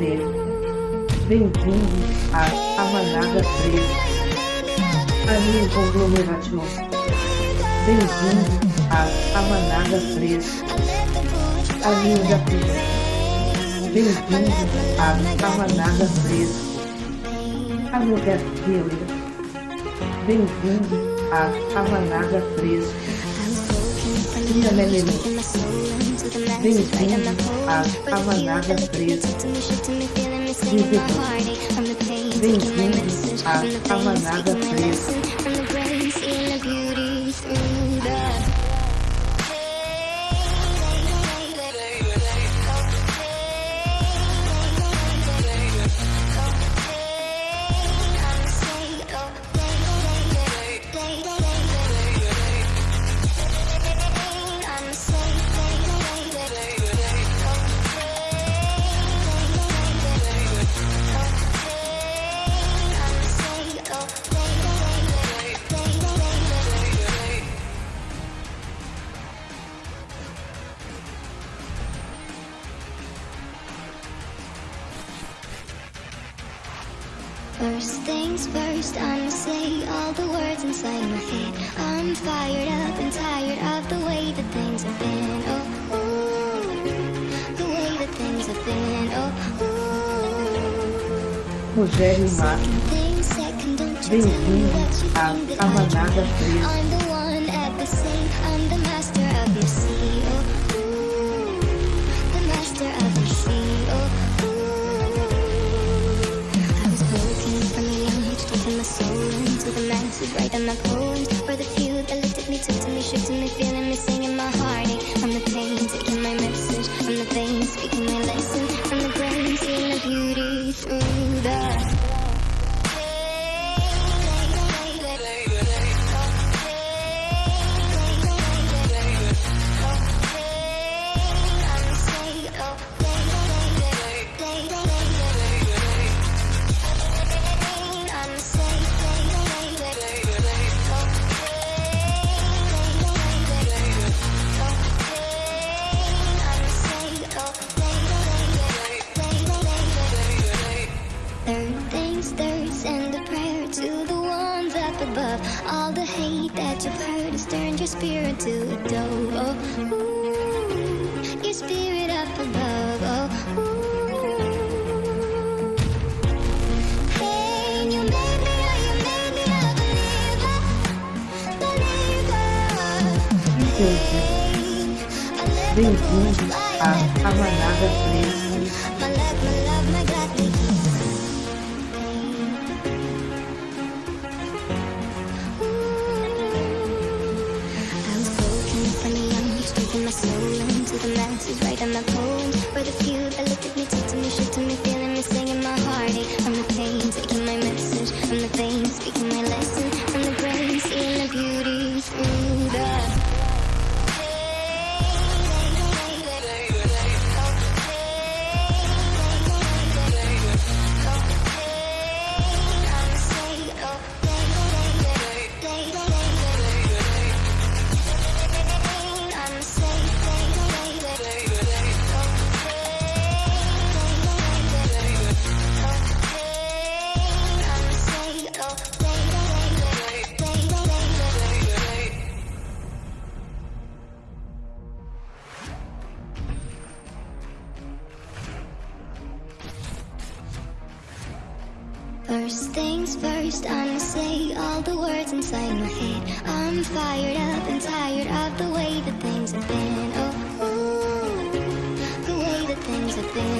Sejam bem-vindos à Rabanada Preta, caminho conglomerativo. Bem-vindo à Rabanada Preta, caminho da vida. Bem-vindo à Rabanada Preta, A da vida. Bem-vindos à Rabanada Preta. Minha Melanie. Bem-vindo à Cavalada Preta. Bem-vindo à Cavalada Preta. to think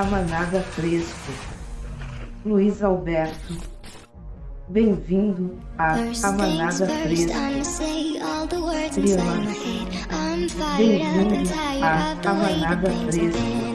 Amanaga Fresco. Luiz Alberto. Bem-vindo ah, a Amanaga Fresco. Bem-vindo ah, a Amanaga Fresco.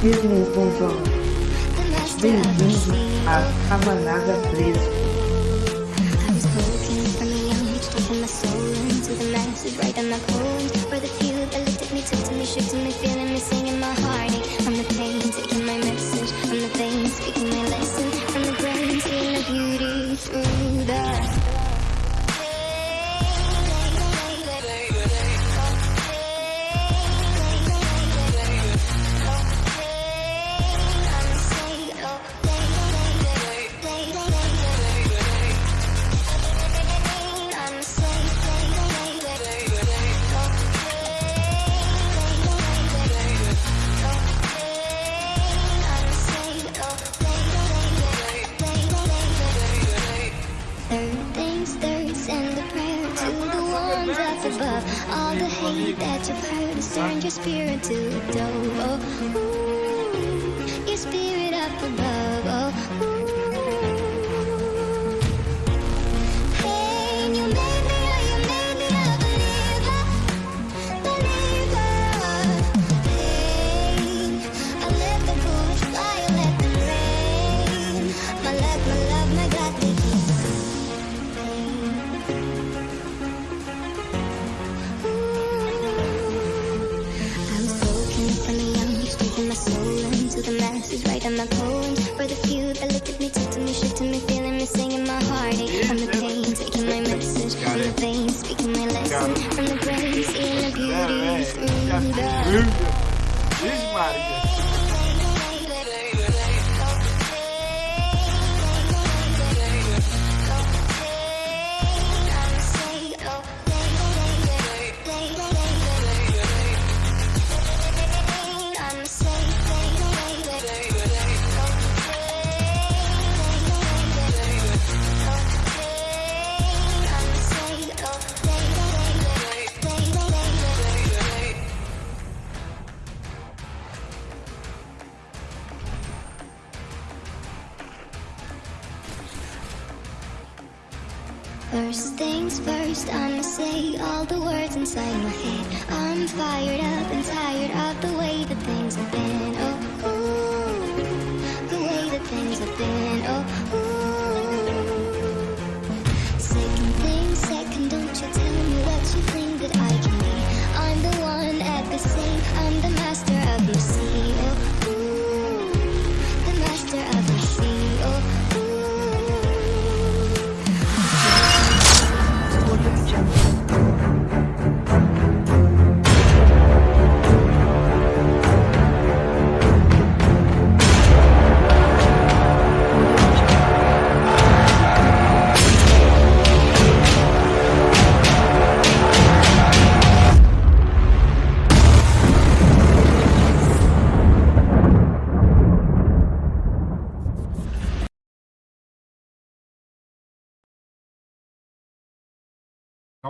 Firmes, bons homens. Bem-vindos à Camanada Presa.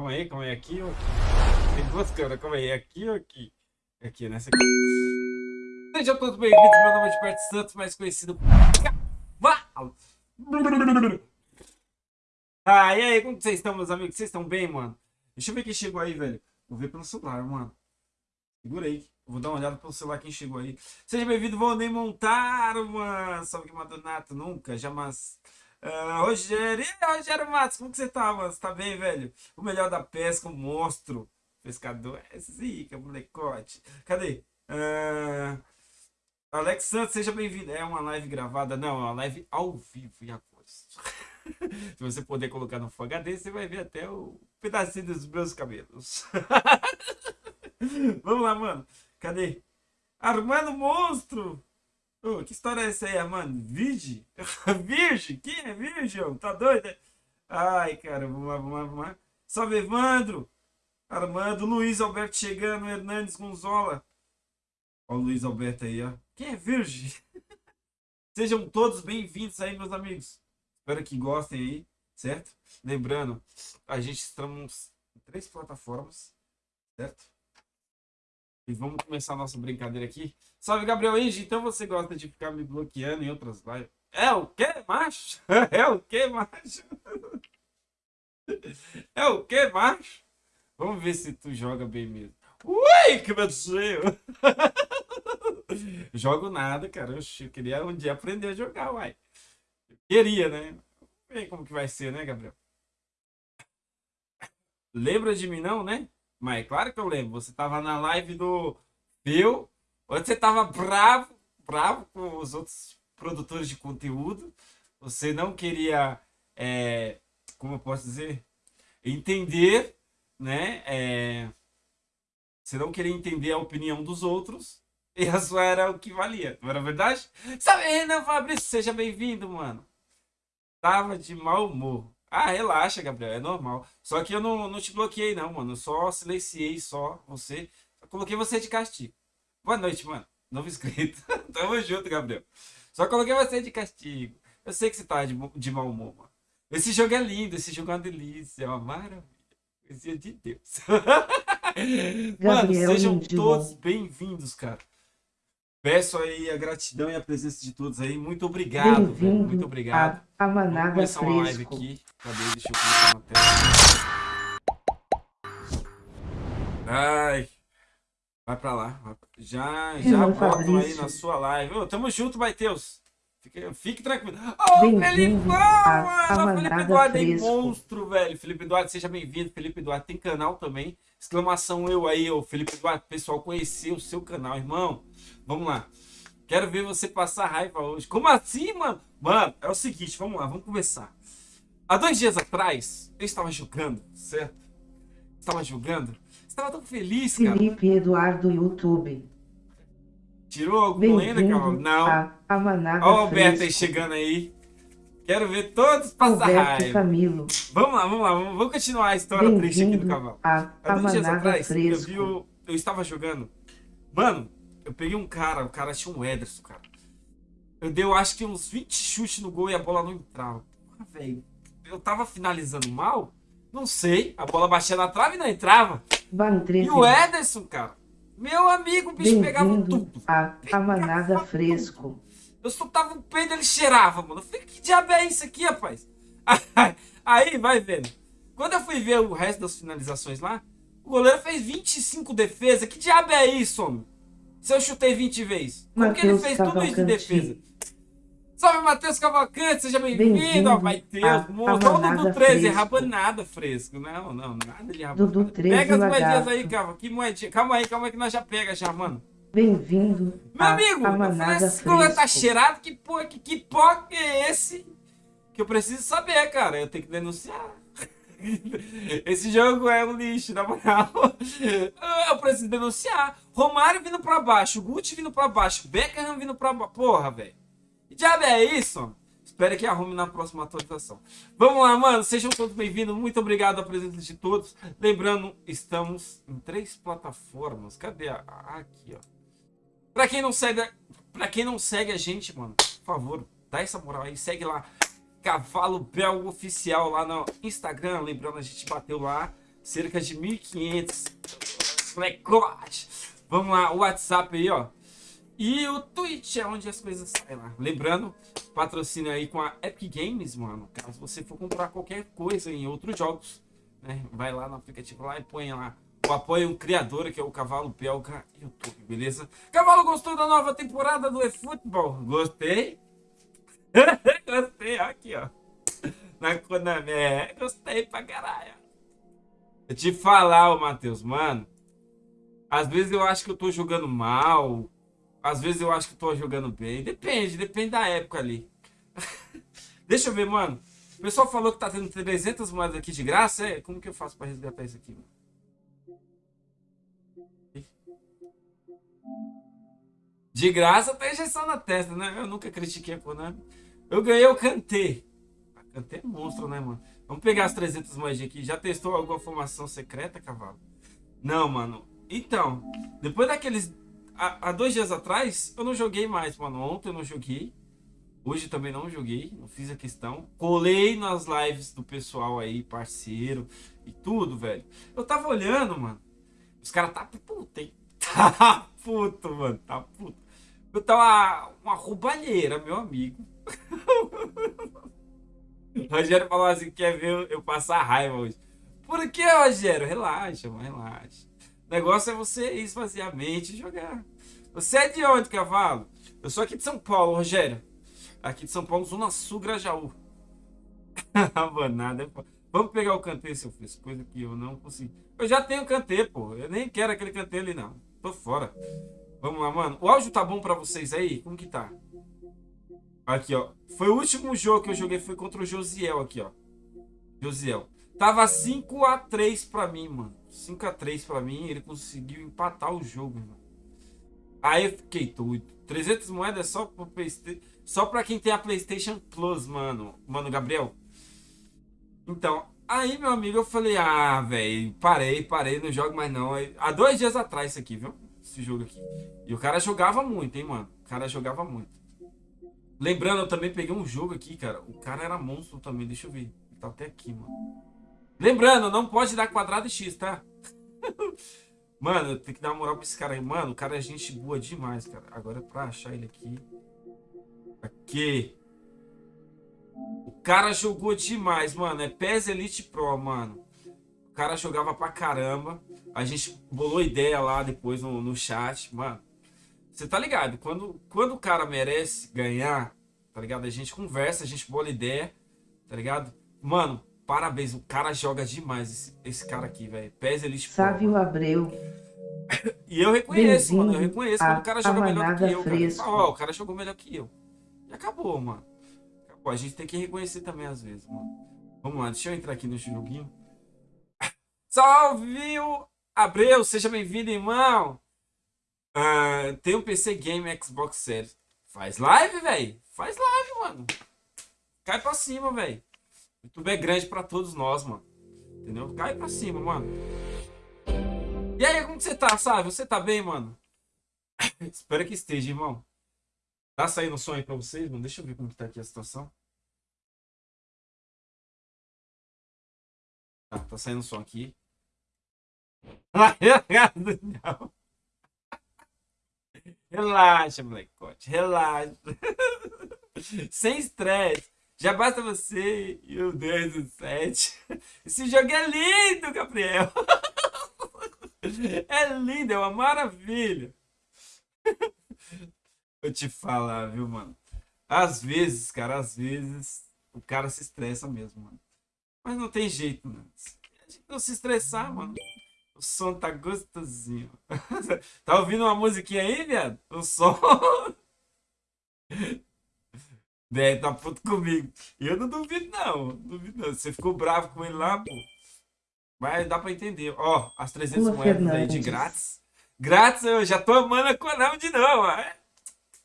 Calma aí, calma aí. Aqui, ó. Tem duas câmeras, calma aí. Aqui ou aqui? Aqui, nessa aqui. Sejam todos bem-vindos. Meu nome é Gilberto Santos, mais conhecido por. Ah, e aí, como vocês estão, meus amigos? Vocês estão bem, mano? Deixa eu ver quem chegou aí, velho. Vou ver pelo celular, mano. Segura aí. Vou dar uma olhada pelo celular quem chegou aí. Seja bem-vindo, Valnei Montaro, mano. Salve que Madonato, nunca, jamais. Ah, Rogério, e Rogério Matos, como que você tá, mano? Você tá bem, velho? O melhor da pesca, o monstro. Pescador, é zica, molecote. Cadê? Ah, Alex Santos, seja bem-vindo. É uma live gravada? Não, é uma live ao vivo e a cores. Se você poder colocar no Full HD, você vai ver até o pedacinho dos meus cabelos. Vamos lá, mano. Cadê? Armando Monstro! Ô, que história é essa aí, Armando? Virgem? Virgem? Quem é Virgem? Tá doido? é? Ai, cara, vamos lá, vamos lá, vamos lá. Salve, Evandro! Armando, Luiz Alberto chegando, Hernandes Gonzola. Ó o Luiz Alberto aí, ó. Quem é Virgem? Sejam todos bem-vindos aí, meus amigos. Espero que gostem aí, certo? Lembrando, a gente estamos em três plataformas, certo? E vamos começar a nossa brincadeira aqui. Salve, Gabriel Enge. Então você gosta de ficar me bloqueando em outras lives? É o quê, macho? É o quê, macho? É o quê, macho? Vamos ver se tu joga bem mesmo. Ui, que meu Deus! Jogo nada, cara. Eu queria um dia aprender a jogar, uai. Eu queria, né? Vamos como que vai ser, né, Gabriel? Lembra de mim, não, né? Mas é claro que eu lembro. Você tava na live do Phil, onde você tava bravo, bravo com os outros produtores de conteúdo. Você não queria, é, como eu posso dizer, entender, né? É, você não queria entender a opinião dos outros e a sua era o que valia, não era verdade? Sabe, Renan Fabrício, seja bem-vindo, mano. Tava de mau humor. Ah, relaxa, Gabriel, é normal. Só que eu não, não te bloqueei, não, mano. Eu só silenciei só você. Só coloquei você de castigo. Boa noite, mano. Novo inscrito. Tamo junto, Gabriel. Só coloquei você de castigo. Eu sei que você tá de, de mau humor, mano. Esse jogo é lindo, esse jogo é uma delícia, é uma maravilha. Coisinha de Deus. Mano, Gabriel sejam Lindblom. todos bem-vindos, cara. Peço aí a gratidão e a presença de todos aí. Muito obrigado, velho. Muito obrigado. a, a Vamos Manada começar uma live aqui. Cadê? Deixa eu colocar na tela. Ai. Vai pra lá. Já, já botam aí na sua live. Ô, tamo junto, Matheus. Fique, fique tranquilo. Ô, a mano. Ô, Felipe Eduardo é monstro, velho. Felipe Eduardo, seja bem-vindo. Felipe Eduardo tem canal também. Exclamação eu aí, ô Felipe Eduardo. Pessoal, conhecer o seu canal, irmão. Vamos lá. Quero ver você passar raiva hoje. Como assim, mano? Mano, é o seguinte, vamos lá, vamos conversar. Há dois dias atrás, eu estava jogando, certo? Estava jogando. Estava tão feliz, cara. Felipe Eduardo YouTube. Tirou alguma lenda, Carol? Não. a, a Manada Ó o Alberto aí chegando aí. Quero ver todos passar Alberto raiva. Camilo. Vamos lá, vamos lá. Vamos, vamos continuar a história triste aqui do cavalo. a, Há dois dias atrás, eu vi o... Eu estava jogando. Mano, eu peguei um cara, o cara tinha um Ederson, cara. Eu dei, eu acho que uns 20 chutes no gol e a bola não entrava. Porra, velho. Eu tava finalizando mal? Não sei. A bola batia na trave e não entrava. Van 13. E o Ederson, cara. Meu amigo, o bicho pegava tudo. a, a Manada Fresco. Eu soltava o peido, ele cheirava, mano. Eu falei, que diabo é isso aqui, rapaz? Aí, vai vendo. Quando eu fui ver o resto das finalizações lá, o goleiro fez 25 defesas. Que diabo é isso, homem? Se eu chutei 20 vezes. Como que ele fez tudo isso de defesa? Salve, Matheus Cavalcante, seja bem-vindo. Bem-vindo ó, Matheus, a- monstro. a Ó, o Dudu Manada 13, Fresco. rabanada fresco. Não, não, nada de rabanada. Dudu 13 Pega as moedinhas aí, Cava. Que moedinha? Calma aí, calma aí que nós já pega já, mano. Bem-vindo Meu amigo, tá Fresco. cheirado, que porra, que, que que é esse? Que eu preciso saber, cara. Eu tenho que denunciar. Esse jogo é um lixo, na moral. Eu preciso denunciar. Romário vindo pra baixo, Gucci vindo pra baixo, Beckham vindo pra baixo. Porra, velho. Diabo é isso? Espero que arrume na próxima atualização. Vamos lá, mano. Sejam todos bem-vindos. Muito obrigado a presença de todos. Lembrando, estamos em três plataformas. Cadê a. Aqui, ó. Pra quem não segue, para quem não segue a gente, mano, por favor, dá essa moral aí, segue lá Cavalo Bel oficial lá no Instagram, lembrando a gente bateu lá cerca de 1500 recorde. Vamos lá, o WhatsApp aí, ó. E o Twitch é onde as coisas saem lá. Lembrando, patrocínio aí com a Epic Games, mano. Caso você for comprar qualquer coisa em outros jogos, né? Vai lá no aplicativo lá e põe lá o apoio um criador, que é o Cavalo Belga YouTube, beleza? Cavalo, gostou da nova temporada do eFootball? Gostei. gostei, ó, aqui, ó. Na Konami, é, gostei pra caralho. Eu te falar, ô Matheus, mano. Às vezes eu acho que eu tô jogando mal. Às vezes eu acho que tô jogando bem. Depende, depende da época ali. Deixa eu ver, mano. O pessoal falou que tá tendo 300 moedas aqui de graça. É? Como que eu faço pra resgatar isso aqui, mano? De graça tem injeção na testa, né? Eu nunca critiquei a Konami. Eu ganhei o Kantê. A Kantê é monstro, né, mano? Vamos pegar as 300 moedinhas aqui. Já testou alguma formação secreta, cavalo? Não, mano. Então, depois daqueles... Há, dois dias atrás, eu não joguei mais, mano. Ontem eu não joguei. Hoje também não joguei. Não fiz a questão. Colei nas lives do pessoal aí, parceiro. E tudo, velho. Eu tava olhando, mano. Os caras tá puto, hein? Tá puto, mano. Tá puto. Eu tava uma roubalheira, meu amigo. O Rogério falou assim: quer ver eu passar raiva hoje. Por que, Rogério? Relaxa, mano, relaxa. O negócio é você esvaziar a mente e jogar. Você é de onde, cavalo? Eu sou aqui de São Paulo, Rogério. Aqui de São Paulo, Zona Sul, Grajaú. Abanada. Vamos pegar o canteiro, seu filho. Coisa que eu não consigo. Eu já tenho canteiro, pô. Eu nem quero aquele canteiro ali, não. Tô fora. Vamos lá, mano. O áudio tá bom pra vocês aí? Como que tá? Aqui, ó. Foi o último jogo que eu joguei, foi contra o Josiel aqui, ó. Josiel. Tava 5x3 pra mim, mano. 5x3 pra mim, ele conseguiu empatar o jogo, mano. Aí eu fiquei doido. 300 moedas só pro Playsta- só pra quem tem a PlayStation Plus, mano. Mano, Gabriel. Então, aí, meu amigo, eu falei, ah, velho, parei, parei, não jogo mais não. Aí, Há dois dias atrás isso aqui, viu? Esse jogo aqui. E o cara jogava muito, hein, mano. O cara jogava muito. Lembrando, eu também peguei um jogo aqui, cara. O cara era monstro também, deixa eu ver. Tá até aqui, mano. Lembrando, não pode dar quadrado e X, tá? Mano, tenho que dar uma moral pra esse cara aí. Mano, o cara é gente boa demais, cara. Agora pra achar ele aqui. Aqui. O cara jogou demais, mano. É PES Elite Pro, mano. O cara jogava pra caramba. A gente bolou ideia lá depois no, no chat. Mano, você tá ligado? Quando, quando o cara merece ganhar, tá ligado? A gente conversa, a gente bola ideia, tá ligado? Mano, parabéns. O cara joga demais, esse, esse cara aqui, velho. PES Elite Pro. Sávio Abreu, E eu reconheço, mano. Eu reconheço quando o cara joga melhor que eu. Cara. Fresco. Ó, o cara jogou melhor que eu. E acabou, mano. Acabou. A gente tem que reconhecer também às vezes, mano. Vamos lá, deixa eu entrar aqui no joguinho. Salve, Abreu! Seja bem-vindo, irmão! Ah, tem um PC Game Xbox Series. Faz live, velho! Faz live, mano! Cai pra cima, velho! YouTube é grande pra todos nós, mano. Entendeu? Cai pra cima, mano. E aí, como que você tá, sabe? Você tá bem, mano? Espero que esteja, irmão. Tá saindo som aí pra vocês, mano? Deixa eu ver como que tá aqui a situação. Tá, tá saindo som aqui. Relaxa, molecote. Relaxa. Sem estresse. Já basta você e o 10 do 7. Esse jogo é lindo, Gabriel. É lindo, é uma maravilha. Vou te falar, viu, mano? Às vezes, cara, às vezes o cara se estressa mesmo, mano. Mas não tem jeito, mano. A gente não se estressar, mano. O som tá gostosinho. tá ouvindo uma musiquinha aí, viado? O som. É, tá puto comigo. Eu não duvido, não. Duvido, não. Você ficou bravo com ele lá, pô. Mas dá pra entender. Ó, as 300 Lua moedas aí de Fernandes. grátis. Grátis, eu já tô amando a Konami de novo. É,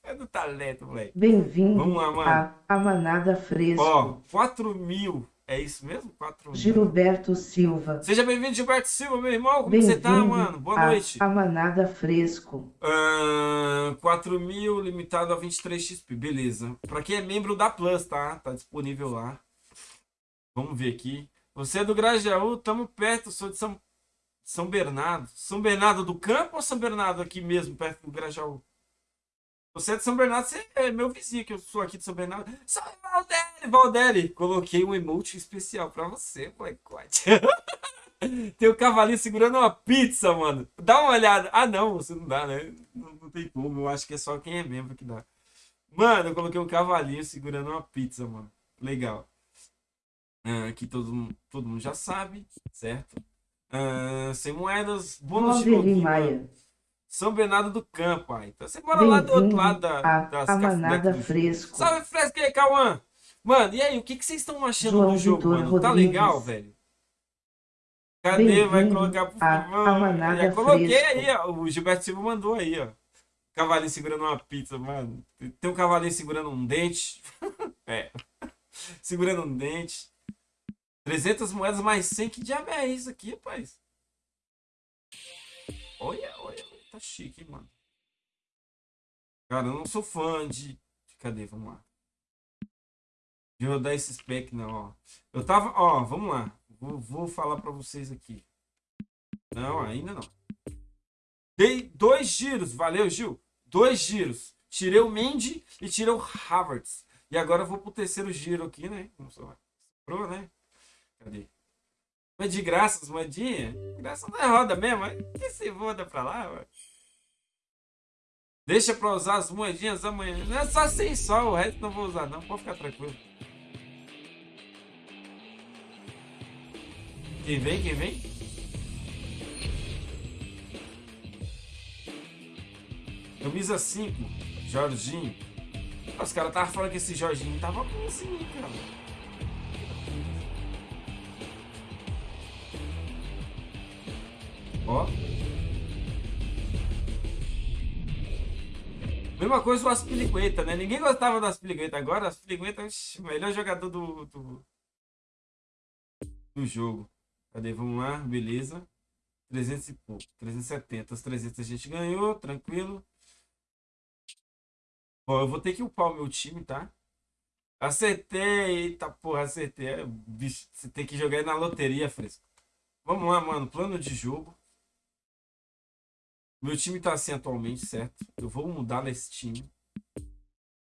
é do talento, moleque. bem-vindo Vamos lá, mano. a, a Manada Fresco. Ó, 4 mil. É isso mesmo? 4 mil. Gilberto Silva, Seja bem-vindo, Gilberto Silva, meu irmão. Como você tá, mano? Boa noite. a Manada Fresco. Ahn, 4 mil limitado a 23 XP, beleza. Pra quem é membro da Plus, tá? Tá disponível lá. Vamos ver aqui. Você é do Grajaú, tamo perto, sou de São, São Bernardo. São Bernardo do Campo ou São Bernardo aqui mesmo, perto do Grajaú? Você é de São Bernardo, você é meu vizinho, que eu sou aqui de São Bernardo. Salve, Valdere! Valdere! Coloquei um emote especial pra você, molecote. Tem o cavalinho segurando uma pizza, mano. Dá uma olhada. Ah, não, você não dá, né? Não, não tem como. Eu acho que é só quem é membro que dá. Mano, eu coloquei um cavalinho segurando uma pizza, mano. Legal. Ah, aqui todo, mundo- todo mundo já sabe, certo? Ah, sem moedas, bônus de Valderi mano. São Bernardo do Campo, aí. Então você mora lá do outro lado da, a, das a cafunetas Manada do jogo. Fresco. Salve, Fresco aí, Cauã! Mano, e aí, o que, que vocês estão achando João do jogo, Vitor mano? Tá Rodrigues. legal, velho? Cadê? Vai colocar, por a- favor? Já coloquei Fresco. aí, ó. O Gilberto Silva mandou aí, ó. Cavalinho segurando uma pizza, mano. Tem um cavalinho segurando um dente. é. Segurando um dente. 300 moedas mais 100. Que diabo é isso aqui, rapaz? Olha. Tá chique, hein, mano. Cara, eu não sou fã de... Cadê? Vamos lá. De rodar esse spec, não, ó. Eu tava... Ó, vamos lá. Vou, vou falar pra vocês aqui. Não, ainda não. Dei dois giros. Valeu, Gil. Dois giros. Tirei o Mendy e tirei o Havertz. E agora eu vou pro terceiro giro aqui, né? Vamos lá. Sobrou, né? Cadê? Mas de graça, as moedinhas? Graça não é roda mesmo. mas Que se roda pra lá, mano. Deixa pra usar as moedinhas amanhã. Não é só sem sol, o resto não vou usar não. Pode ficar tranquilo. Quem vem, quem vem? Camisa 5, Jorginho. Os caras estavam falando que esse Jorginho tava bonzinho, cara. Ó. Mesma coisa o Aspilicueta, né? Ninguém gostava do Aspilicueta. Agora, Aspilicueta, ixi, o melhor jogador do, do, do jogo. Cadê? Vamos lá, beleza. 300 e pouco, 370. Os 300 a gente ganhou, tranquilo. Bom, eu vou ter que upar o meu time, tá? Acertei, eita porra, acertei. É, Bicho, você tem que jogar na loteria, fresco. Vamos lá, mano. Plano de jogo. Meu time tá assim atualmente, certo? Eu vou mudar nesse time.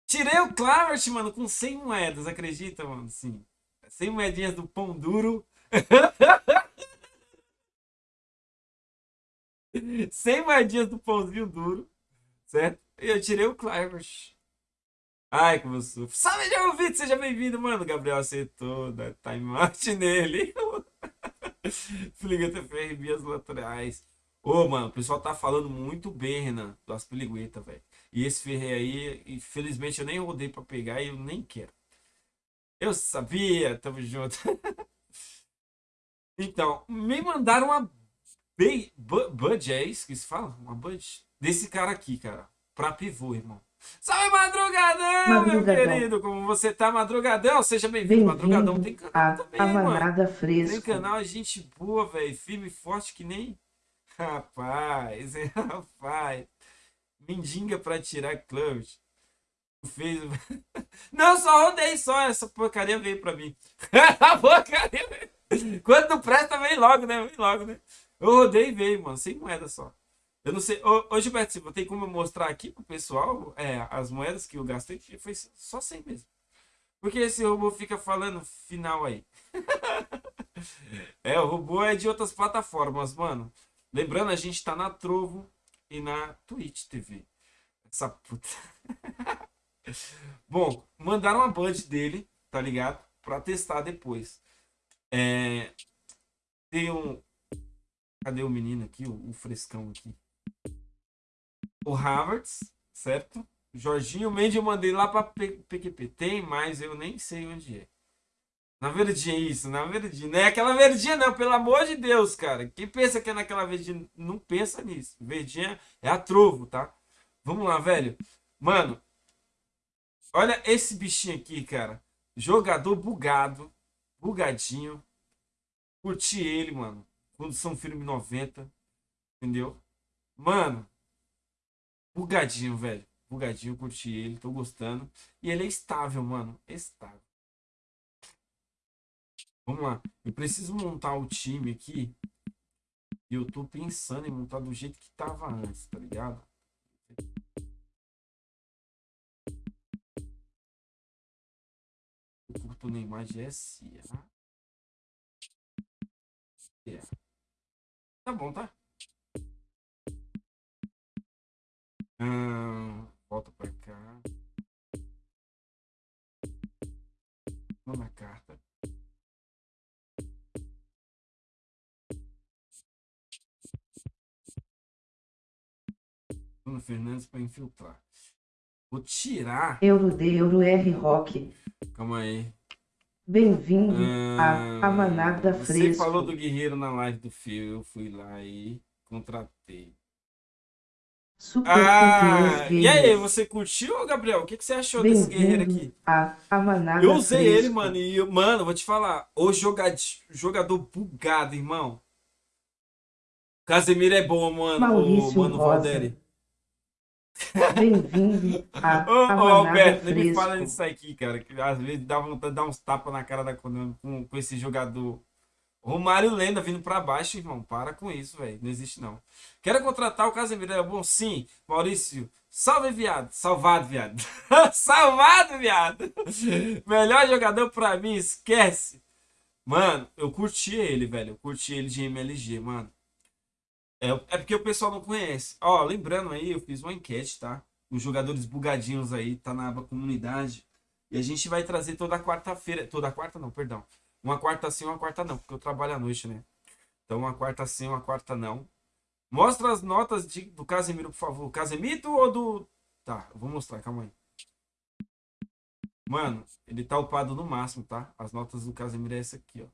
Tirei o Clavert, mano, com 100 moedas, acredita, mano? Sim. 100 moedinhas do pão duro. 100 moedinhas do pãozinho duro, certo? E eu tirei o Clavert. Ai, como eu sou. Salve, já ouvido, seja bem-vindo, mano. Gabriel acertou, dá timeout nele. Fliga TFR, as laterais. Ô, mano, o pessoal tá falando muito bem, Renan, do Aspeligueta, velho. E esse Ferrei aí, infelizmente eu nem rodei pra pegar e eu nem quero. Eu sabia, tamo junto. então, me mandaram uma Bud, é isso que se fala? Uma Bud? Desse cara aqui, cara. Pra pivô, irmão. Salve, Madrugadão, Madrugadão. meu querido! Como você tá, Madrugadão? Seja bem-vindo. Madrugadão tem canal a também, A mano. Tem canal, é gente boa, velho. Firme e forte que nem. Rapaz, é, rapaz. Mendiga pra tirar clubes. Fez. Não, só rodei só. Essa porcaria veio pra mim. A porcaria. Quando presta, vem logo, né? Vem logo, né? Eu rodei e veio, mano. Sem moeda só. Eu não sei. Ô, ô Gilberto, Silva, tem como eu mostrar aqui pro pessoal é, as moedas que eu gastei? Foi só 100 mesmo. Porque esse robô fica falando final aí. É, o robô é de outras plataformas, mano. Lembrando, a gente tá na Trovo e na Twitch TV. Essa puta. Bom, mandaram uma band dele, tá ligado? Pra testar depois. É... Tem um. Cadê o menino aqui? O, o frescão aqui. O Havertz, certo? Jorginho Mendes eu mandei lá pra P- PQP. Tem, mas eu nem sei onde é. Na verdinha, isso, na verdinha. Não é aquela verdinha, não, pelo amor de Deus, cara. Quem pensa que é naquela verdinha, não pensa nisso. Verdinha é a trovo, tá? Vamos lá, velho. Mano, olha esse bichinho aqui, cara. Jogador bugado, bugadinho. Curti ele, mano. Condição firme 90. Entendeu? Mano, bugadinho, velho. Bugadinho, curti ele, tô gostando. E ele é estável, mano. Estável. Vamos lá. Eu preciso montar o time aqui. E eu tô pensando em montar do jeito que tava antes, tá ligado? Eu curto Neymar de SA. É. Tá bom, tá? Ahn, volta pra cá. Bruno Fernandes para infiltrar. Vou tirar. Euro de Euro R Rock. Calma aí. Bem-vindo Ah, a, a Manada Você Fresco. falou do Guerreiro na live do Fio. Eu fui lá e contratei. Super Ah, e aí, você curtiu, Gabriel? O que, que você achou desse guerreiro aqui? A, a Manada Eu usei Fresco. ele, mano, e eu, mano, vou te falar, o jogad- jogador bugado, irmão. Casemiro é bom, mano, o Maurício mano Rosa. Valderi. Bem-vindo a, Ô, ô, Alberto, nem me fala nisso aqui, cara, que às vezes dá vontade de dar uns tapas na cara da Konami com, com esse jogador. Romário Lenda vindo pra baixo, irmão, para com isso, velho, não existe não. Quero contratar o Casemiro, é bom? Sim, Maurício, salve, viado, salvado, viado. salvado, viado. Melhor jogador pra mim, esquece. Mano, eu curti ele, velho. Eu curti ele de MLG, mano. É, é porque o pessoal não conhece. Ó, lembrando aí, eu fiz uma enquete, tá? Os jogadores bugadinhos aí, tá na aba comunidade. E a gente vai trazer toda quarta-feira. Toda quarta não, perdão. Uma quarta sim, uma quarta não, porque eu trabalho à noite, né? Então uma quarta sim, uma quarta não. Mostra as notas de, do Casemiro, por favor. Casemito ou do. Tá, eu vou mostrar, calma aí. Mano, ele tá upado no máximo, tá? As notas do Casemiro é essa aqui, ó.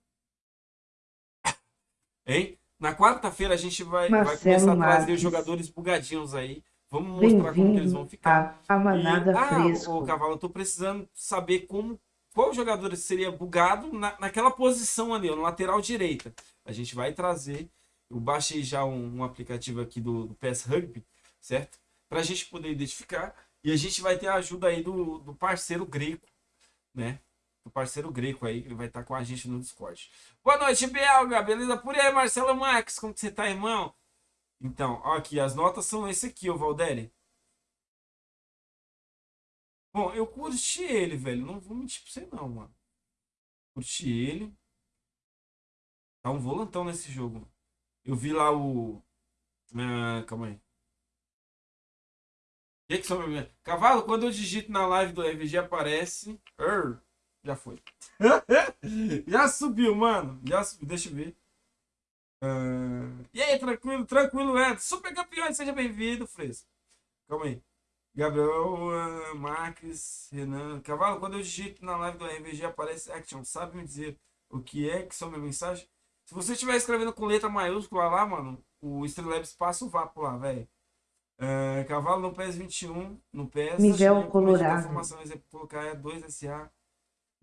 Hein? Na quarta-feira a gente vai, vai começar a trazer Marques. os jogadores bugadinhos aí. Vamos mostrar como eles vão ficar. a, a Manada E- ah, Fresco. ô, Cavalo, eu tô precisando saber como qual jogador seria bugado na, naquela posição ali, no lateral direita. A gente vai trazer. Eu baixei já um, um aplicativo aqui do, do PS Rugby, certo? Pra gente poder identificar. E a gente vai ter a ajuda aí do, do parceiro Greco, né? Do parceiro Greco aí, que ele vai estar com a gente no Discord. Boa noite, Belga, beleza? Por aí, Marcelo Max, como que você tá, irmão? Então, ó, aqui, as notas são esse aqui, ô Valdeli. Bom, eu curti ele, velho. Não vou mentir pra você, não, mano. Curti ele. Tá um volantão nesse jogo. Eu vi lá o. Ah, calma aí. Que que Cavalo, quando eu digito na live do RVG aparece. Err, já foi. já subiu, mano. Já subiu. Deixa eu ver. Ah, E aí, tranquilo, tranquilo, Ed. Super campeão, seja bem-vindo, Fresco. Calma aí. Gabriel, ah, Marques, Renan. Cavalo, quando eu digito na live do RVG aparece Action. Sabe me dizer o que é que são minha mensagem? Se você estiver escrevendo com letra maiúscula lá, mano, o Streamlabs passa o vapo lá, velho. É, cavalo no PES 21, no PES. Miguel a Colorado. Informação, colocar é 2SA.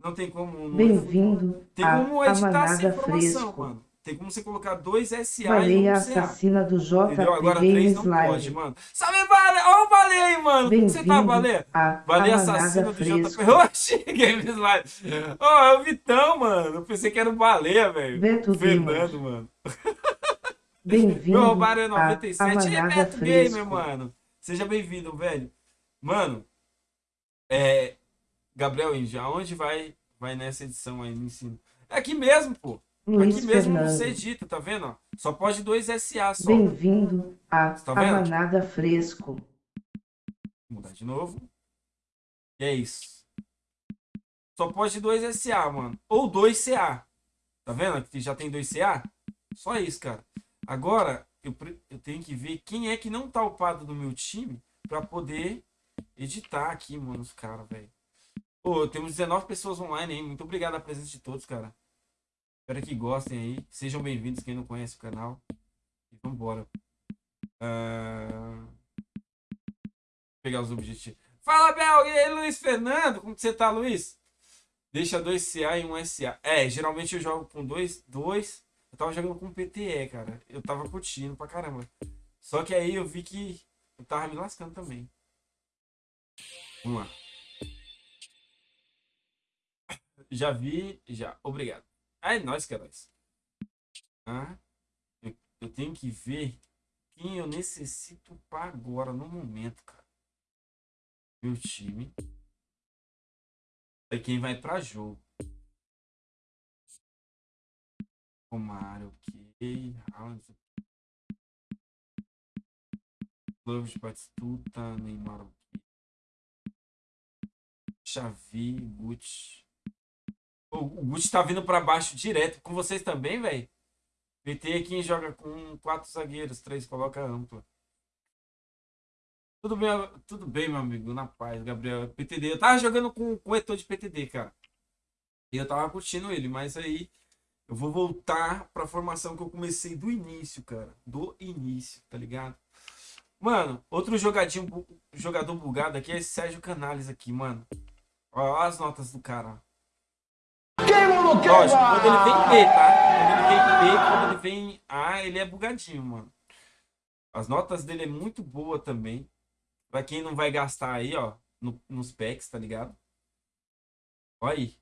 Não tem como. no Bem-vindo Tem como editar essa informação, Fresco. mano. Tem como você colocar 2SA e Baleia 1 CA. assassina do Entendeu? JP Agora 3 Games não pode, Live. mano. Salve, Baleia! Ó o Baleia aí, mano. Como você tá, Baleia? Baleia Amanada assassina do JP. Fresco. Oxi, Games Live. Ó, é o Vitão, mano. Eu pensei que era o Baleia, velho. Beto Fernando, Gamer. mano. Bem-vindo Meu roubaram é à 97. É Amanada Beto Gamer, Fresco. mano. Seja bem-vindo, velho. Mano, é. Gabriel Índia, aonde vai, vai nessa edição aí no ensino? É aqui mesmo, pô. Luiz aqui mesmo Fernando. você edita, tá vendo? ó? Só pode dois SA só. Bem-vindo à Tá vendo? Amanada Fresco. Vou mudar de novo. E é isso. Só pode dois SA, mano. Ou dois CA. Tá vendo? Aqui já tem dois CA. Só isso, cara. Agora, eu, eu tenho que ver quem é que não tá upado do meu time pra poder editar aqui, mano, os caras, velho. Pô, temos 19 pessoas online aí. Muito obrigado a presença de todos, cara. Espero que gostem aí. Sejam bem-vindos quem não conhece o canal. E vambora. Ah, pegar os objetivos. Fala, Bel! E Luiz Fernando? Como que você tá, Luiz? Deixa dois CA e um SA. É, geralmente eu jogo com dois, dois. Eu tava jogando com PTE, cara. Eu tava curtindo pra caramba. Só que aí eu vi que eu tava me lascando também. Vamos lá. Já vi, já. Obrigado. Ah, é nóis, nóis. Ah, eu, eu tenho que ver quem eu necessito pra agora, no momento, cara. Meu time. É quem vai pra jogo. Romário, ok. Haaland. Clóvis Batistuta, Neymar, ok. Xavi, Gucci. O, Gucci tá vindo pra baixo direto. Com vocês também, velho? PT quem joga com quatro zagueiros, três coloca ampla. Tudo bem, tudo bem, meu amigo, na paz, Gabriel. PTD, eu tava jogando com, com o Etor de PTD, cara. E eu tava curtindo ele, mas aí eu vou voltar pra formação que eu comecei do início, cara. Do início, tá ligado? Mano, outro jogadinho, jogador bugado aqui é Sérgio Canales aqui, mano. Ó as notas do cara, ó. Lógico, quando ele vem B, tá? Quando ele vem B, quando ele vem A, ele é bugadinho, mano. As notas dele é muito boa também. Pra quem não vai gastar aí, ó, no- nos packs, tá ligado? Olha aí.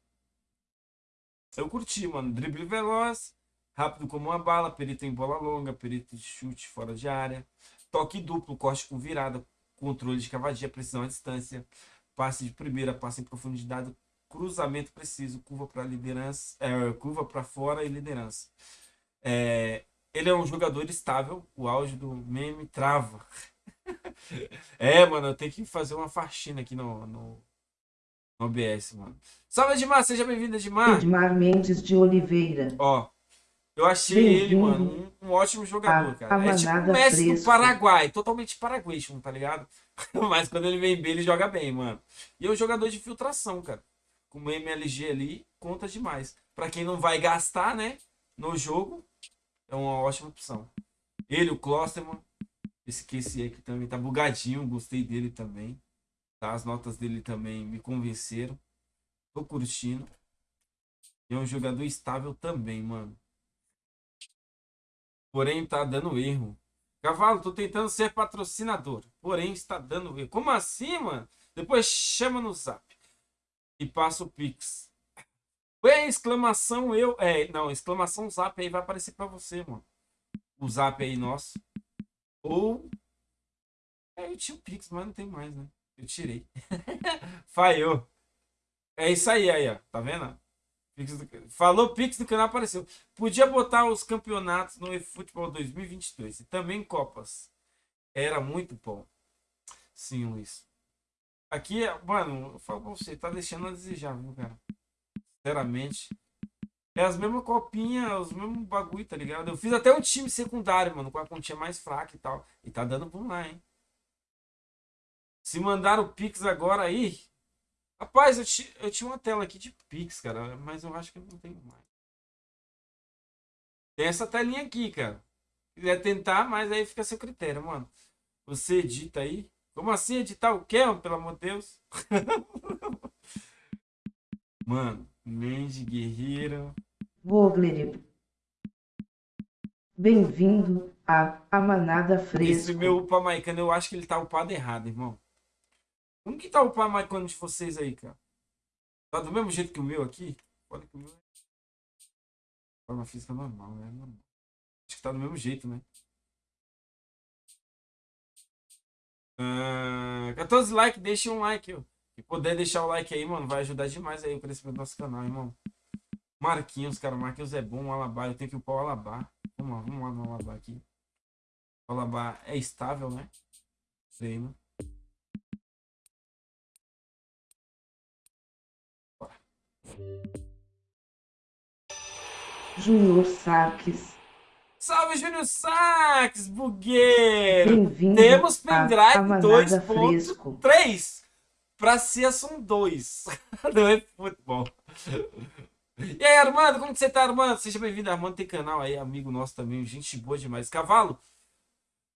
Eu curti, mano. Drible veloz, rápido como uma bala, perito em bola longa, perito de chute fora de área, toque duplo, corte com virada, controle de cavadia, precisão à distância, passe de primeira, passe em profundidade, cruzamento preciso, curva para liderança, é, curva para fora e liderança. É, ele é um jogador estável, o auge do meme trava. é, mano, eu tenho que fazer uma faxina aqui no, no, no OBS, mano. Salve, Edmar, seja bem-vindo, Edmar. Edmar Mendes de Oliveira. Ó, eu achei ele, mano, um, um ótimo jogador, à cara. É tipo o Messi do Fresco. Paraguai, totalmente paraguaio, tá ligado? Mas quando ele vem bem, ele joga bem, mano. E é um jogador de filtração, cara. O MLG ali, conta demais. Pra quem não vai gastar, né, no jogo, é uma ótima opção. Ele, o Klosterman, QC aqui também tá bugadinho, gostei dele também. Tá? As notas dele também me convenceram. Tô curtindo. E é um jogador estável também, mano. Porém, tá dando erro. Cavalo, tô tentando ser patrocinador. Porém, está dando erro. Como assim, mano? Depois chama no zap. E passa o Pix. Ué, exclamação eu. É, não, exclamação zap aí vai aparecer pra você, mano. O zap aí nosso. Ou. É, eu tinha o Pix, mas não tem mais, né? Eu tirei. Falhou. É isso aí, aí, ó. Tá vendo? Pix do- Falou Pix do canal apareceu. Podia botar os campeonatos no eFootball 2022 e também Copas. Era muito bom. Sim, Luiz. Aqui, mano, eu falo pra você, tá deixando a desejar, viu, cara? Sinceramente. É as mesmas copinhas, os mesmos bagulho, tá ligado? Eu fiz até um time secundário, mano, com a continha mais fraca e tal. E tá dando bom lá, hein? Se mandar o Pix agora aí. Rapaz, eu, ti- eu tinha uma tela aqui de Pix, cara, mas eu acho que não tenho mais. Tem essa telinha aqui, cara. Se quiser tentar, mas aí fica a seu critério, mano. Você edita aí. Como assim editar o quê, pelo amor de Deus? mano, Mandy Guerreiro. Vogler. Bem-vindo à a Manada Esse Fresco. meu upamaicano, eu acho que ele tá upado errado, irmão. Como que tá o upamaicano de vocês aí, cara? Tá do mesmo jeito que o meu aqui? Olha que o meu. Forma física normal, né? Acho que tá do mesmo jeito, né? Ah, 14 likes, deixa um like, ó. Se puder deixar o like aí, mano, vai ajudar demais aí o crescimento do nosso canal, irmão. Marquinhos, cara, Marquinhos é bom, Alabá, eu tenho que upar o Alabá. Vamos lá, vamos lá no Alabá aqui. O Alabá é estável, né? Treino. Júnior Saques. Salve, Júnior Sax, bugueiro! Temos à pendrive a Manada 2.3 Fresco. pra ser são 2. Não é futebol. E aí, Armando, como que você tá, Armando? Seja bem-vindo, Armando tem canal aí, amigo nosso também, gente boa demais. Cavalo,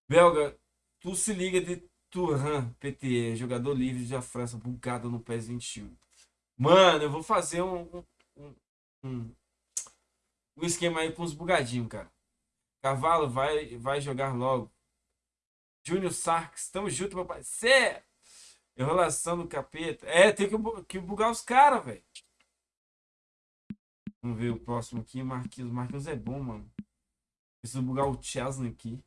belga, tu se liga de Turan, PTE, jogador livre da França, bugado no PES 21. Mano, eu vou fazer um, um, um, um, um esquema aí com os bugadinhos, cara. Cavalo, vai, vai jogar logo. Júnior Sarks, tamo junto, meu parceiro. Enrolação do capeta. É, tem que, que bugar os caras, velho. Vamos ver o próximo aqui. Marquinhos. Marquinhos é bom, mano. Preciso bugar o Chesney aqui.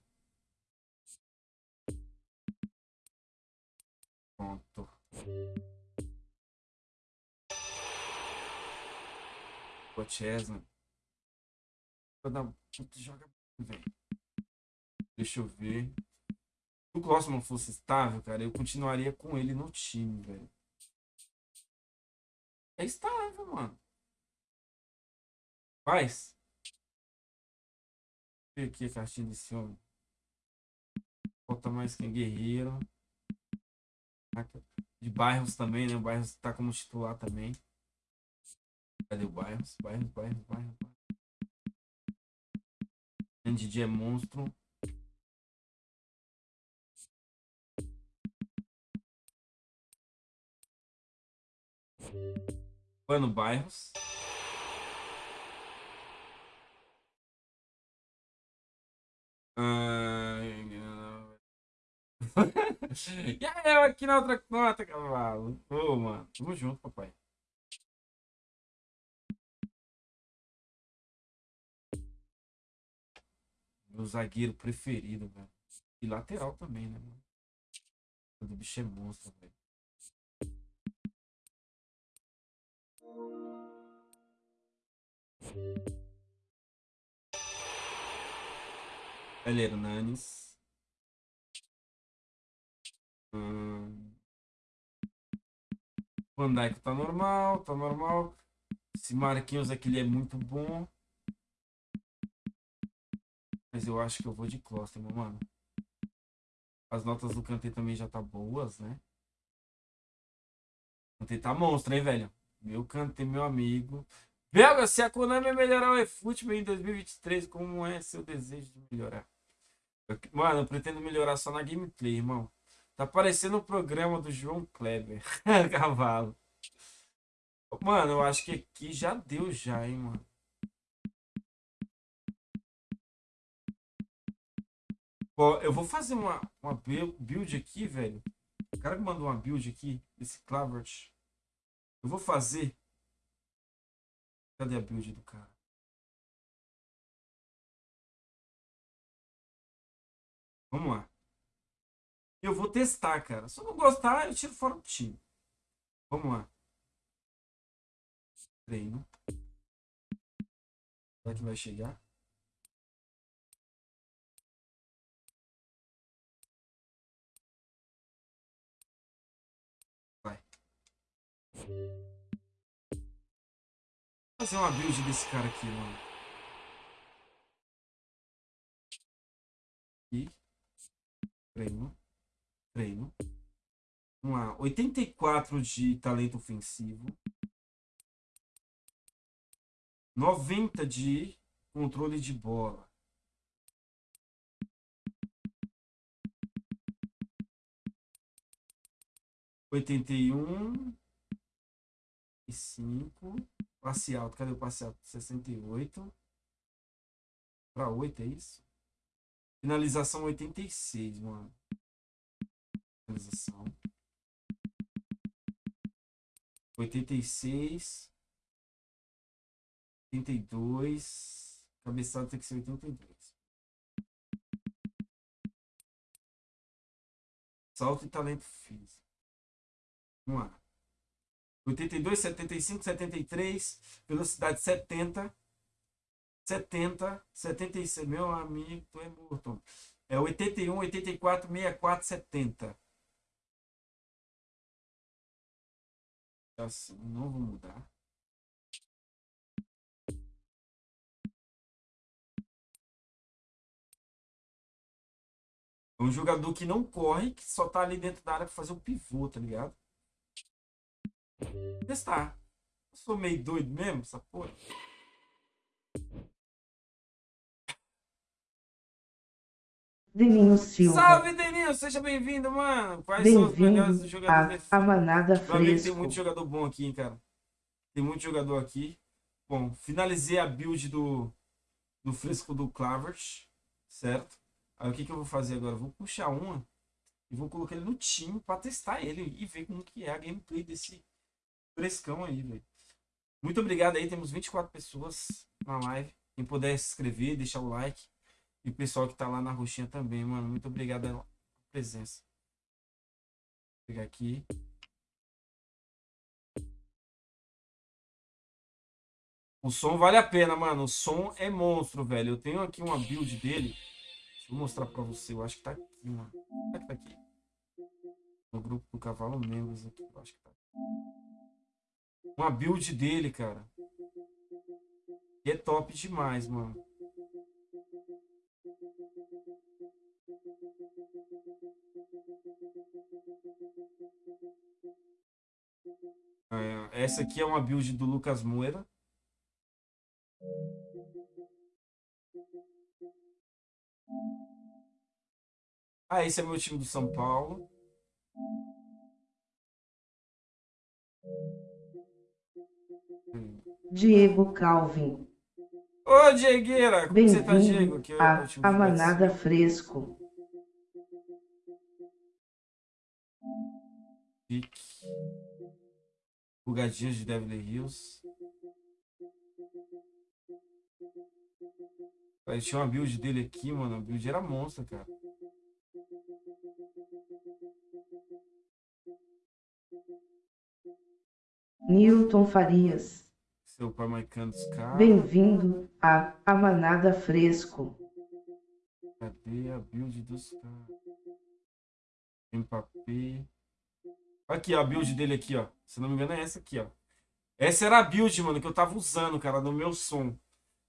Pronto. O Chesney. Filho da puta, joga Deixa eu ver. Se o Klossman fosse estável, cara, eu continuaria com ele no time, velho. É estável, mano. Faz. Ver aqui a cartinha desse homem. Falta mais quem? Guerreiro. De bairros também, né? O bairros tá como titular também. Cadê o bairros? Bairros, bairros, bairros. bairros. Didi é monstro. Mano Bairros. Ah, e aí, eu aqui na outra conta, cavalo. Ô, mano. Tamo junto, papai. Meu zagueiro preferido, velho. E lateral também, né, mano? O bicho é monstro, velho. Ele Hernanes. Hum. Van Dijk tá normal, tá normal. Esse Marquinhos aqui ele é muito bom. Mas eu acho que eu vou de meu mano. As notas do Kanté também já tá boas, né? Kanté tá monstro, hein, velho? Meu Kanté, meu amigo. Belga, se a Konami melhorar o eFootball em 2023, como é seu desejo de melhorar? Eu- mano, eu pretendo melhorar só na gameplay, irmão. Tá parecendo o programa do João Kleber. Cavalo. Mano, eu acho que aqui já deu já, hein, mano. Ó, eu vou fazer uma, uma build aqui, velho. O cara que mandou uma build aqui, esse Clavert. Eu vou fazer. Cadê a build do cara? Vamos lá. Eu vou testar, cara. Se eu não gostar, eu tiro fora do time. Vamos lá. Treino. Será que vai chegar? Vou fazer uma build desse cara aqui, mano. Aqui. Treino. Treino. Vamos lá. 84 de talento ofensivo. 90 de controle de bola. Oitenta e um e cinco. Passe alto. Cadê o passe alto? Sessenta e oito. Para oito, é isso? Finalização oitenta e seis, mano. Finalização. Oitenta e seis. 82. Cabeçada tem que ser 82. Salto e talento físico. Vamos lá. 82, 75, 73. Velocidade 70. 70, 76. Meu amigo, tu é morto. É 81, 84, 64, 70. Assim, não vou mudar. É um jogador que não corre, que só tá ali dentro da área pra fazer o pivô, tá ligado? Testar. Eu sou meio doido mesmo, essa porra. Deninho Silva. Salve, Deninho! Seja bem-vindo, mano! Quais são os melhores jogadores desse a Manada amigo, tem muito jogador bom aqui, hein, cara. Tem muito jogador aqui. Bom, finalizei a build do, do fresco do Clavert, certo? Aí o que, que eu vou fazer agora? Eu vou puxar uma e vou colocar ele no time pra testar ele e ver como que é a gameplay desse frescão aí, velho. Muito obrigado aí, temos 24 pessoas na live. Quem puder se inscrever, deixar o like. E o pessoal que tá lá na roxinha também, mano. Muito obrigado pela presença. Vou pegar aqui. O som vale a pena, mano. O som é monstro, velho. Eu tenho aqui uma build dele. Deixa eu mostrar pra você. Eu acho que tá aqui, mano. Será que tá aqui? No grupo do Cavalo Membros aqui. Eu acho que tá. Uma build dele, cara. E é top demais, mano. É, essa aqui é uma build do Lucas Moura. Ah, esse é meu time do São Paulo. Diego Calvin. Ô, Diegueira! Como você tá, Diego? Bem-vindo Que a Manada. Fresco. Pique. Bugadinhos de Beverly Hills. Aí tinha uma build dele aqui, mano. A build era monstro, cara. Newton Farias. Seu Pamaicano dos caras. Bem-vindo à a Manada Fresco. Cadê a build dos caras? Mbappé. Aqui, ó, a build dele aqui, ó. Se não me engano é essa aqui, ó. Essa era a build, mano, que eu tava usando, cara, no meu som.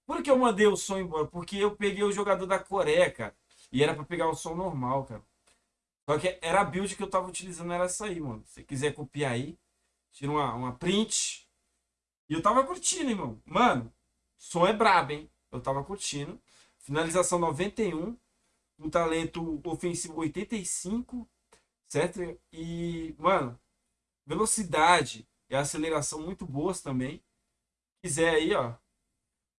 Por que eu mandei o som embora? Porque eu peguei o jogador da Coreia, cara. E era pra pegar o som normal, cara. Só que era a build que eu tava utilizando, era essa aí, mano. Se você quiser copiar aí, tira uma, uma print. E eu tava curtindo, irmão. Mano, som é brabo, hein? Eu tava curtindo. Finalização 91. Um talento ofensivo 85. Certo? E, mano, velocidade e aceleração muito boas também. Quiser aí, ó.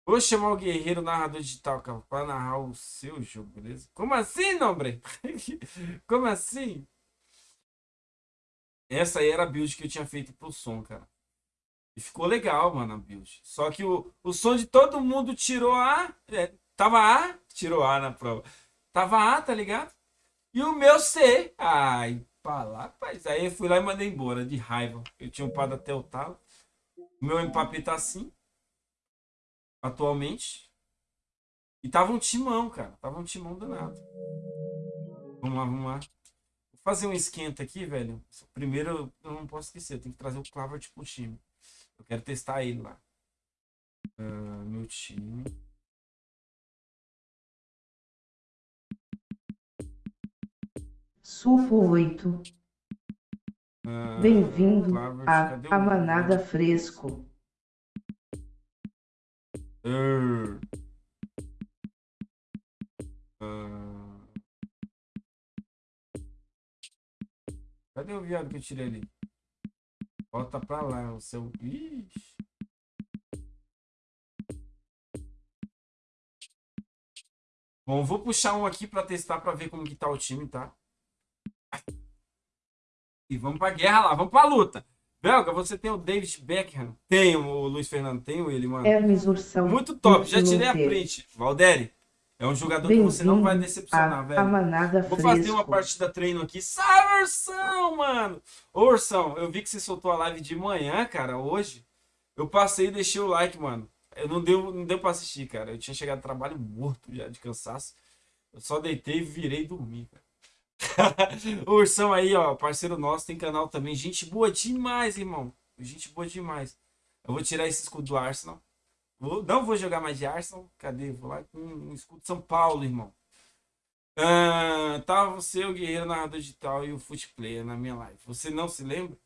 Vou chamar o guerreiro narrador digital, cara, pra narrar o seu jogo, beleza? Como assim, Nombre? Como assim? Essa aí era a build que eu tinha feito pro som, cara. E ficou legal, mano, a build. Só que o, o som de todo mundo tirou A. é, tava A, tirou A na prova. Tava A, tá ligado? E o meu C. Ai, pra lá, rapaz. Aí eu fui lá e mandei embora, de raiva. Eu tinha upado até o talo. O meu Mbappé tá assim. Atualmente. E tava um timão, cara. Tava um timão danado. Vamos lá, vamos lá. Fazer um esquenta aqui, velho. Primeiro, eu não posso esquecer. Eu tenho que trazer o Clavert pro time. Eu quero testar ele lá. Ah, meu time. Sulfo 8. Ah, Bem-vindo a A Manada Fresco. Err. Ah. Cadê o viado que eu tirei ali? Volta pra lá, o seu. Ixi. Bom, vou puxar um aqui pra testar pra ver como que tá o time, tá? E vamos pra guerra lá, vamos pra luta. Belga, você tem o David Beckham? Tenho, o Luiz Fernando, tenho ele, mano. Hermes Ursão. Muito top, já tirei a print. Valderi, é um jogador que você não vai decepcionar, velho. Vou fazer uma partida treino aqui. Sai, Ursão, mano! Ô, Ursão, eu vi que você soltou a live de manhã, cara, hoje. Eu passei e deixei o like, mano. Eu não deu, não deu pra assistir, cara. Eu tinha chegado do trabalho morto já, de cansaço. Eu só deitei e virei dormir, cara. o Ursão aí, ó, parceiro nosso, tem canal também. Gente boa demais, irmão. Gente boa demais. Eu vou tirar esse escudo do Arsenal. Vou- não vou jogar mais de Arsenal. Cadê? Vou lá com um escudo São Paulo, irmão. Ah, você, o Guerreiro Narrador Digital e o Foot Player na minha live. Você não se lembra?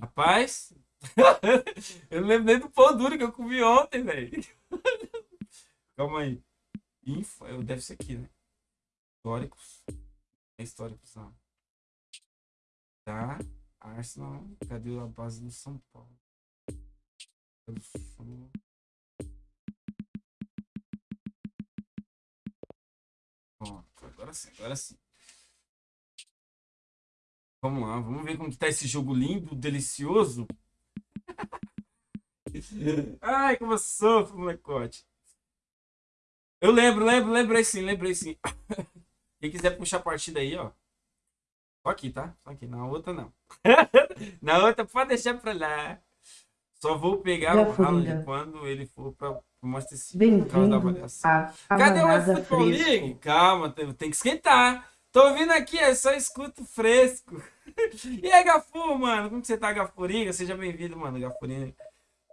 Rapaz, eu não lembro nem do pão duro que eu comi ontem, velho. Calma aí. Info, eu- deve ser aqui, né? Históricos. É históricos, não. Tá. Arsenal. Cadê a base do São Paulo? Ó, agora sim, agora sim. Vamos lá, vamos ver como que tá esse jogo lindo, delicioso. Ai, como eu sofro, molecote. Eu lembro, lembro, lembrei sim, lembrei sim. Quem quiser puxar a partida aí, ó. Só aqui, tá? Só aqui, na outra não. na outra pode deixar pra lá. Só vou pegar Já o Haaland quando ele for o Manchester City. por causa da avaliação. Cadê o Manada eFootball League? Calma, tem, que esquentar. Tô ouvindo aqui, é só escuto fresco. E aí, Gafu, mano? Como que você tá, Gafuriga? Seja bem-vindo, mano. Gafurinha,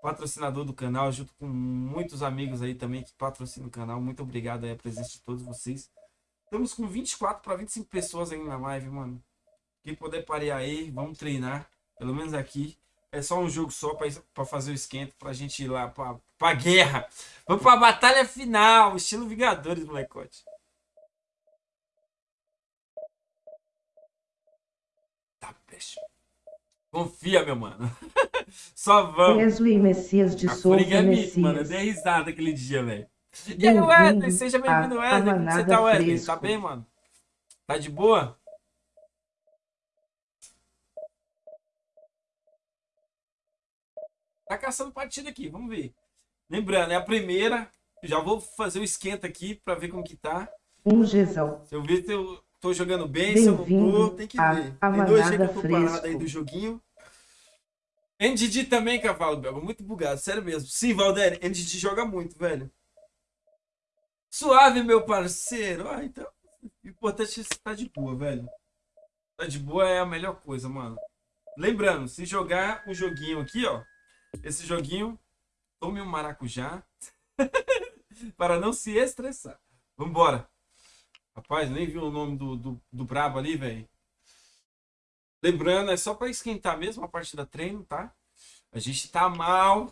patrocinador do canal, junto com muitos amigos aí também que patrocinam o canal. Muito obrigado aí a presença de todos vocês. Estamos com 24 para 25 pessoas aí na live, mano. Quem puder parear aí, vamos treinar. Pelo menos aqui. É só um jogo só para fazer o esquenta, pra gente ir lá pra, pra guerra. Vamos pra batalha final, estilo Vingadores, molecote. Tá, peixe. Confia, meu mano. Só vamos. Wesley Messias de A Souza é mito, mano. Eu Messias. dei risada aquele dia, velho. E aí, Wesley? Seja a- bem-vindo, a Wesley. Como você tá, Wesley? Fresco. Tá bem, mano? Tá de boa? Tá caçando partida aqui, vamos ver. Lembrando, é a primeira. Já vou fazer o esquenta aqui pra ver como que tá. Um Gesão. Se eu ver se eu tô jogando bem, se eu não tô, tem que ver. Tem dois dias que eu tô parado Fresco. aí do joguinho. NDD também, cavalo belga. Muito bugado, sério mesmo. Sim, Valdério, NDD joga muito, velho. Suave, meu parceiro. Ah, então. O importante é você tá de boa, velho. Tá de boa é a melhor coisa, mano. Lembrando, se jogar o joguinho aqui, ó. Esse joguinho, tome um maracujá. para não se estressar. Vambora. Rapaz, nem vi o nome do, do, do brabo ali, velho. Lembrando, é só pra esquentar mesmo a partida treino, tá? A gente tá mal.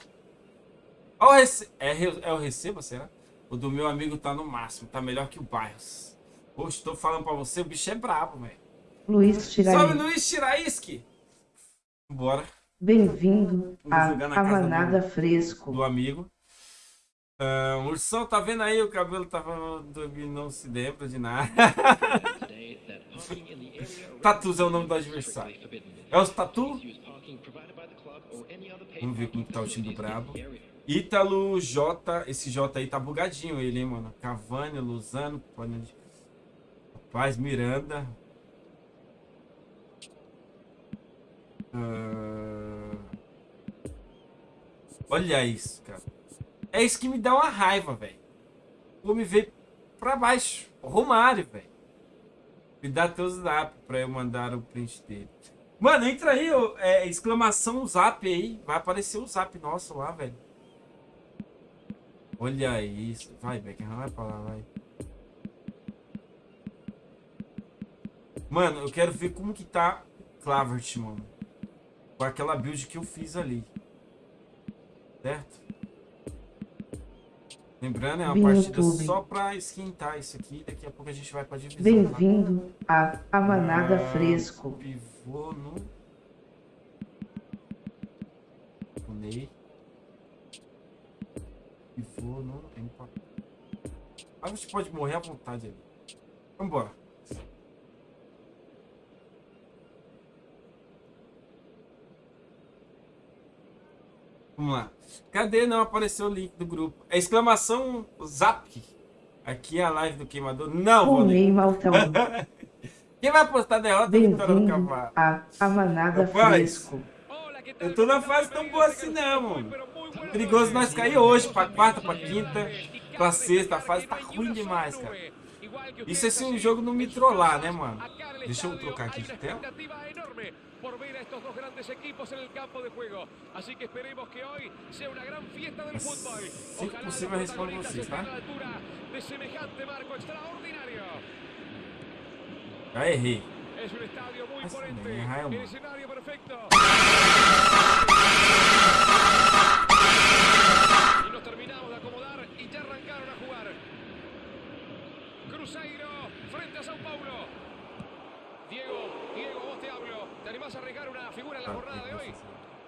Ó, rece... é, é o receba, será? O do meu amigo tá no máximo, tá melhor que o Bairros. Poxa, tô falando pra você, o bicho é brabo, velho. Luiz Sobe Tiraí. Luiz Tiraíski. Bora, Bem-vindo a, jogar na a casa Manada Fresco. do amigo. Ah, o Ursão, tá vendo aí? O cabelo tava dormindo, não se lembra de nada. Tatus é o nome do adversário. É os Tatu? Vamos ver como tá o time do Brabo. Ítalo, J. Esse J aí tá bugadinho ele, hein, mano. Cavani, Luzano. Paz Miranda. Ah, Olha isso, cara. É isso que me dá uma raiva, velho. Vou me ver pra baixo. Romário, velho. Me dá teu zap pra eu mandar o print dele. Mano, entra aí, é, exclamação zap aí. Vai aparecer o zap nosso lá, velho. Olha isso. Vai, Beckham, vai pra lá, vai. Mano, eu quero ver como que tá Clavert, mano. Com aquela build que eu fiz ali. Certo? Lembrando, é uma partida YouTube. só pra esquentar isso aqui. Daqui a pouco a gente vai pra divisão. Bem-vindo a A Manada Ah, Fresco. Pivô no. O Ney. Pivô no. Ah, você pode morrer à vontade ali. Vambora. Vamos lá. Cadê? Não apareceu o link do grupo. É exclamação zap. Aqui é a live do queimador. Não. Ney Maltão. Quem vai postar derrota e vitória do cavalo? a Manada Fresco. Eu tô na fase tão boa assim não, mano. Perigoso nós cair hoje, pra quarta, pra quinta, pra sexta. A fase tá ruim demais, cara. Isso é se o jogo não me trollar, né, mano? Deixa eu trocar aqui de tela. Por ver a estos dos grandes equipos en el campo de juego. Así que esperemos que hoy sea una gran fiesta del fútbol. Eu respondo vocês, tá? a la altura de semejante marco extraordinario. Es un estadio muy imponente. El escenario perfecto. Y nos terminamos de acomodar y ya arrancaron a jugar. Cruzeiro frente a Sao Paulo. Diego, Diego, vos te hablo. ¿Te animás a arriesgar una figura en la jornada de hoy?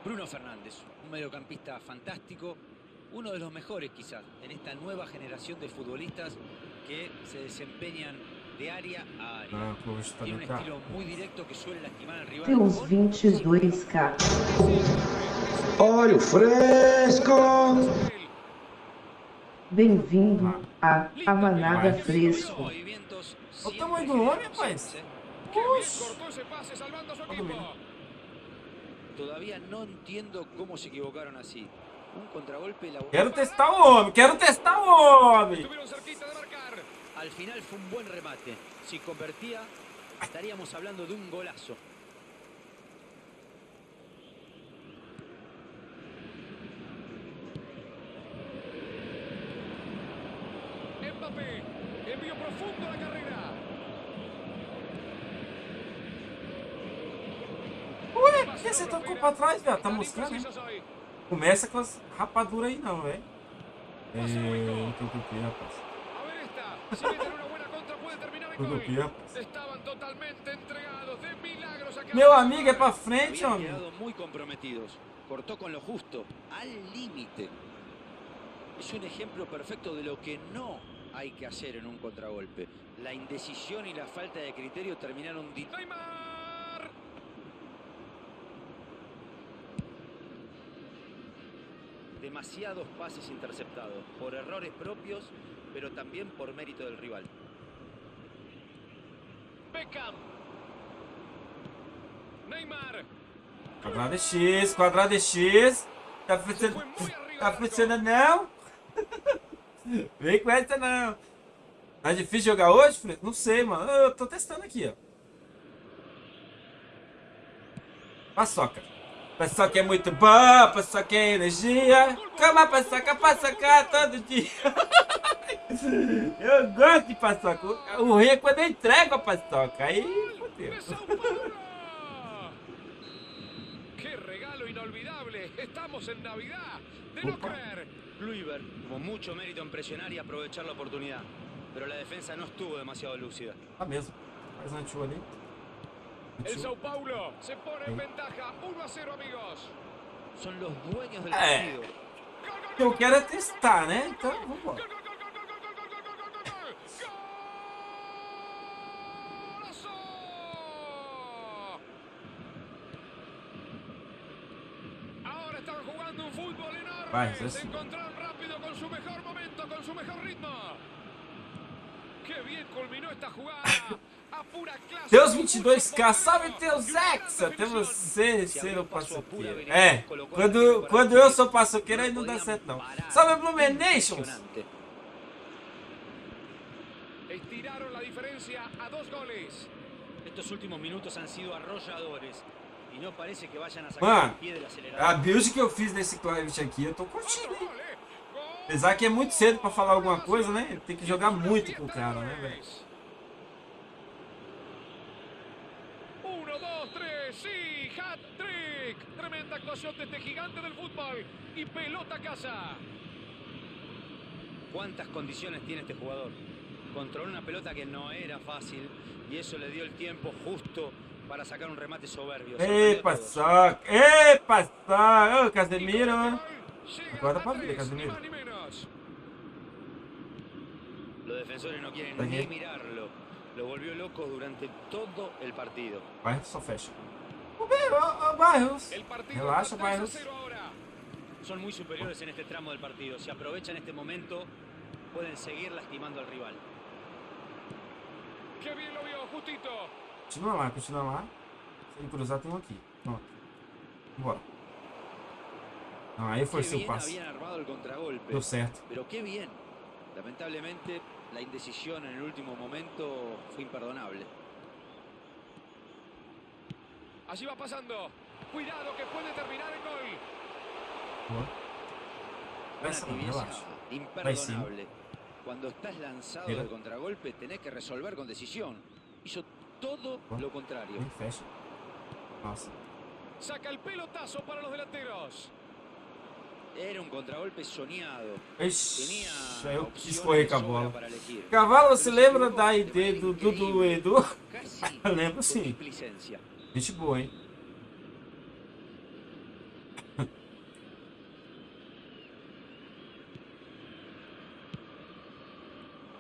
Bruno Fernández, un mediocampista fantástico, uno de los mejores quizás en esta nueva generación de futbolistas que se desempeñan de área a área. Ah, Tiene un estilo muy directo que suele lastimar al rival. Tem uns con 22k. Óleo fresco! Bem-vindo a A Manada Fresco. Olha o tamanho siempre do homem, generosos, rapaz. Cortó ese pase salvando a su o equipo. Todavía no entiendo cómo se equivocaron así. Un contragolpe homem, quero testar o homem. Estuvieron cerquita de marcar. Al final fue un buen remate. Si convertía, estaríamos hablando de un golazo. Que você tocou pra trás, velho? Tá hein? Hoy. Começa com as rapaduras aí não, velho. Eita, o que rapaz? A ver esta. Si meten una buena contra puede terminar en O que rapaz? Estaban totalmente entregados. De milagros acá. Meu amigo, é pra frente, homem. quedado muy comprometidos. Cortó con lo justo, al límite. Es un ejemplo perfecto de lo que no hay que hacer en un contragolpe. La indecisión y la falta de criterio terminaron di- Neymar. Demasiados pases interceptados por errores propios, pero también por mérito del rival. Beckham. Neymar. Quadrado é X, quadrado é X. Tá funcionando, tá funcionando não? Vem com essa não. Tá difícil jogar hoje, Fred? Não sei, mano. Eu tô testando aqui, ó. Paçoca. Paçoca é muito boa, paçoca é energia. Cama paçoca, paçoca todo dia. Eu gosto de paçoca. O- ruim é quando eu entrego a paçoca. Aí, fodeu. ¡Qué regalo inolvidable! Estamos en Navidad. De no creer. Kluivert tuvo mucho mérito en presionar y aprovechar la oportunidad, pero la defensa no estuvo demasiado lúcida. Tá mesmo. Faz um ali. El Sao Paulo se pone en ventaja 1 a 0, amigos. Son los dueños del partido. Giochiare testane, eh? un po'. Vai, se encontraron rápido con su mejor momento, con su mejor ritmo. Qué bien culminó esta jugada. Teus con 22k, mucho salve teus ex, até você Se ser o paçoqueiro. É, quando, quando eu sou paçoqueiro aí não dá certo não. Salve Blumenations! Estiraron la diferencia a dos goles. Estos últimos minutos han sido arrolladores y no parece que vayan a sacar Mano, pie del acelerador. A build que eu fiz nesse Clive aqui, eu tô curtindo, hein? Apesar que é muito cedo pra falar alguma coisa, né? Tem que jogar muito com o cara, né, velho? Actuación de este gigante del fútbol. Y pelota a casa. ¿Cuántas condiciones tiene este jugador? Controló una pelota que no era fácil y eso le dio el tiempo justo para sacar un remate soberbio. Epa, saca! Epa, saca! Ô, Casemiro! El pra vida, hat-trick, Casemiro. Los defensores no quieren ni mirarlo. Lo volvió loco durante todo el partido. Vai, só fecha. Partido Relaxa, está 3 a Barros. 0 ahora. Son muy superiores en este tramo del partido. Si aprovechan este momento, pueden seguir lastimando al rival. Qué bien lo vio, justito. Continua lá, continua lá. Se ele cruzar, tem um aqui. Pronto. Bora. Não, aí passe. el contragolpe. Deu certo. Pero qué bien. Lamentablemente, la indecisión en el último momento fue imperdonable. Allí va pasando. Cuidado que puede terminar en gol. Não, tibieza imperdonable. Cuando estás lanzado de contragolpe, tenés que resolver con decisión. Hizo todo lo contrario. Saca el pelotazo para los delanteros. Era un contragolpe soñado. Tenía eu quis correr com a bola. Cavalo, se lembra da de ID manera do, do, Edu? Lembro sim. Gente boa, hein?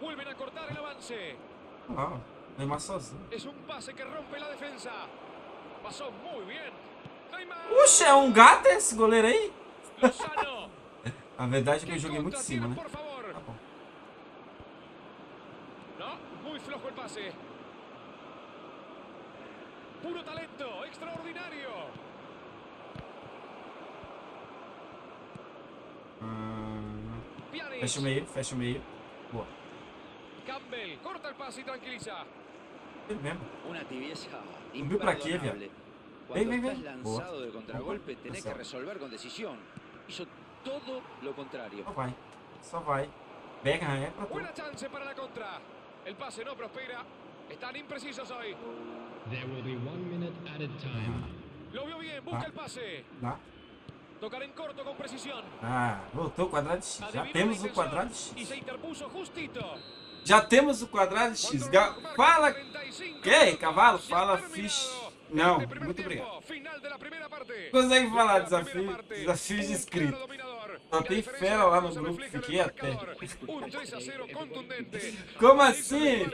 Vuelven a cortar el avance. Ó, Neymar sozinho. Es un pase que rompe la defensa. Pasó muy bien. Neymar. Puxa, é um gato esse goleiro aí? A verdade é que eu ¿Qué joguei muito em cima, né? Tá bom. No, muy flojo el pase. Puro talento, extraordinario. Hum, Pjanic. fecha o meio, fecha o meio. Boa. Campbell corta el pase y tranquiliza. Ele mesmo. Una tibieza pra quê, imperdonable. Cuando Ven, ven, estás ven. lanzado Boa. de contragolpe, Boa. tenés Tá que resolver con decisión. Hizo todo lo contrario. Só vai. Só vai. Beckham é pra tu. Buena chance para la contra. El pase no prospera. Están imprecisos hoy. There will be one minute added time. Lo vio bien, busca Ah. el pase. Dá. Tocar en corto con precisión. Ah, voltou o quadrado de X. Já temos o quadrado X. se interpuso justito. Já temos o quadrado de X. Ga- Fala. 45 Que, cavalo? Fala, fish. Não, muito obrigado. Consegue falar La desafio, desafios de un inscrito. La tem fera lá no grupo, fiquei até. marcador. Un 3 a 0 contundente. Como assim,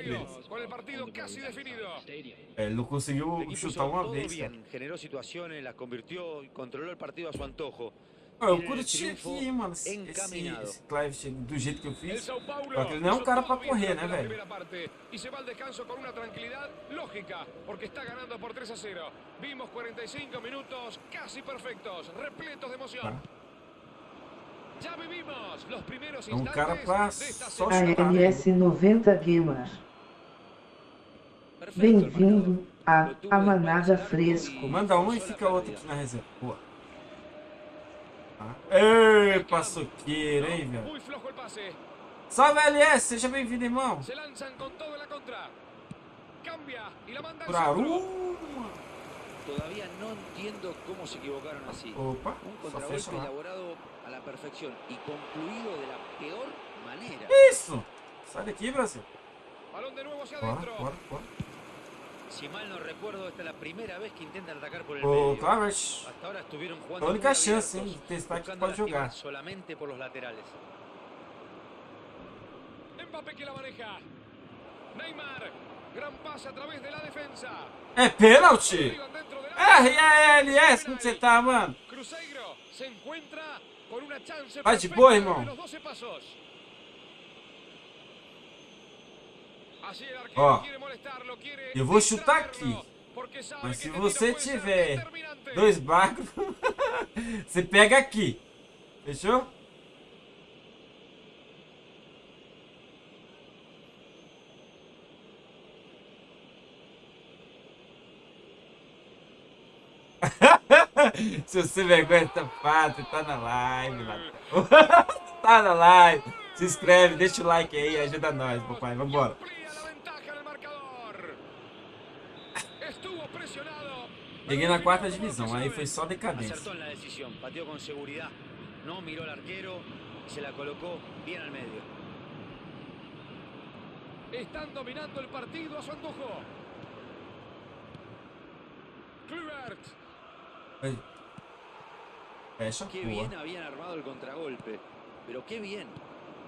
ele não conseguiu chutar uma vez, cara. Pô, eu curti aqui, mano, esse, esse, Clive do jeito que eu fiz. Só que ele não é um cara pra correr, né, velho? primera parte y se va al descanso con una tranquilidad lógica porque está ganando por 3 a 0. Vimos 45 minutos casi perfectos, repletos de emoción. Tá. Ya vivimos los primeros É um cara pra só segunda chutar. AMS 90 Gamer. Bem-vindo a Amanada Fresco. Manda um e fica outro aqui na reserva. Boa. Tá. Ei, paçoqueiro, hein, velho. Salve, LS, seja bem-vindo, irmão. Centro. uma. Todavía no entiendo cómo se equivocaron así. Opa, Un só contragolpe fecha lá. elaborado a la perfección y concluido de la peor manera. Isso! Sai daqui, Brasil. Balón de nuevo hacia. Si mal no recuerdo, esta es la primera vez que intentan atacar por el medio. Hasta ahora estuvieron a jugando única chance, hein, de que buscando pode jogar. solamente por los laterales. Mbappé que la maneja. Neymar. Gran pase a través de la defensa. É pênalti? RLS, você tá, mano? Cruzeiro se encuentra Vai de boa, irmão. los 12 pasos. Allí el arquero Ó, eu vou chutar aqui. Mas se você tiver dois barcos, você pega aqui. Fechou? Se você vergonha essa fácil, tá na live, Latão. tá na live. Se inscreve, deixa o like aí, ajuda nós, papai. Vambora. El. Cheguei na quarta divisão, aí foi só decadência. pateó con seguridad, no miró al arquero, se la colocó bien al medio. Están dominando el partido a su antojo. Kluivert. Aí. Fecha, Qué boa. bien habían armado el contragolpe, pero qué bien.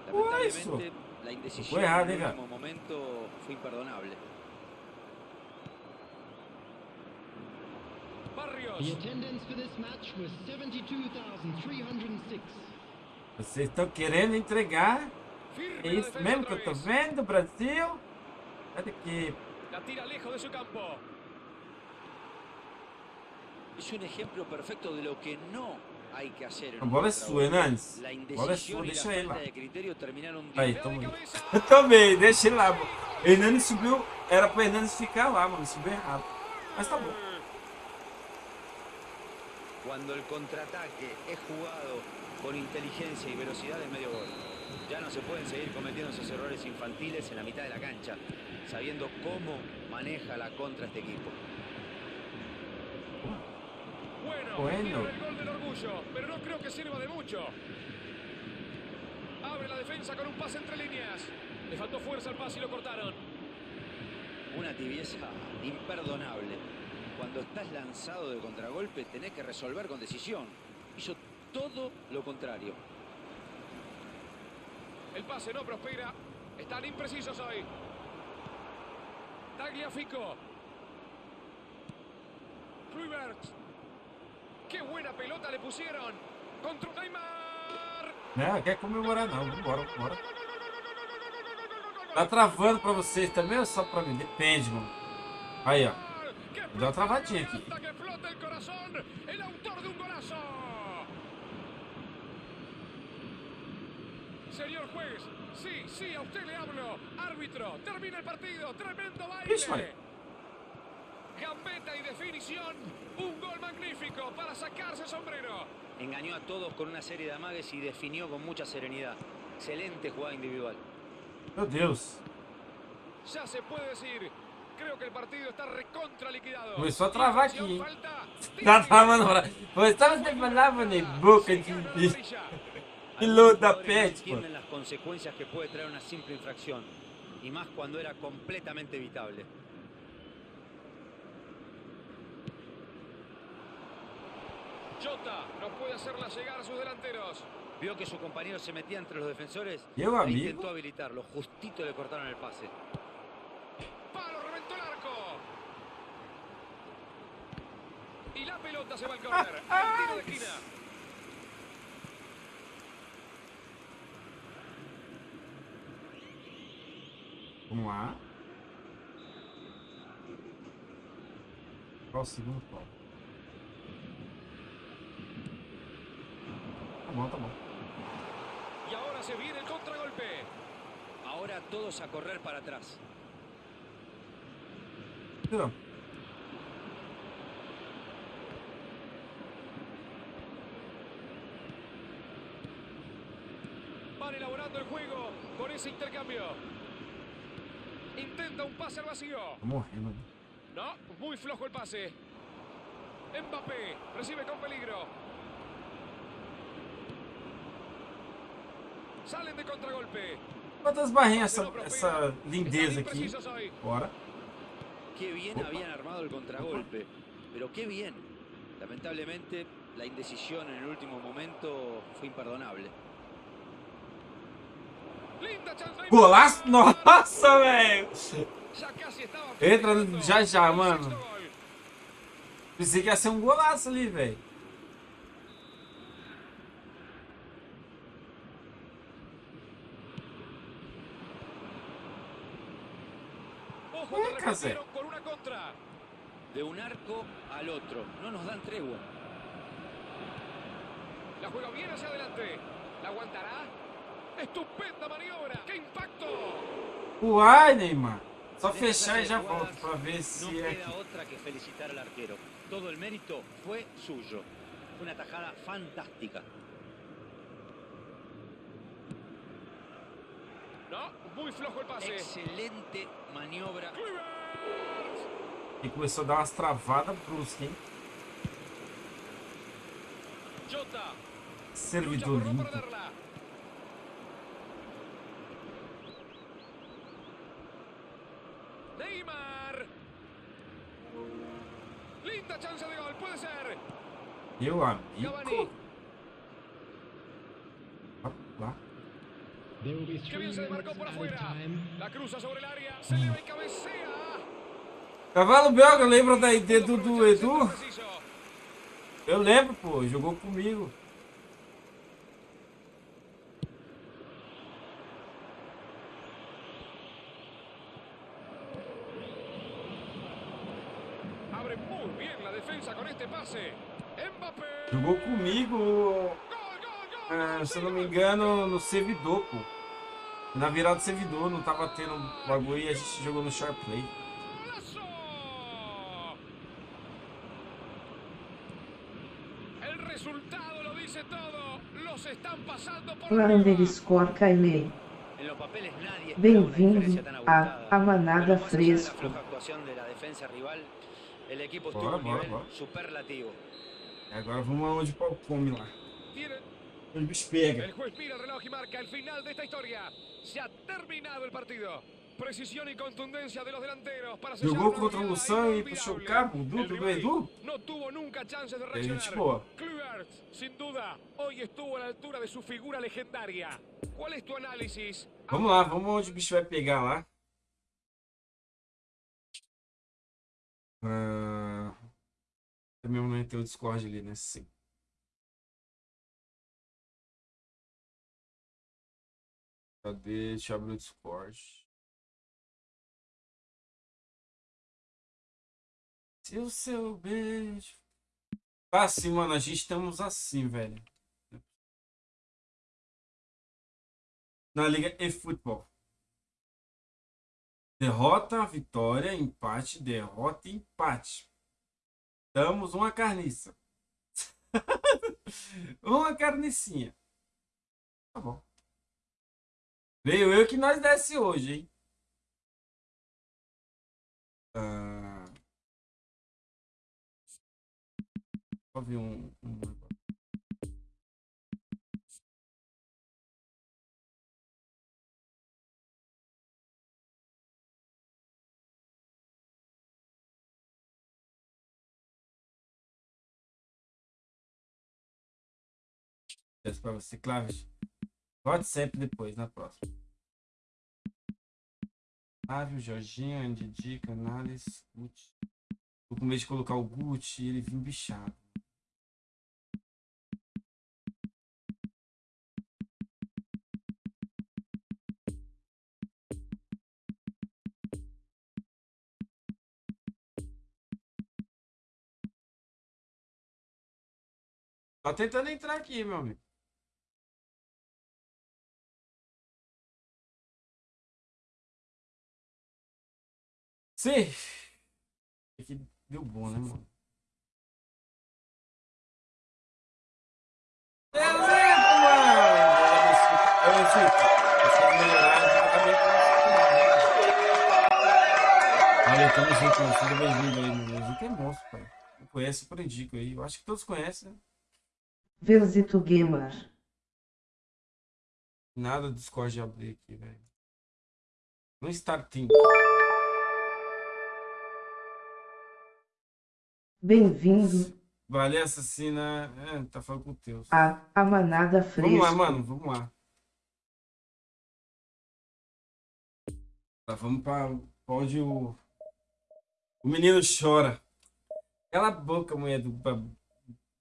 Lamentablemente, la indecisión en el diga. último momento fue imperdonable. Barrios. The attendance for this match was 72,306. Vocês estão querendo entregar? É isso mesmo que eu tô vendo, Brasil? Cadê que La tira lejos de su campo. Es un ejemplo perfecto de lo que no hay que hacer en A. La A é indecisión sua, y la deixa ele lá. Aí, tamo. Eu também, deixa ele lá. pô. Hernandes subiu, era pro Hernandes ficar lá, mano. Subiu errado. Mas tá bom. Cuando el contraataque es jugado con inteligencia y velocidad es medio gol. Ya no se pueden seguir cometiendo esos errores infantiles en la mitad de la cancha, sabiendo cómo maneja la contra este equipo. Bueno, Bueno. tiene el gol del orgullo, pero no creo que sirva de mucho. Abre la defensa con un pase entre líneas. Le faltó fuerza al pase y lo cortaron. Una tibieza imperdonable. Cuando estás lanzado de contragolpe tenés que resolver con decisión. Hizo todo lo contrario. El pase no prospera. Están imprecisos hoy. Tagliafico. Kluivert. ¡Qué buena pelota le pusieron! ¡Contra Neymar! Não, quer comemorar não. Vambora, vambora. Tá travando pra vocês também ou só pra mim? Depende, mano. Aí, ó. ¡Qué Dá uma travadinha aqui. Señor juez, sí, sí, a usted le hablo. Árbitro, termina el partido. Tremendo baile. Gambeta y definición. Un gol magnífico para sacarse el sombrero. Engañó a todos con una serie de amagues y definió con mucha serenidad. Excelente jugada individual. Meu Deus. Ya se puede decir. Creo que el partido está recontra liquidado. Começou a travar aqui. Tá travando pra... Você tava sem palavra nem boca de. Piloto da pet, pô. entienden las consecuencias que puede traer una simple infracción. Y más cuando era completamente evitable. Jota no puede hacerla llegar a sus delanteros. Vio que su compañero se metía entre los defensores Meu e intentó habilitarlo. Justito le cortaron el pase. Palo, reventó el arco. Y la pelota se va al córner. El tiro de esquina. Vamos lá. Qual o segundo pau? Y ahora se viene el contragolpe. Ahora todos a correr para atrás. Viu? Van elaborando el juego con ese intercambio. Intenta un pase al vacío. No, muy flojo el pase. Mbappé recibe con peligro. Quantas barrinhas essa, essa lindeza aqui? Bora. Qué bien habían armado el contragolpe. Pero qué bien. Lamentablemente, la indecisión en el último momento fue imperdonable. Golaço? Nossa, velho! Entra já já, mano. Pensei que ia ser um golaço ali, velho. Con una contra. De un arco al otro. No nos dan tregua. La juega bien hacia adelante. ¿La aguantará? Estupenda maniobra. ¡Qué impacto! Uai, Neymar. Só fechar e já volto pra ver No se é queda aqui. otra que felicitar al arquero. Todo el mérito fue suyo. Fue una tajada fantástica. No, muy flojo el pase. Excelente maniobra. E começou a dar umas travadas bruscas, hein? Jota. Servidor limpo. Neymar. Linda chance de gol, puede ser. Meu amigo. Lá. Three bien se demarcó por afuera. time. La cruza sobre el área. Se le va y cabecea. Cavalo belga, lembra da ID do, do Edu? Eu lembro, pô. Jogou comigo. Jogou comigo, gol, se não me engano, no servidor, pô. Na virada do servidor, não tava tendo bagulho e a gente jogou no Sharp Play. ¡Golazo! El resultado lo dice todo. Los están pasando por Lá arriba. underscore Kailey. En los papeles nadie espera una Bem-vindo a. A Manada Fresco. Bora, bora, bora. superlativo. Agora vamos aonde o pau come lá. O bicho pega. El juez mira el reloj y marca el final de esta historia. Se ha terminado el partido. Precisión y contundencia de los delanteros para Jogou contra o Lução e puxou o cabo, o do rival Edu. No tuvo nunca chances de É gente reaccionar. boa. Kluivert, sin duda, hoy estuvo la altura de su figura legendaria. ¿Cuál es tu análisis? Vamos lá, vamos onde o bicho vai pegar lá. Ah, também não tem o Discord ali, né? Sim. Cadê? Deixa eu abrir o Discord. Se o seu beijo. Tá assim, mano. A gente estamos assim, velho. Na Liga e Futebol. Derrota, vitória, empate, derrota, empate. Damos uma carniça. uma carnicinha. Tá bom. Veio eu que nós desce hoje, hein? Ah... Só vi um, um... Peço pra você, Claves. Vote sempre depois, na próxima. Flávio, Jorginho, Andy Dica, análise, Gucci. Tô com medo de colocar o Gucci e ele vir bichado. Tá tentando entrar aqui, meu amigo. Sim. Aqui deu bom, né, mano? Exato, mano! Eu, Chico, essa melhorada tá bem Valeu, tamo junto, mano. Seja bem-vindo aí. O Zico é monstro, pai. Conhece, por indico aí. Eu acho que todos conhecem, né? Verzito Gamer. Nada do Discord de abrir aqui, velho. No starting. Bem-vindo Vale assassina. É, tá falando com o Teus. a A Manada Vamos lá, mano. Vamos lá. Tá, vamos pra pra onde o. O menino chora. Cala a boca, mulher do,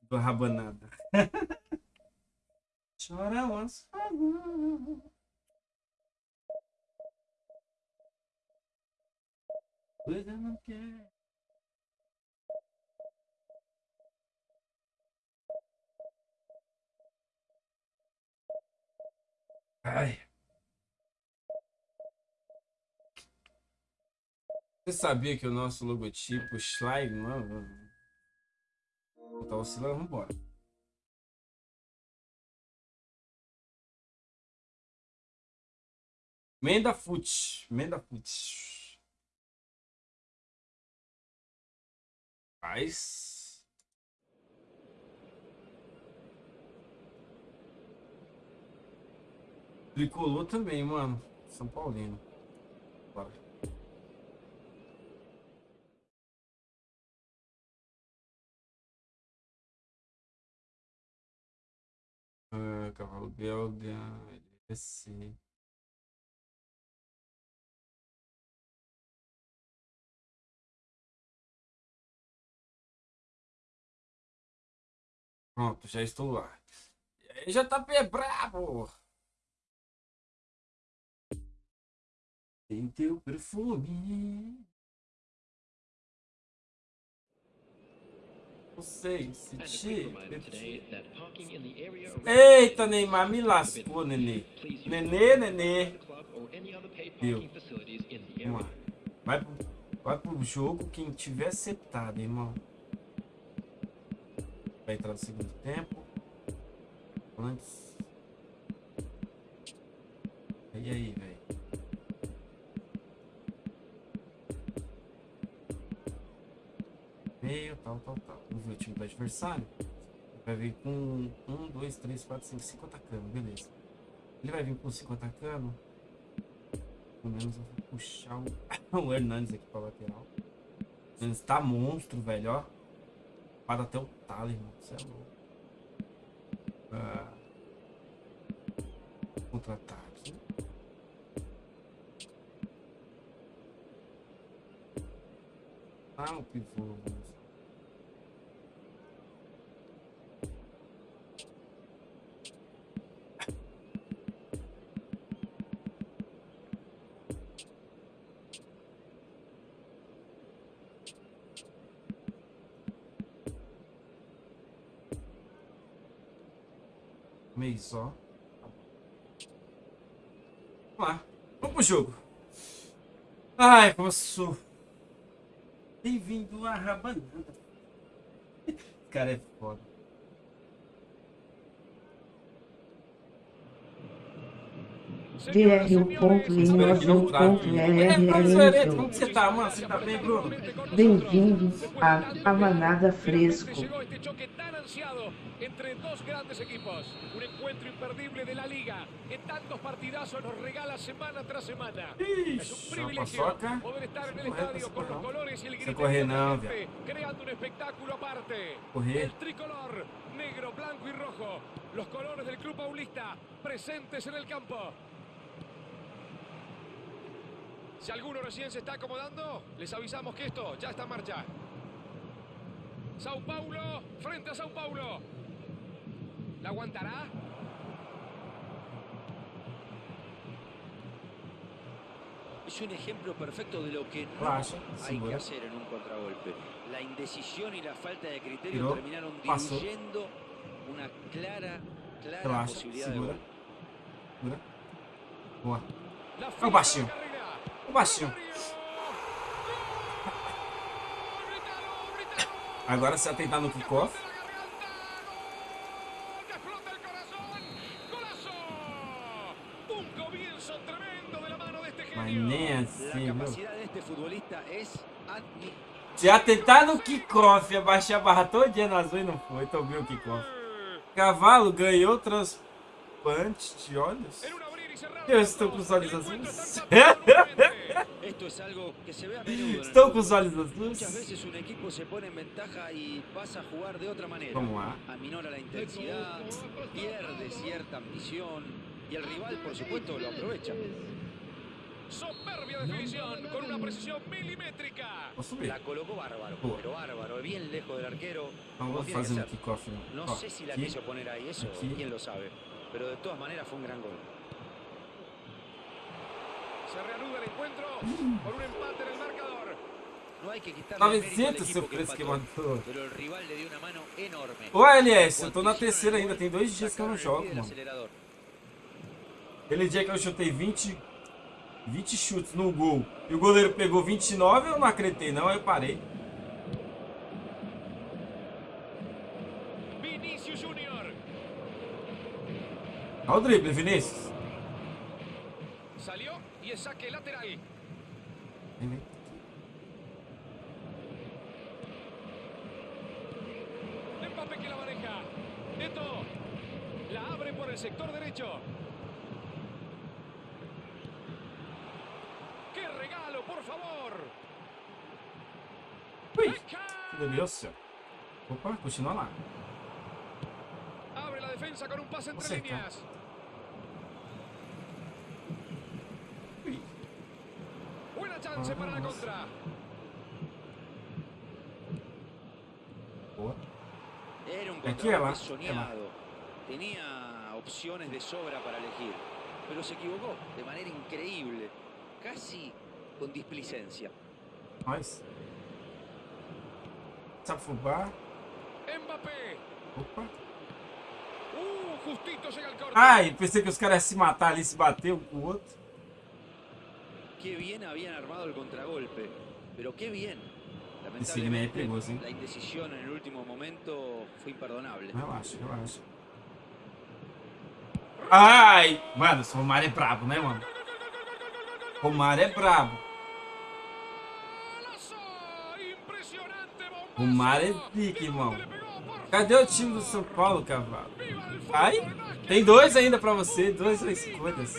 do rabanada. chora once. Coisa não quer. Ai. Você sabia que o nosso logotipo slime, mano? Tá oscilando, vambora. Menda Foot. Menda Foot. Faz. Tricolor também, mano. São Paulino. Bora. Ah, cavalo belga. LSC. Pronto, já estou lá. E aí, JP é Tem teu perfume. Não sei se te. Eita, Neymar, me lascou, nenê. Nenê, nenê. the Vamos lá. Vai pro, vai pro jogo quem tiver setado, irmão. Vai entrar no segundo tempo. Antes. E aí, velho? Meio, tal, tal, tal. Vamos ver o time do adversário. Vai vir com 1, 2, 3, 4, 5, 5 atacando, beleza. Ele vai vir com 5 atacando. Pelo menos eu vou puxar o, o Hernandes aqui pra lateral. O Hernandes tá monstro, velho, ó. Para até o talo, irmão. Você é louco. Ah. Contra-ataque. Ah, o pivô. Meio só. Vamos lá. Vamos pro jogo. Ai, posso. Bem-vindo à rabanada. Cara é foda. DR1.linho.rrl. Como que você tá, mano? Você tá bem, Bruno? Bem-vindos a Amanada Fresco. Entre dos grandes equipos. Un encuentro imperdible de la liga que tantos partidazos nos regala semana tras semana. Es un privilegio poder estar en el Correr, estadio con los não. colores y el correr de creando un espectáculo aparte. Correr. El tricolor, negro, blanco y rojo. Los colores del club paulista presentes en el campo. Si alguno recién se está acomodando, les avisamos que esto ya está en marcha. Sao Paulo, frente a Sao Paulo. ¿La aguantará? Es un ejemplo perfecto de lo que no Relaxa, hay que hacer en un contragolpe. La indecisión y la falta de criterio terminaron diluyendo una clara, clara posibilidad de gol. Boa. La o baixinho. grítalo. Agora se atentar no kickoff. Mano Mas nem assim, viu? admirable. Se atentar no kickoff, abaixar a barra todinha no azul e não foi, então viu o kickoff. Cavalo ganhou transplante de olhos. Eu estou com os olhos azuis. Esto es algo que se ve a menudo. Estou com fútbol. os olhos Muchas veces un equipo se pone en ventaja y pasa a jugar de otra manera. Vamos lá. Aminora la intensidad, pierde cierta ambición y el rival, por supuesto, lo aprovecha. Soberbia definición con una precisión milimétrica. La colocó bárbaro, pero bárbaro, bien lejos del arquero. No Ó, sé si la quiso poner ahí, eso quién lo sabe. Pero de todas maneras fue un gran gol. Se reanuda el encuentro con un empate en el marcador. No hay que quitarle Tava isento seu preço que empató, matou. pero el rival le dio una mano enorme. Ô, LS, eu tô na terceira ainda, tem dois dias que eu não jogo, mano. Aquele dia que eu chutei 20, 20 chutes no gol e o goleiro pegou 29, eu não acreditei não, aí eu parei. Olha o drible, Vinícius. Derecho. ¡Qué regalo, por favor! Ui, do céu. Opa, continua lá. Abre la defensa con un pase entre Acerta. líneas. Ui. Buena chance para la contra. Boa. Era un soñado. Tenía opciones de sobra para elegir, pero se equivocó de manera increíble, casi con displicencia. Sabe fubar. Mbappé. Opa. Uh, justito llega el corte. Ai, pensei que os caras se matar ali, se bater um com o outro. Qué bien habían armado el contragolpe, pero qué bien. Esse game aí é Lamentablemente, perigoso, hein? la indecisión en el último momento fue imperdonable. Relaxa, relaxa. Ai! Mano, esse Romário é brabo, né, mano? Romário é brabo. Romário é pique, irmão. Cadê o time do São Paulo, cavalo? Ai, tem dois ainda pra você, dois a escolhas.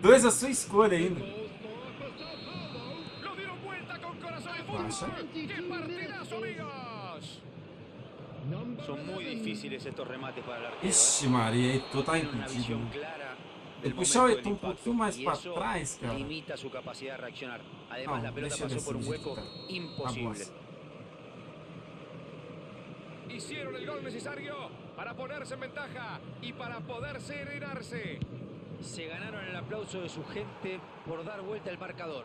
Dois a sua escolha ainda. Lo Son muy difíciles estos remates para el arquero. Ixi, Maria, tá impedido. Eu um pouquinho mais y pra eso trás, cara. limita su capacidad de reaccionar. Además, Não, la pelota pasó por un hueco imposible. Hicieron el gol necesario para ponerse en ventaja y para poder serenarse. Se ganaron el aplauso de su gente por dar vuelta el marcador.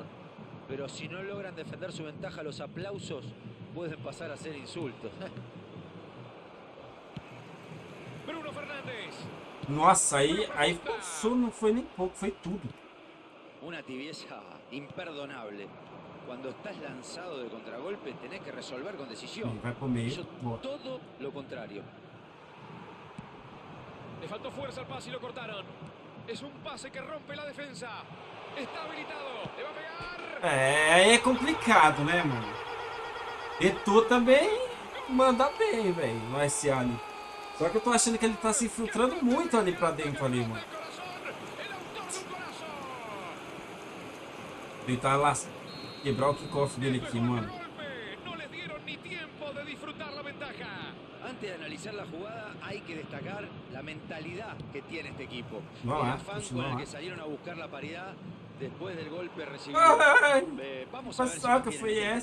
Pero si no logran defender su ventaja, los aplausos pueden pasar a ser insultos. Nossa, aí, aí passou, não foi nem pouco, foi tudo. Una tibieza imperdonable. Cuando estás lanzado de contragolpe, tenés que resolver con Ele decisión. vai pro meio. Boa. todo lo contrario. Le faltó fuerza al pase y lo cortaron. Es un pase que rompe la defensa. Está habilitado. Le va a pegar. É, é complicado, né, mano? Heitor também manda bem, velho, no SA ali. Só que eu tô achando que ele tá se infiltrando muito ali pra dentro ali, mano. Tentar lá quebrar o kickoff dele aqui, mano. Antes de analizar la jugada, hay que destacar la mentalidad que tiene este equipo. No, el ah, afán con no, el ah. que salieron a buscar la paridad después del golpe recibido. Ai, Eh, vamos a ver si ¿eh?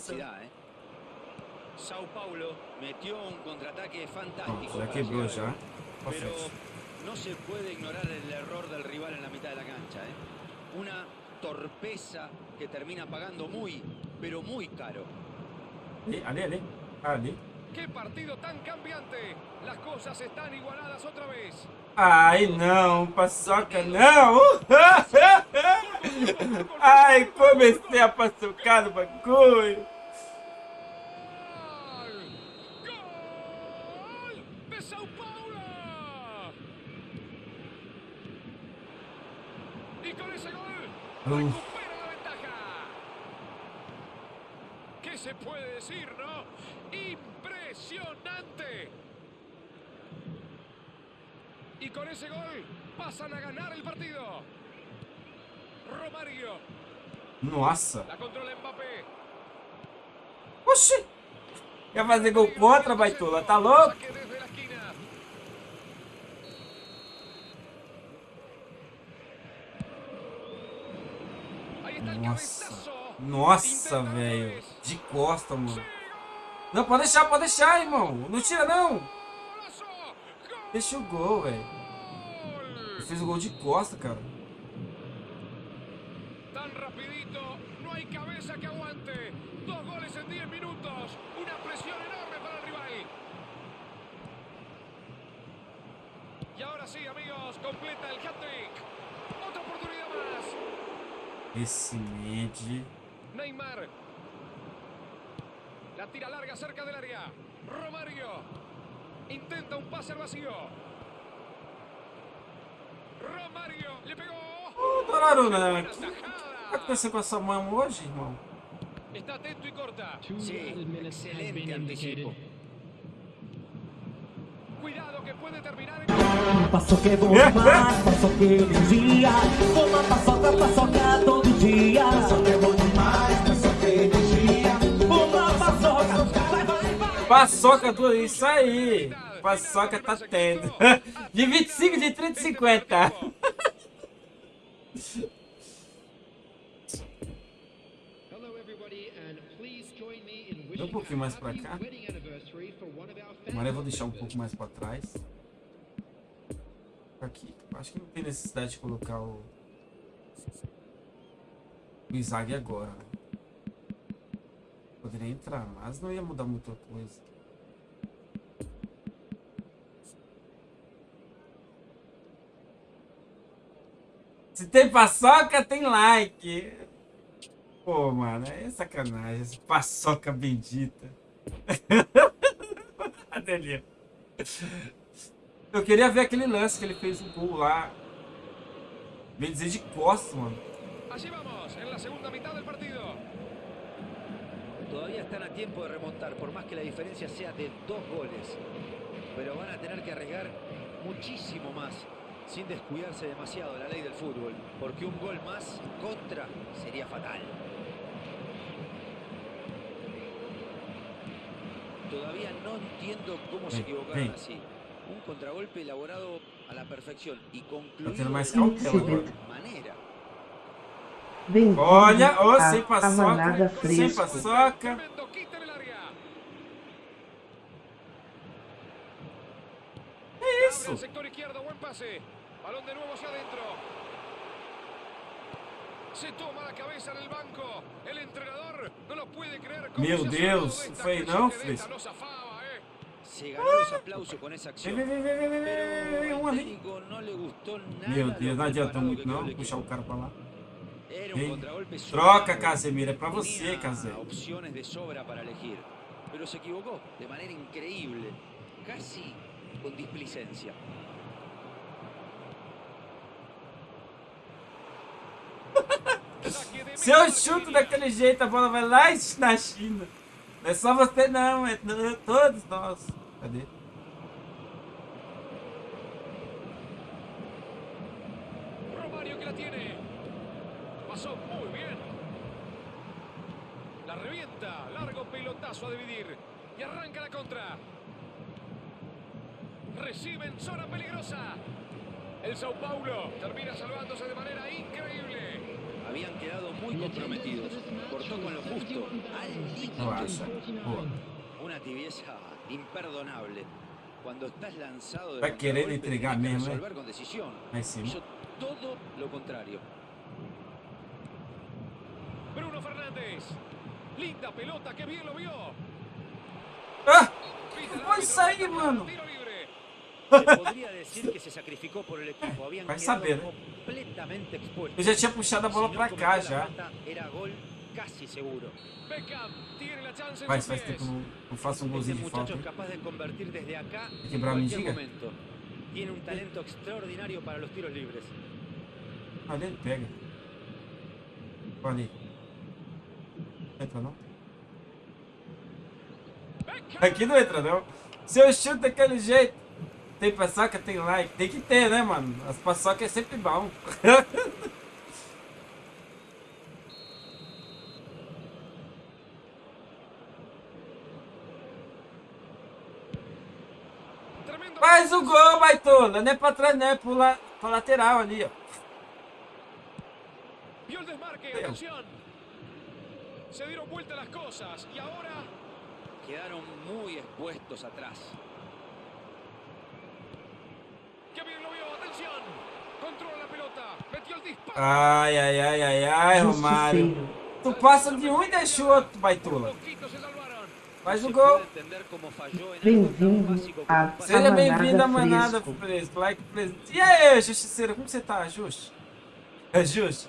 Sao Paulo metió un contraataque fantástico. Al já. gol. Pra Pero no se puede ignorar el error del rival en la mitad de la cancha. ¿eh? Una torpeza que termina pagando muy, pero muy caro. Ali, ali. Ali. ¡Qué partido tan cambiante! Las cosas están igualadas otra vez. Ai, não, paçoca não. Ai, comecei a paçocar no bagulho. ¡Gol! ¡Gol! ¡De Sao Paulo! Y con ese ventaja. ¿Qué se puede decir, no? ¡Impresionante! Y con ese gol pasan a ganar el partido. Romario, Nossa. la controla Mbappé. Oxi. Quer fazer gol contra, baitola? Tá louco? Nossa. Nossa, velho. De costa, mano. Não, pode deixar, pode deixar, irmão. Não tira, não. Deixa o gol, velho. Ele fez o gol de costa, cara. Tan rapidito no No hay cabeza que aguante. Dos goles en 10 minutos. Una presión enorme para el rival. Y ahora sí, amigos, completa el hat-trick. Otra oportunidad más. Esse Mendy. Neymar. La tira larga cerca del área. Romario. Intenta un pase al vacío. Romario. Le pegó. Ô, Donnarumma, Buena o que tá tajada. acontecendo com essa mão hoje, irmão? Está atento y corta. Been excelente anticipo. Cuidado que puede terminar en... Paçoca é bom demais, paçoca energia. Uma paçoca, paçoca todo dia. Paçoca é bom demais, paçoca energia. Uma paçoca, vai, vai, vai. Paçoca do. Isso aí! Paçoca tá tendo. De 25 de 30 e 50. Hello, everybody, and please join me in wishing um pouquinho mais pra cá. Agora eu vou deixar um pouco mais pra trás. Aqui. Acho que não tem necessidade de colocar o. O Izag agora. Poderia entrar, mas não ia mudar muita coisa. Se tem paçoca, tem like. Pô, mano, é sacanagem. Essa paçoca bendita. Adelia. Eu queria ver aquele lance que ele fez o gol lá. Bem dizer de costas, mano. Allí vamos, en la segunda mitad del partido. Todavía están a tiempo de remontar, por más que la diferencia sea de dos goles. Pero van a tener que arriesgar muchísimo más, sin descuidarse demasiado de la ley del fútbol, porque un gol más en contra sería fatal. Todavía no entiendo cómo se equivocaron así. Un contragolpe elaborado a la perfección y concluido tener más de la cautela mejor agora. manera. Bem-vindo Olha, ô, a, sem paçoca. Sem paçoca. Abre isso? el sector izquierdo, buen pase. Balón de nuevo hacia adentro. Se toma la cabeza en el banco. El entrenador no lo puede creer. cómo Meu Deus, foi não, eh. Se ganó los aplausos esa Vem, acción. vem, vem, vem, vem, vem, vem, um nada Meu Deus, não adianta muito não puxar o cara pra lá. Vem. Troca. Casemiro, é pra você, Casemiro. opciones de sobra para elegir, pero se equivocó de manera increíble, casi con displicencia. Saque de Se eu chuto daquele jeito, a bola vai lá na China. Não é só você não, é to- todos nós. Cadê? Que la revienta. Largo a dividir. Arranca contra. Recibe en zona peligrosa. El Sao Paulo termina salvándose de manera increíble. Habían quedado muy comprometidos, cortó con lo justo, al. Una tibieza imperdonable. Cuando estás lanzado de Vai querer contragolpe, entregar mesmo, resolver con decisión. Hizo todo lo contrario. Bruno Fernández. Linda pelota, que bien lo vio. Ah! Aí, marca mano. Vai saber, né? Eu já tinha puxado a bola pra cá já. falta, Era gol casi seguro. Beckham tiene la chance en Faz, tempo que eu não, faço um golzinho de falta. muchacho es capaz de convertir desde acá en quebrar giga. momento. Tiene un talento extraordinario para los tiros libres. Ali ele pega. Ali. Entra não? Aqui não entra não. Se eu chuto daquele jeito. Tem paçoca, tem like. Tem que ter, né, mano? As paçocas é sempre bom. Faz o gol, baitola. Não é pra trás, não. É pro, la... pra lateral ali, ó. Vio el desmarque, atención. Se dieron vuelta las cosas y ahora Quedaron muy expuestos atrás. que bien lo vio, atención. Controla la pelota, metió el disparo. Ai, ai, ai, ai, ai, Romário. Justiceiro. Tu passa de um e deixa o outro, baitola. Faz o gol. tan Bem-vindo a. Seja bem-vindo à Manada Fresco. Like Fresco. E aí, Justiceira, como você tá, Justi? É Justi?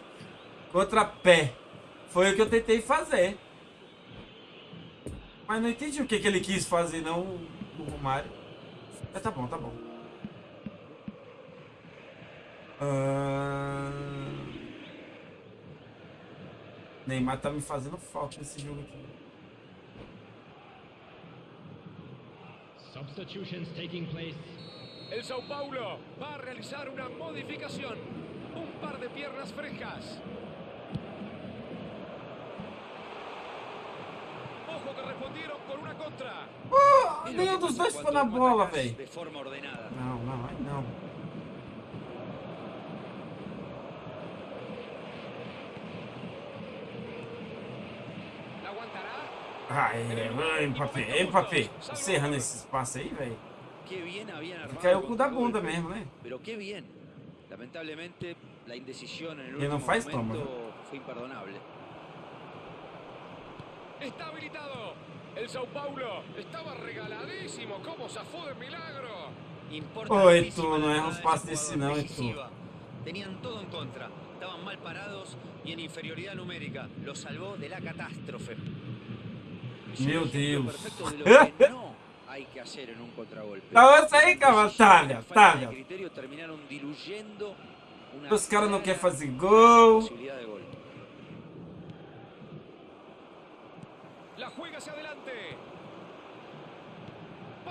Contra pé. Foi o que eu tentei fazer. Mas não entendi o que, que ele quis fazer, não, o Romário. Mas tá bom, tá bom. Neymar tá me fazendo falta nesse jogo aqui. Substitutions taking place. El Sao Paulo va a realizar una modificación. Un par de piernas frescas. Ojo que respondieron con una contra. Lo nenhum dos dois foi na bola, velho. De forma ordenada. Não, não, não. ¿La aguantará? Ai, Mbappé, Mbappé. Encerrando esse espaço aí, velho. Caiu o cu da bunda mesmo, né? Pero qué bien. Lamentablemente, la indecisión en el Que no último faz toma, fue imperdonable. Está habilitado. El Sao Paulo estaba regaladísimo. ¿Cómo zafó de milagro? Oi, tu, não erra passes ese desse não, tu. Tenían todo en contra. Estaban mal parados y en inferioridad numérica. Lo salvó de la catástrofe. Meu Deus. você aí, cara, Decisión y talha, la falta de talha. criterio terminaron diluyendo una Os caras não querem fazer gol.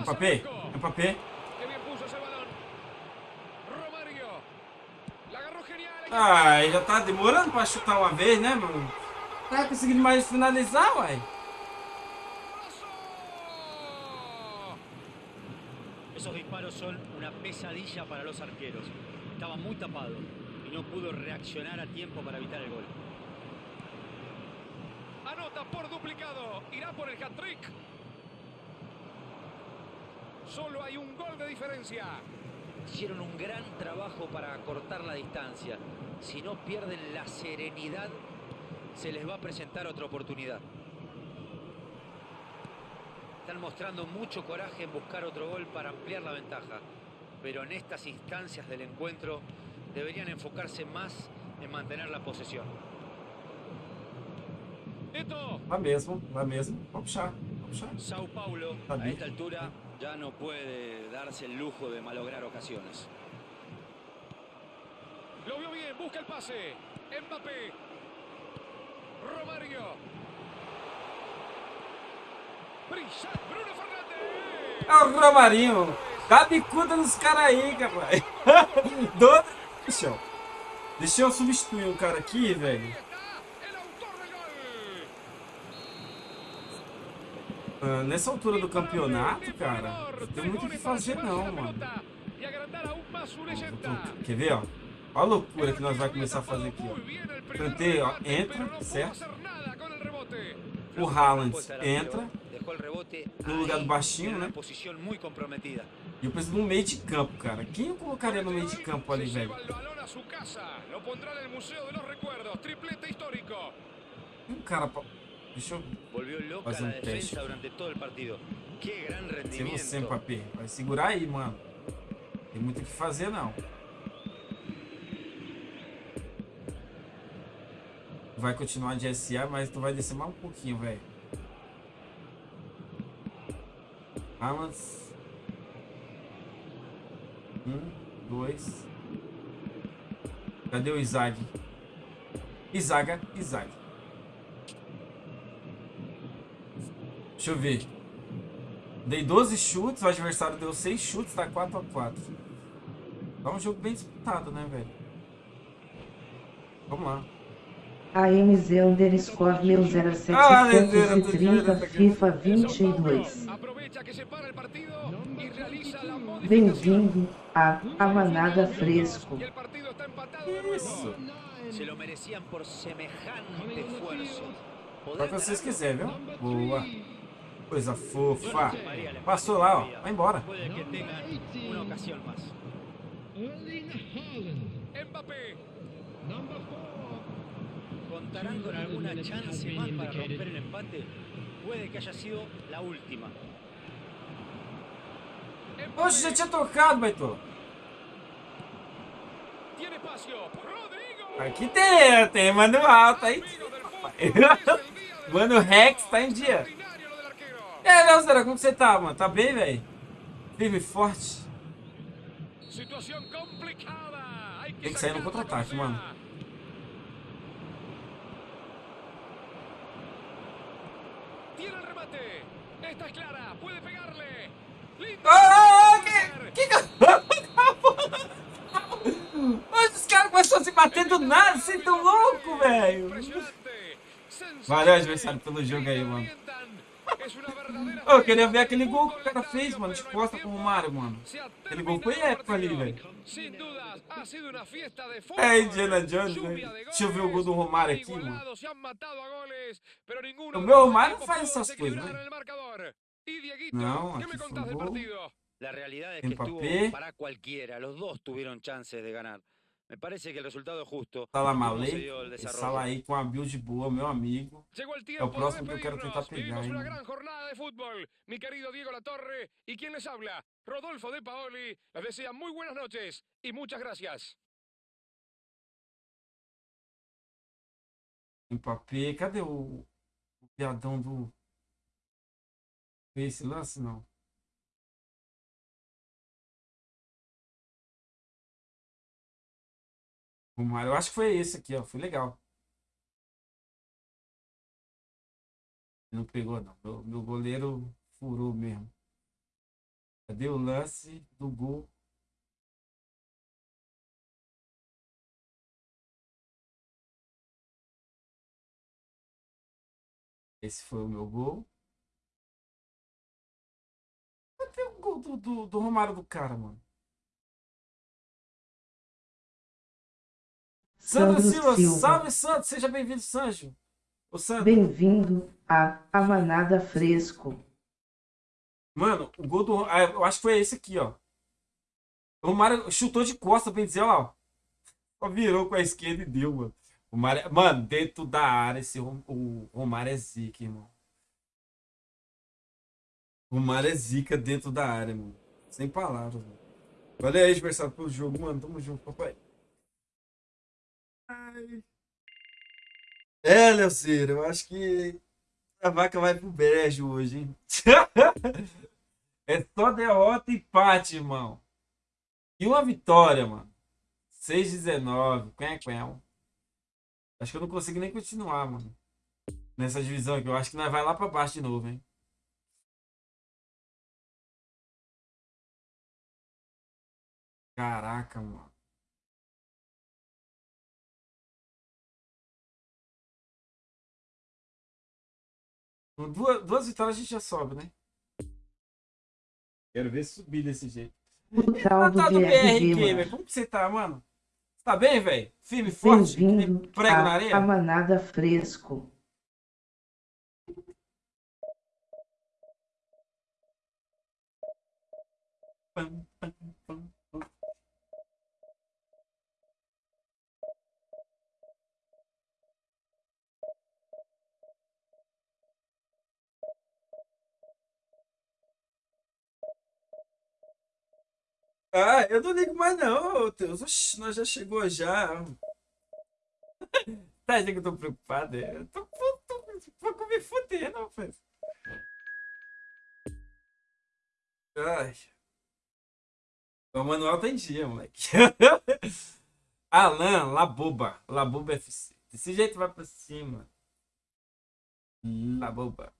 Mbappé. Mbappé. Ai, já tá demorando pra chutar uma vez, né, mano? Tá conseguindo mais finalizar, uai. Esos disparos son una pesadilla para los arqueros. Estaba muy tapado y no pudo reaccionar a tiempo para evitar el gol. Anota por duplicado. Irá por el hat-trick. Solo hay un gol de diferencia. Hicieron un gran trabajo para acortar la distancia. Si no pierden la serenidad, se les va a presentar otra oportunidad. Están mostrando mucho coraje en buscar otro gol para ampliar la ventaja. Pero en estas instancias del encuentro deberían enfocarse más en mantener la posesión. Esto. Lá mesmo, lá mesmo. Vamos puxar, vamos puxar. Sao Paulo, a esta altura, ya no puede darse el lujo de malograr ocasiones. Lo vio bien. Busca el pase. Mbappé. Romario. É o Romarinho. Dá bicuda nos caras aí, rapaz. Do... Deixa eu. Deixa eu substituir um cara aqui, velho. Ah, nessa altura do campeonato, cara, não tem muito o que fazer não, mano. Ó, Quer ver, ó? Olha a loucura que nós vai começar a fazer aqui, ó. Kanté, ó, entra, certo? O Haaland entra no lugar do baixinho, né? E eu preciso no meio de campo, cara. Quem eu colocaria no meio de campo ali, velho? Um cara pra... Deixa eu... La un teste. Sem você, Mbappé. Vai segurar aí, mano. Tem muito o que fazer, não. Vai continuar de SA, mas tu vai descer mais um pouquinho, velho. Haaland. Um, dois. Cadê o Isaac? Isaga, Isaac. Deixa eu ver. Dei 12 chutes, o adversário deu 6 chutes, tá 4 a 4 Tá um jogo bem disputado, né, velho? Vamos lá. AMZ underscore meu Ah, Lezeira, tô 0730 vendo, FIFA El Sao 22. Bem-vindo a A Manada Fresco. Isso. Se lo merecían por semejante esfuerzo. Só que vocês quiserem, viu? Boa. Coisa fofa. Passou lá, ó. Vai embora. Mbappé. Con contarán con alguna chance más para romper el empate. Puede que haya sido la última. Oxe, já tinha tocado, Baito. Aqui tem, tem manual, tá em Mano, o Rex tá em dia. É, Léo Zera, como você tá, mano? Tá bem, velho? Firme e forte. Tem que sair no contra-ataque, mano. Tiene el remate. Esta es clara. Puede pegarle. Ah, que, que. Mas os caras começaram a se bater do nada, vocês tão louco, velho. Valeu, adversário, pelo jogo aí, mano. Eu queria ver aquele gol que o cara fez, mano, de costa com o Romário, mano. Aquele gol foi épico ali, velho. É Indiana Jones, né? Deixa eu ver o gol do Romário aqui, mano. O meu Romário não faz essas coisas, né? Y Dieguito, Não, ¿qué me contás del partido? La realidad es que Mbappé. estuvo para cualquiera. Los dos tuvieron chances de ganar. Me parece que el resultado es justo. Salah por cómo se Malek, dio el esse desarrollo. Salah aí com a build boa, meu amigo. Llegó el É tiempo o próximo que eu quero tentar pegar, Vivimos una gran jornada de fútbol. Mi querido Diego Latorre y quien les habla, Rodolfo de Paoli, les desea muy buenas noches y muchas gracias. Mbappé, cadê o, o piadão do. Fez esse lance, não? Romário, eu acho que foi esse aqui, ó. Foi legal. Não pegou, não. Meu, meu goleiro furou mesmo. Cadê o lance do gol? Esse foi o meu gol. Cadê o gol do, do, do Romário do cara, mano? Sandro Silva, Silva. salve Santos, seja bem-vindo, Sanjo. Bem-vindo a Amanada Fresco. mano, o gol do. ah, eu acho que foi esse aqui, ó. O Romário chutou de costa, bem dizer, ó. Só virou com a esquerda e deu, mano. O Romário, mano, dentro da área, esse, o Romário é zica, irmão. O Romário é zica dentro da área, mano. Sem palavras, mano. Valeu aí, adversário, pelo jogo, mano. Tamo junto, papai. Ai. É, Leoceiro, eu acho que a vaca vai pro brejo hoje, hein? é só derrota e empate, irmão. E uma vitória, mano. 6-19. Quen, quen. Acho que eu não consigo nem continuar, mano. Nessa divisão aqui. Eu acho que nós vai lá pra baixo de novo, hein? Caraca, mano. Com duas, duas vitórias a gente já sobe, né? Quero ver subir desse jeito. Do Tá do velho. mano. Como que você tá, mano? Você tá bem, velho? Firme, forte, prego na a areia? Amanada Fresco. Pam, pam, pam, pam. Ah, eu não ligo mais não, Deus. Oxi, nós já chegou já. Tá que eu tô preocupado? é? Eu tô, tô, tô, tô me fudendo, rapaz. Ai. O manual tá em dia, moleque. Alan, Laboba. Laboba FC. Desse jeito vai pra cima. Laboba.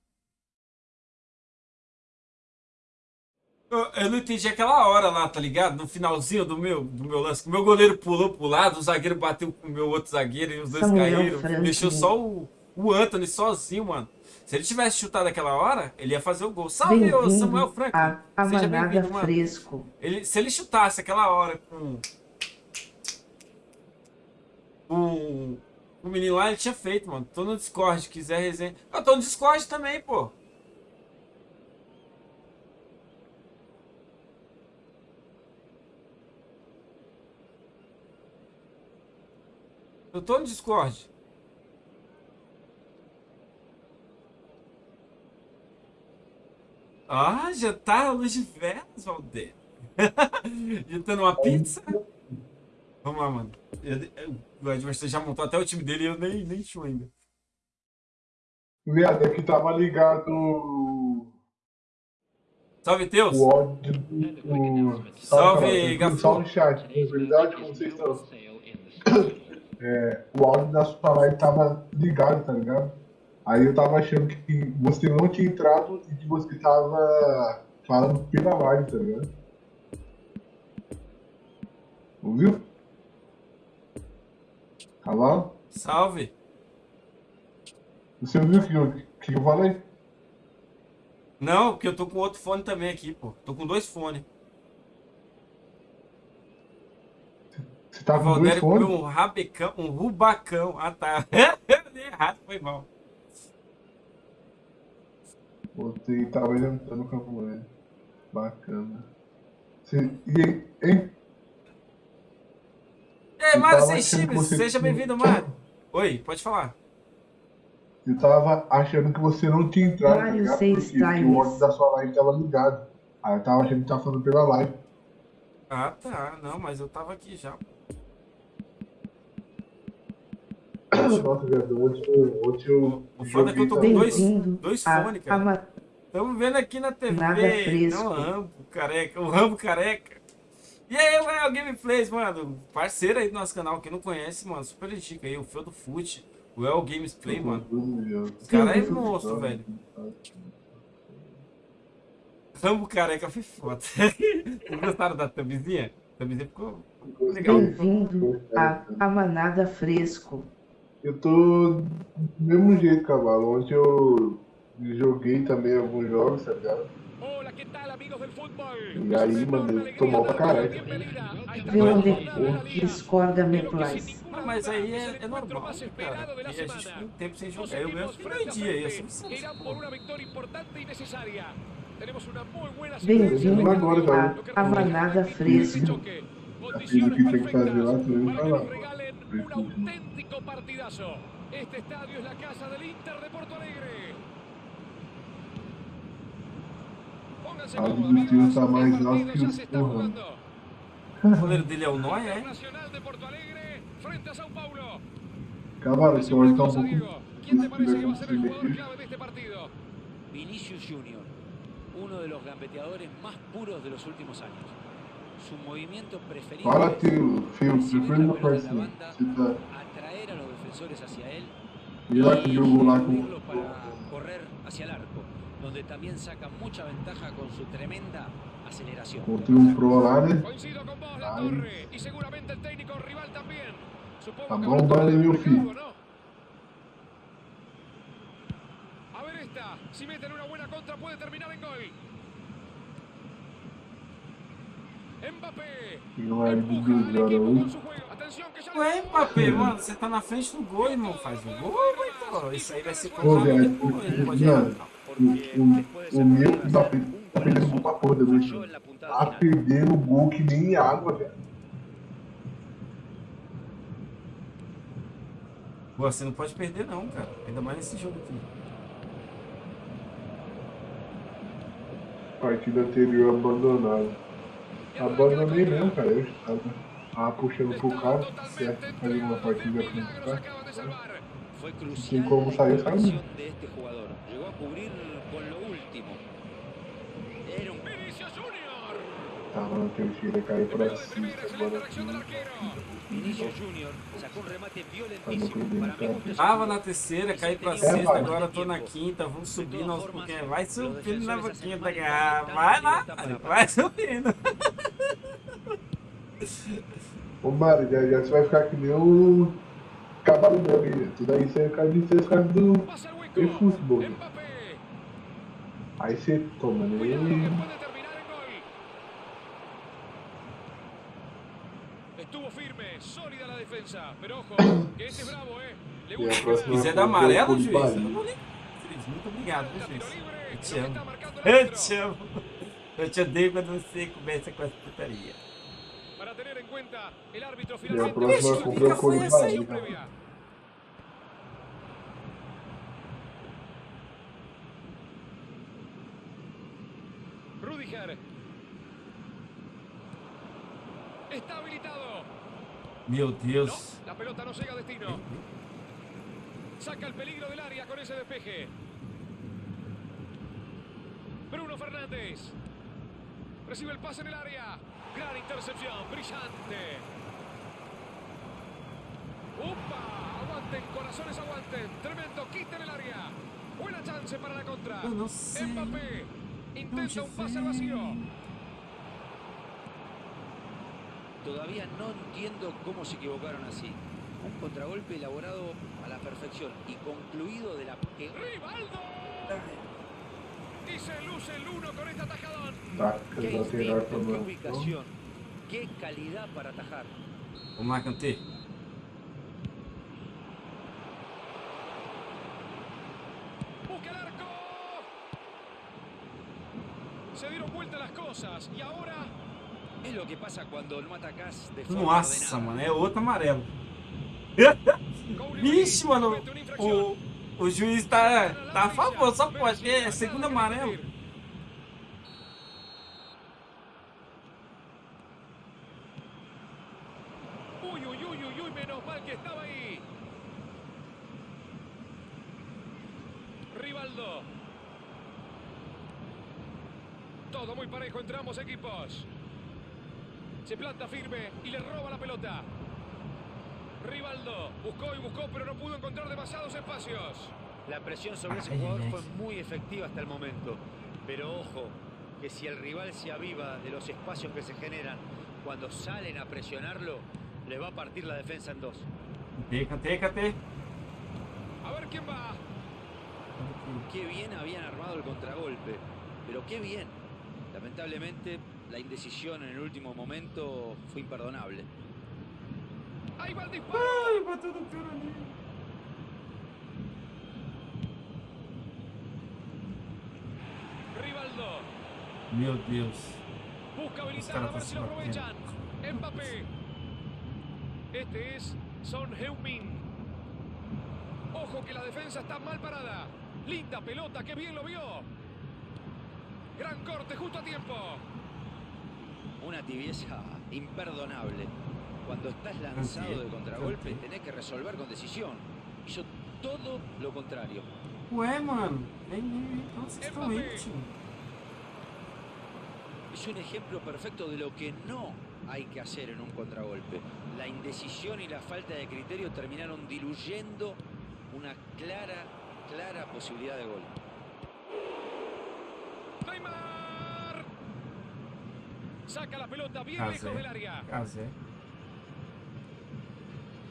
Eu, eu não entendi aquela hora lá, tá ligado? No finalzinho do meu, do meu lance. O meu goleiro pulou pro lado, o zagueiro bateu com o meu outro zagueiro e os dois Samuel caíram. Franklin. Deixou só o, o Anthony sozinho, mano. Se ele tivesse chutado aquela hora, ele ia fazer o gol. Salve, Samuel a Seja bem-vindo, mano. Fresco. Ele, se ele chutasse aquela hora com o, o menino lá, ele tinha feito, mano. Tô no Discord, quiser resenha. Eu tô no Discord também, pô. Eu tô no Discord. Ah, já tá a luz de velas, Valdir. Jantando tá uma pizza? Vamos lá, mano. Eu, eu, o adversário já montou até o time dele e eu nem, nem ainda. ainda. é que tava ligado. Salve, Teus! O do... Salve, Salve Gafu! Salve, chat. Na verdade, como vocês estão? É, o áudio da sua live tava ligado, tá ligado? Aí eu tava achando que você não tinha entrado e que você tava falando pela live, tá ligado? Ouviu? Cavalo? Salve! Você ouviu o que, eu- que eu falei? Não, porque eu tô com outro fone também aqui, pô. Tô com dois fones. Você tá O com dois Valdério comeu fones? um rabecão, um rubacão. Ah, tá. Errado, foi mal. Você tava jantando no campo velho. Bacana. Você, e aí, hein? Ei, Mário Seixibres, você seja bem-vindo, Mário. Oi, pode falar. Eu tava achando que você não tinha entrado, tá Mário ligado? Seis Porque que o áudio da sua live tava ligado. Aí eu tava achando que tava falando pela live. Ah, tá. Não, mas eu tava aqui já. Nossa, eu O foda é que eu tô com dois, dois fones, cara. Estamos vendo aqui na TV. Nada fresco. Não, o Rambo careca. O Rambo careca. E aí, o Gameplays, mano. Parceiro aí do nosso canal. Quem não conhece, mano, super dica aí. O Fio do Fute. O El Gamesplay, mano. O cara é monstro, velho. Rambo careca foi foda. Vocês gostaram da thumbzinha? A thumbzinha ficou legal. Bem-vindo a Amanada Fresco. Eu tô do mesmo jeito, cavalo. Ontem eu joguei também alguns jogos, tá ligado? E aí, mano, ele tomou pra caralho. Vê onde discorda me place. Ah, mas aí é, é normal, cara. Porque a gente tem tempo sem jogar. Eu mesmo dia aí. Eu por una muy buena Bem-vindo Agora, a Amanada Fresco. Aquilo que tem que fazer lá, tu não nos regalen un auténtico partidazo. Este estadio es la casa del Inter de Porto Alegre. Pónganse cómodos, amigos. tá mais El partido ya se está jugando. Goleiro dele é o Noia, é? Nacional de Porto Alegre frente a Sao Paulo. Cavalo, esse áudio tá um pouco. ¿Quién te parece que va a ser el jugador clave de este partido? Vinicius Junior, uno de los gambeteadores más puros de los últimos años. Su movimiento preferido es la pelota en la banda, atraer a los defensores hacia él distribuirlos para correr hacia el arco, donde también saca mucha ventaja con su tremenda aceleración. Coincido con vos, La. Torre. Y seguramente el técnico rival también. Supongo que vale, filho. ¿no? A ver esta. Si meten una buena contra puede terminar en gol. Ya Ué, Mbappé, mano, você tá na frente do gol, irmão. Faz o gol, então. Isso aí vai ser velho, depois. Não pode errar. o, o, o meu tá pe- tá perdendo gol pra porra, la puntada Tá perdendo gol que nem água, velho. Pô, você não pode perder, não, cara. Ainda mais nesse jogo aqui. Partida anterior abandonada. Abandonei mesmo, cara. Eu puxando pro cara, certo? Fazer uma partida com o cara. acaban de salvar. Fue Sin crucial cómo la salió intervención saliendo. de este jugador. Llegó a cubrir con lo último. Era un Vinicius Junior. Tava na terceira, caiu pra cima, agora interacción Tá Tava na terceira, caí pra sexta, vai. agora tô na quinta. Vamos subindo aos pouquinhos. Vai subindo na boquinha da garrafa. Vai lá, vai subindo. Ô Mário, já, já você vai ficar que nem o cavalo meu aí. Tudo aí você cai de ser caras do futebol. Mbappé. Aí você toma, né? Isso é da amarela, juiz? Eu não vou nem... Juiz, muito obrigado, juiz? Eu te amo. Eu te amo. Eu te odeio quando você começa com essa putaria. E O próxima compra é o Corinthians. Rudiger. Está habilitado. Deus. La pelota no llega a destino. Saca el peligro del área con ese despeje. Bruno Fernández. Recibe el pase en el área. Gran intercepción, brillante. ¡Upa! Aguanten, corazones aguanten. Tremendo quita en el área. Buena chance para la contra. Não sei. Mbappé intenta un pase al vacío. Todavía no entiendo cómo se equivocaron así. Un contragolpe elaborado a la perfección y concluido de la... que- ¡Rivaldo! Y se luce el uno con este atajadón. Tá, ¡Qué instinto, qué ubicación! ¡Qué calidad para atajar! Vamos lá, Kanté. Nossa, mano, é outro amarelo. Vixe, mano, o, o juiz tá, tá a favor, só pode. É segundo amarelo. Pelota. Rivaldo buscó y buscó, pero no pudo encontrar demasiados espacios. La presión sobre ese jugador fue muy efectiva hasta el momento. Pero ojo, que si el rival se aviva de los espacios que se generan cuando salen a presionarlo, le va a partir la defensa en dos. Kanté, Kanté. A ver quién va. Qué bien habían armado el contragolpe, pero qué bien. Lamentablemente, la indecisión en el último momento fue imperdonable. Ahí va el disparo. Bateu no pior ali. Rivaldo Meu Deus. busca habilitar a ver si lo aprovechan. Mbappé. Este es Son Heung-min. Ojo que la defensa está mal parada. Linda pelota, que bien lo vio. Gran corte justo a tiempo. Una tibieza imperdonable. Cuando estás lanzado de contragolpe, tenés que resolver con decisión. Hizo todo lo contrario. Ué, mano. Estão indo, tio? Es un ejemplo perfecto de lo que no hay que hacer en un contragolpe. La indecisión y la falta de criterio terminaron diluyendo una clara, clara posibilidad de gol. Neymar. Saca la pelota bien lejos del área. Casé.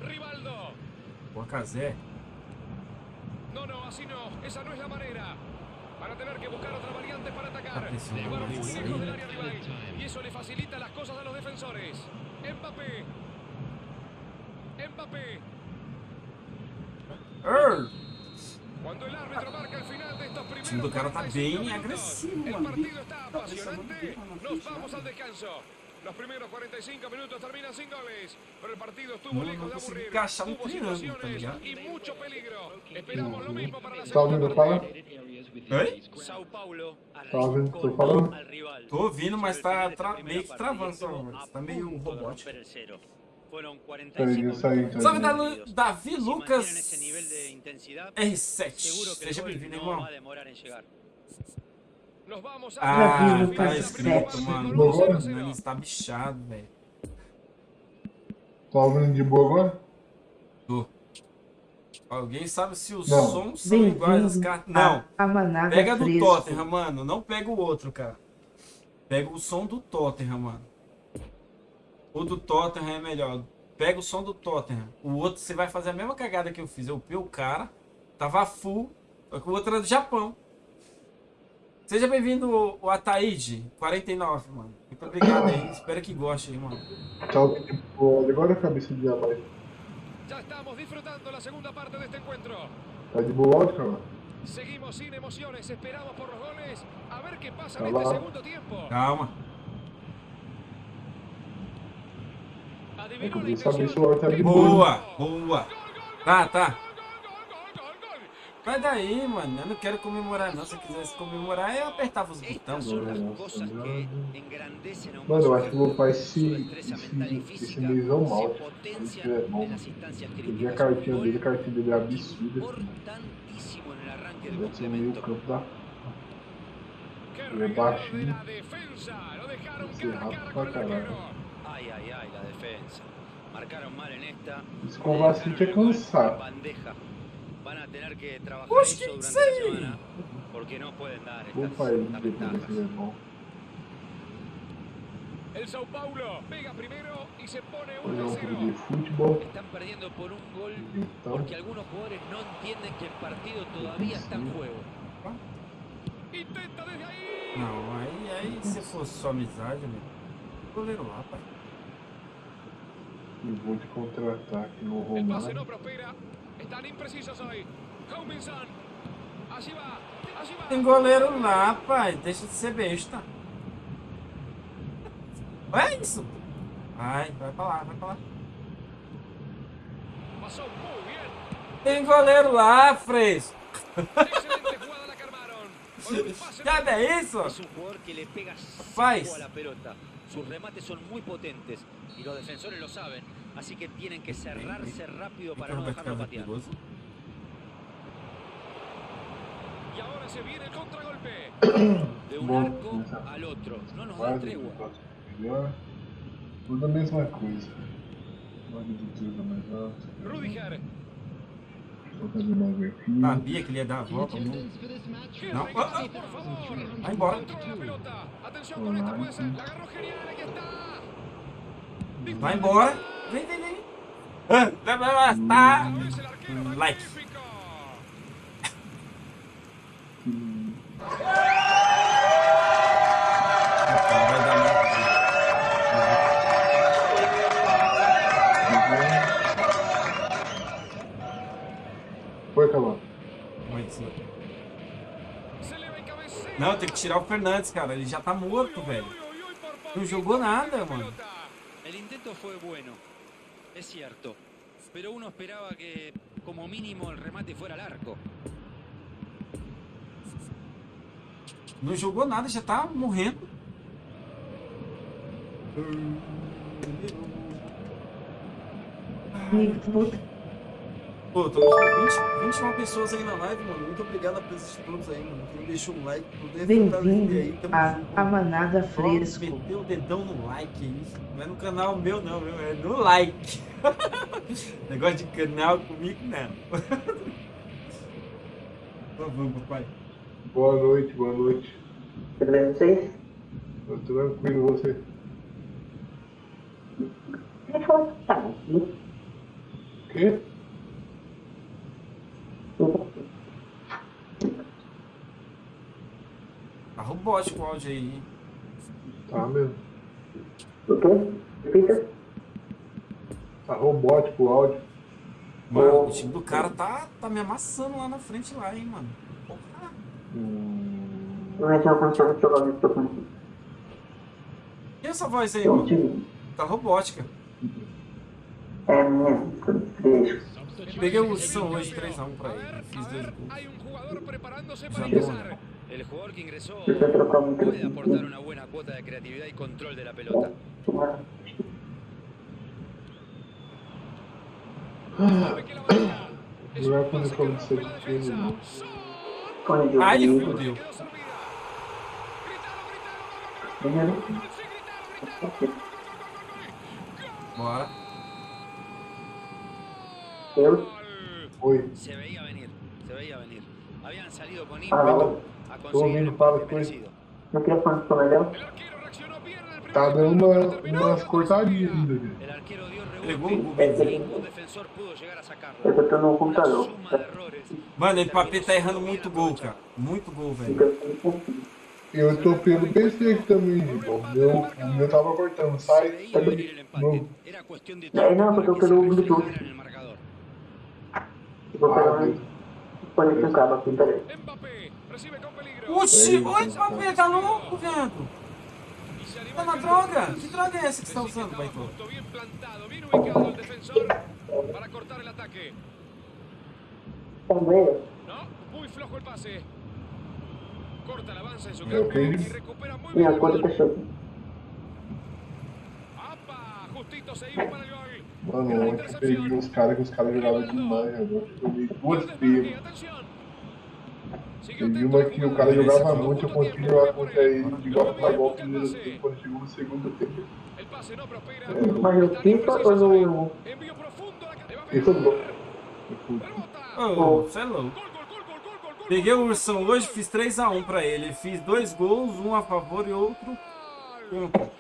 Rivaldo. Boa Casé. No, no, así no. Esa no es la manera. Van a tener que buscar otra variante para atacar. Llevaron muy lejos del área rival. Y eso le facilita las cosas a los defensores. Mbappé. Mbappé. Err. Cuando el árbitro marca el final de estos primeros O time do cara tá 45 bem agressivo, El mano. partido está apasionante. Nos vamos al descanso. Los primeros 45 minutos terminan sin goles, pero el partido estuvo No, lejos no de aburrir. triângulo, tá situaciones y mucho peligro. Esperamos lo mismo para la segunda? Oi? Sao Paulo Tá ouvindo? Tô arrancó falando? al rival. Tô ouvindo, mas tá tra- meio que travando mas a tá meio de robótico. romper el cero. Fueron Peraí, 45 isso aí, minutos. Salve, né? Davi, Lucas mantienen ese nivel de intensidad, R7. seguro que el Seja bem-vindo, irmão. Ah, primera escrito, mano. con un 0 a O 0. nariz tá bichado, velho. Tá ouvindo de boa agora? Tô. Alguém sabe se os Não. sons são iguais às cartas? Não. Pega do. Tottenham, mano. Não pega o outro, cara. Pega o som do Tottenham, mano. O do Tottenham é melhor. Pega o som do Tottenham. O outro, você vai fazer a mesma cagada que eu fiz. Eu o cara, tava full, só que o outro era do Japão. Seja bem-vindo, o- Ataíde, 49, mano. Muito obrigado aí. Espero que goste aí, mano. De boa agora a cabeça de abaixo? Ya estamos disfrutando segunda parte de este encuentro. Tá de boa cara? Seguimos sin emociones, esperamos por los goles. A ver Tá segundo. Calma. Que Adivinó eu la queria saber se intención. o áudio tá de ¡Qué boa. Boa, boa. Tá, tá. Gol, gol, gol, gol, gol, gol. Vai daí, mano. Eu não quero comemorar, não. Se eu quisesse comemorar, eu apertava os botões. A Mano, eu acho que meu pai se, se, se se mal. Isso é bom. Eu vi a cartinha dele, a cartinha dele é absurda. importantísimo en el arranque del Deve ser meio campo da. ¡Qué Ele é baixinho. a cara pra caralho. arquero. Ay, ay, ay, la defensa. Marcaron mal en esta. Esse é cansado. Van a tener que trabajar Oxe, eso durante isso la aí. semana porque no pueden dar estas, ventajas. El Sao Paulo pega primero y se pone Hoje 1 é a um 0. clube de futebol. Están perdiendo por un gol porque algunos jugadores no entienden que el partido todavía está en juego. Intenta desde ahí. Não, aí, aí se fosse só amizade, meu. Goleiro lá, pai. eu vou de contra-ataque no El pase Romário. Están imprecisos hoy. Allí va. Allí va. Tem goleiro lá, pai. Deixa de ser besta. É isso. Vai, vai pra lá, vai pra lá. Pasó muy bien. Tem goleiro lá, fresco. Sabe é isso? Faz. Sus remates son muy potentes y los defensores lo saben, así que tienen que cerrarse rápido para no vai ficar dejarlo patear. Y ahora se viene el contragolpe. De un Bom, arco al otro. No nos da Quase tregua. um. Tudo a mesma coisa. Logo do tiro mais alto. Rudiger. Sabia que ele ia dar a volta. Não. ¡Qué No. regalo, Ah, ah. Vai embora. Vai embora. Vem, vem, vem. Vai, vai, vai. Tá. Like. Foi cabecea. Não, tem que tirar o Fernandes, cara. Ele já tá morto, velho. Não jogou nada, mano. El intento fue bueno, es cierto, pero uno esperaba que como mínimo el remate fuera al arco. Não jogou nada, já tá morrendo. Pô, estamos com 20, 21 pessoas aí na live, mano. Muito obrigado a presença de todos aí, mano. Quem deixou um like, Bem-vindo aí, tamo a, junto. a Manada Fresco. Meteu o dedão no like aí. Não é no canal meu, não, meu. É no like. Negócio de canal comigo, não. Então vamos, papai. Boa noite, boa noite. Tudo bem vocês? Tô tranquilo você. Quem falou que tá aqui? Quê? Tá robótico o áudio aí, hein? Tá mesmo. O quê? Repita. Tá robótico o áudio. Mano, o time do cara tá, tá me amassando lá na frente lá, hein, mano. Porra. Hum, é microfone. E essa voz aí, mano? Tá robótica. É minha, fresco. Peguei o São hoje 3x1 pra ele. Fiz dois gols. Hay un jugador preparándose Ya para no. ingresar. El jugador que ingresó puede aportar una buena cuota de creatividad y control de la pelota. Un quando eu falo de ser rompe la pequeno, defensa. não. Fone de Ai, ouvido. fudeu. Quedó servida. Primeiro. Gritalo, gritalo, gritalo. Bora. Eu. Oi. Se veía venir, se veía venir. Habían salido con Ah, ímpetu a Tô conseguir el empate merecido. No microfone ficou melhor? El arquero reaccionó bien en el primer Tá dando uma, umas cortadinhas ainda. Eu tô no Una computador. Mano, o Mbappé tá errando muito gol, cara. Muito gol, velho. Eu tô pelo PC aqui também, irmão. Meu, meu tava cortando. Sai. veía venir el empate. No. Era Vou pegar um fone com cabo aqui, peraí. Oxi, oi, Mbappé, tá louco, vento. Tá a na encarar. droga? Que droga é essa que você tá usando, estaba Baito? justo, bien plantado, bien ubicado el defensor para cortar ataque. Flojo. Corta campo recupera acuerdo que balón. eu ¡Apa! Justito se iba para el. Mano, ontem eu peguei uns caras que os caras jogavam demais, agora eu joguei duas vezes. Teve uma que o cara jogava muito, eu consegui jogar contra ele de no primeiro tempo, quando chegou no segundo tempo. Prospera. Mas no FIFA ou no. Envío profundo. La que va a no futebol? Ô, você é louco. Peguei o Ursão hoje, fiz 3x1 pra ele. Fiz dois gols, um a favor e outro.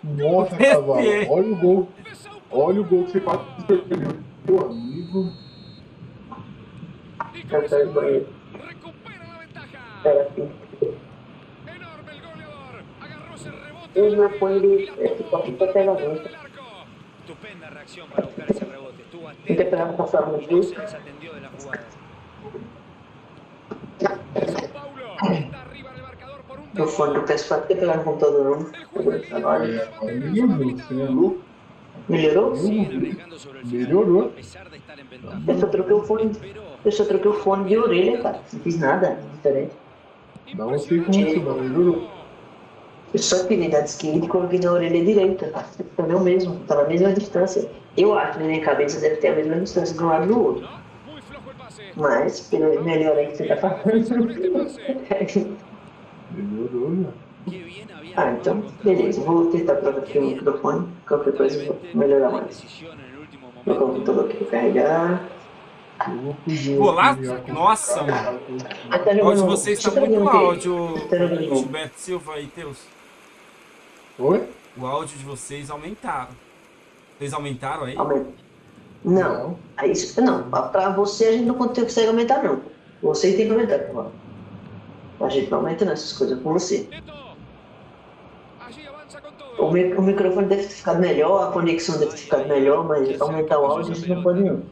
Nossa, cavalo, olha o gol. Olha o gol que você faz meu amigo. Eu saí do banheiro. Era assim. Ele não põe ele. Esse toque pra pegar muito. Estupenda reacción para buscar ese rebote. Estuvo Tem que atento esperar passar no y no se desatendió de la jugada. O fone do PS4 tem que pegar no computador não. Agora. É, olha, melhorou, é louco. Melhorou? Eu só troquei o fone. Eu só troquei o fone de orelha, cara. Não fiz nada diferente. Não sei como isso, mas melhorou. Eu só tirei da esquerda e coloquei na orelha direita. Tá o mesmo, tá na mesma distância. Eu acho que na minha cabeça deve ter a mesma distância de um lado e do outro. Mas, pelo melhor aí que você tá falando. Melhorou, né? Ah, então, beleza. Vou tentar trocar aqui o microfone. Qualquer coisa eu vou melhorar mais. Vou colocar o computador aqui carregar. Pô, Nossa, mano. O áudio de vocês você tá tá muito áudio? Gilberto Silva e Teus. Oi? O áudio de vocês aumentaram. Vocês aumentaram aí? Não. Aí, isso- não, pra você a gente não consegue aumentar, não. Você tem que aumentar. A gente não aumenta nessas coisas com você. O, mi- o microfone deve ter ficado melhor, a conexão deve ter ficado melhor, mas aumentar o áudio a gente não pode não.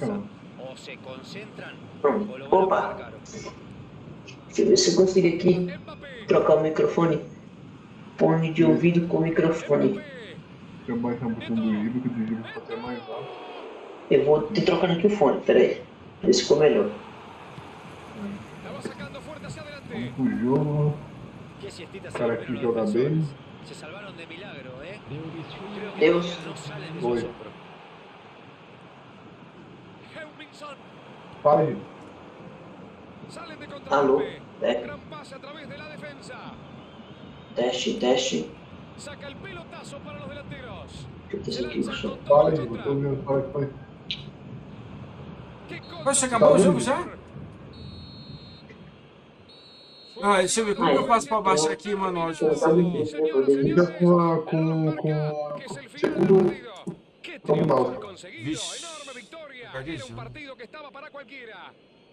Cara. o Pronto. o Opa! Deixa eu ver se eu consigo aqui trocar o microfone. Fone de ouvido com microfone. Deixa eu baixar um pouquinho do Ibo, que o Ibo ficou até mais alto. Eu vou te trocando aqui o fone, peraí. Ver se ficou melhor. Vamos pro jogo. Cara que joga bem. Se salvaron de milagro, ¿eh? Creo que Deus. todavía no salen de su Oi. asombro. Fala aí. Salen de Alô? É. Teste, teste. Saca el pelotazo para los delanteros. Se. Fala aí, eu tô fala aí. Poxa, acabou o jogo já? Ah, deixa eu ver como que eu faço pra baixar aqui, mano, o áudio de vocês. Fica com a. com. com. segundo. Mouse. Vixe. Era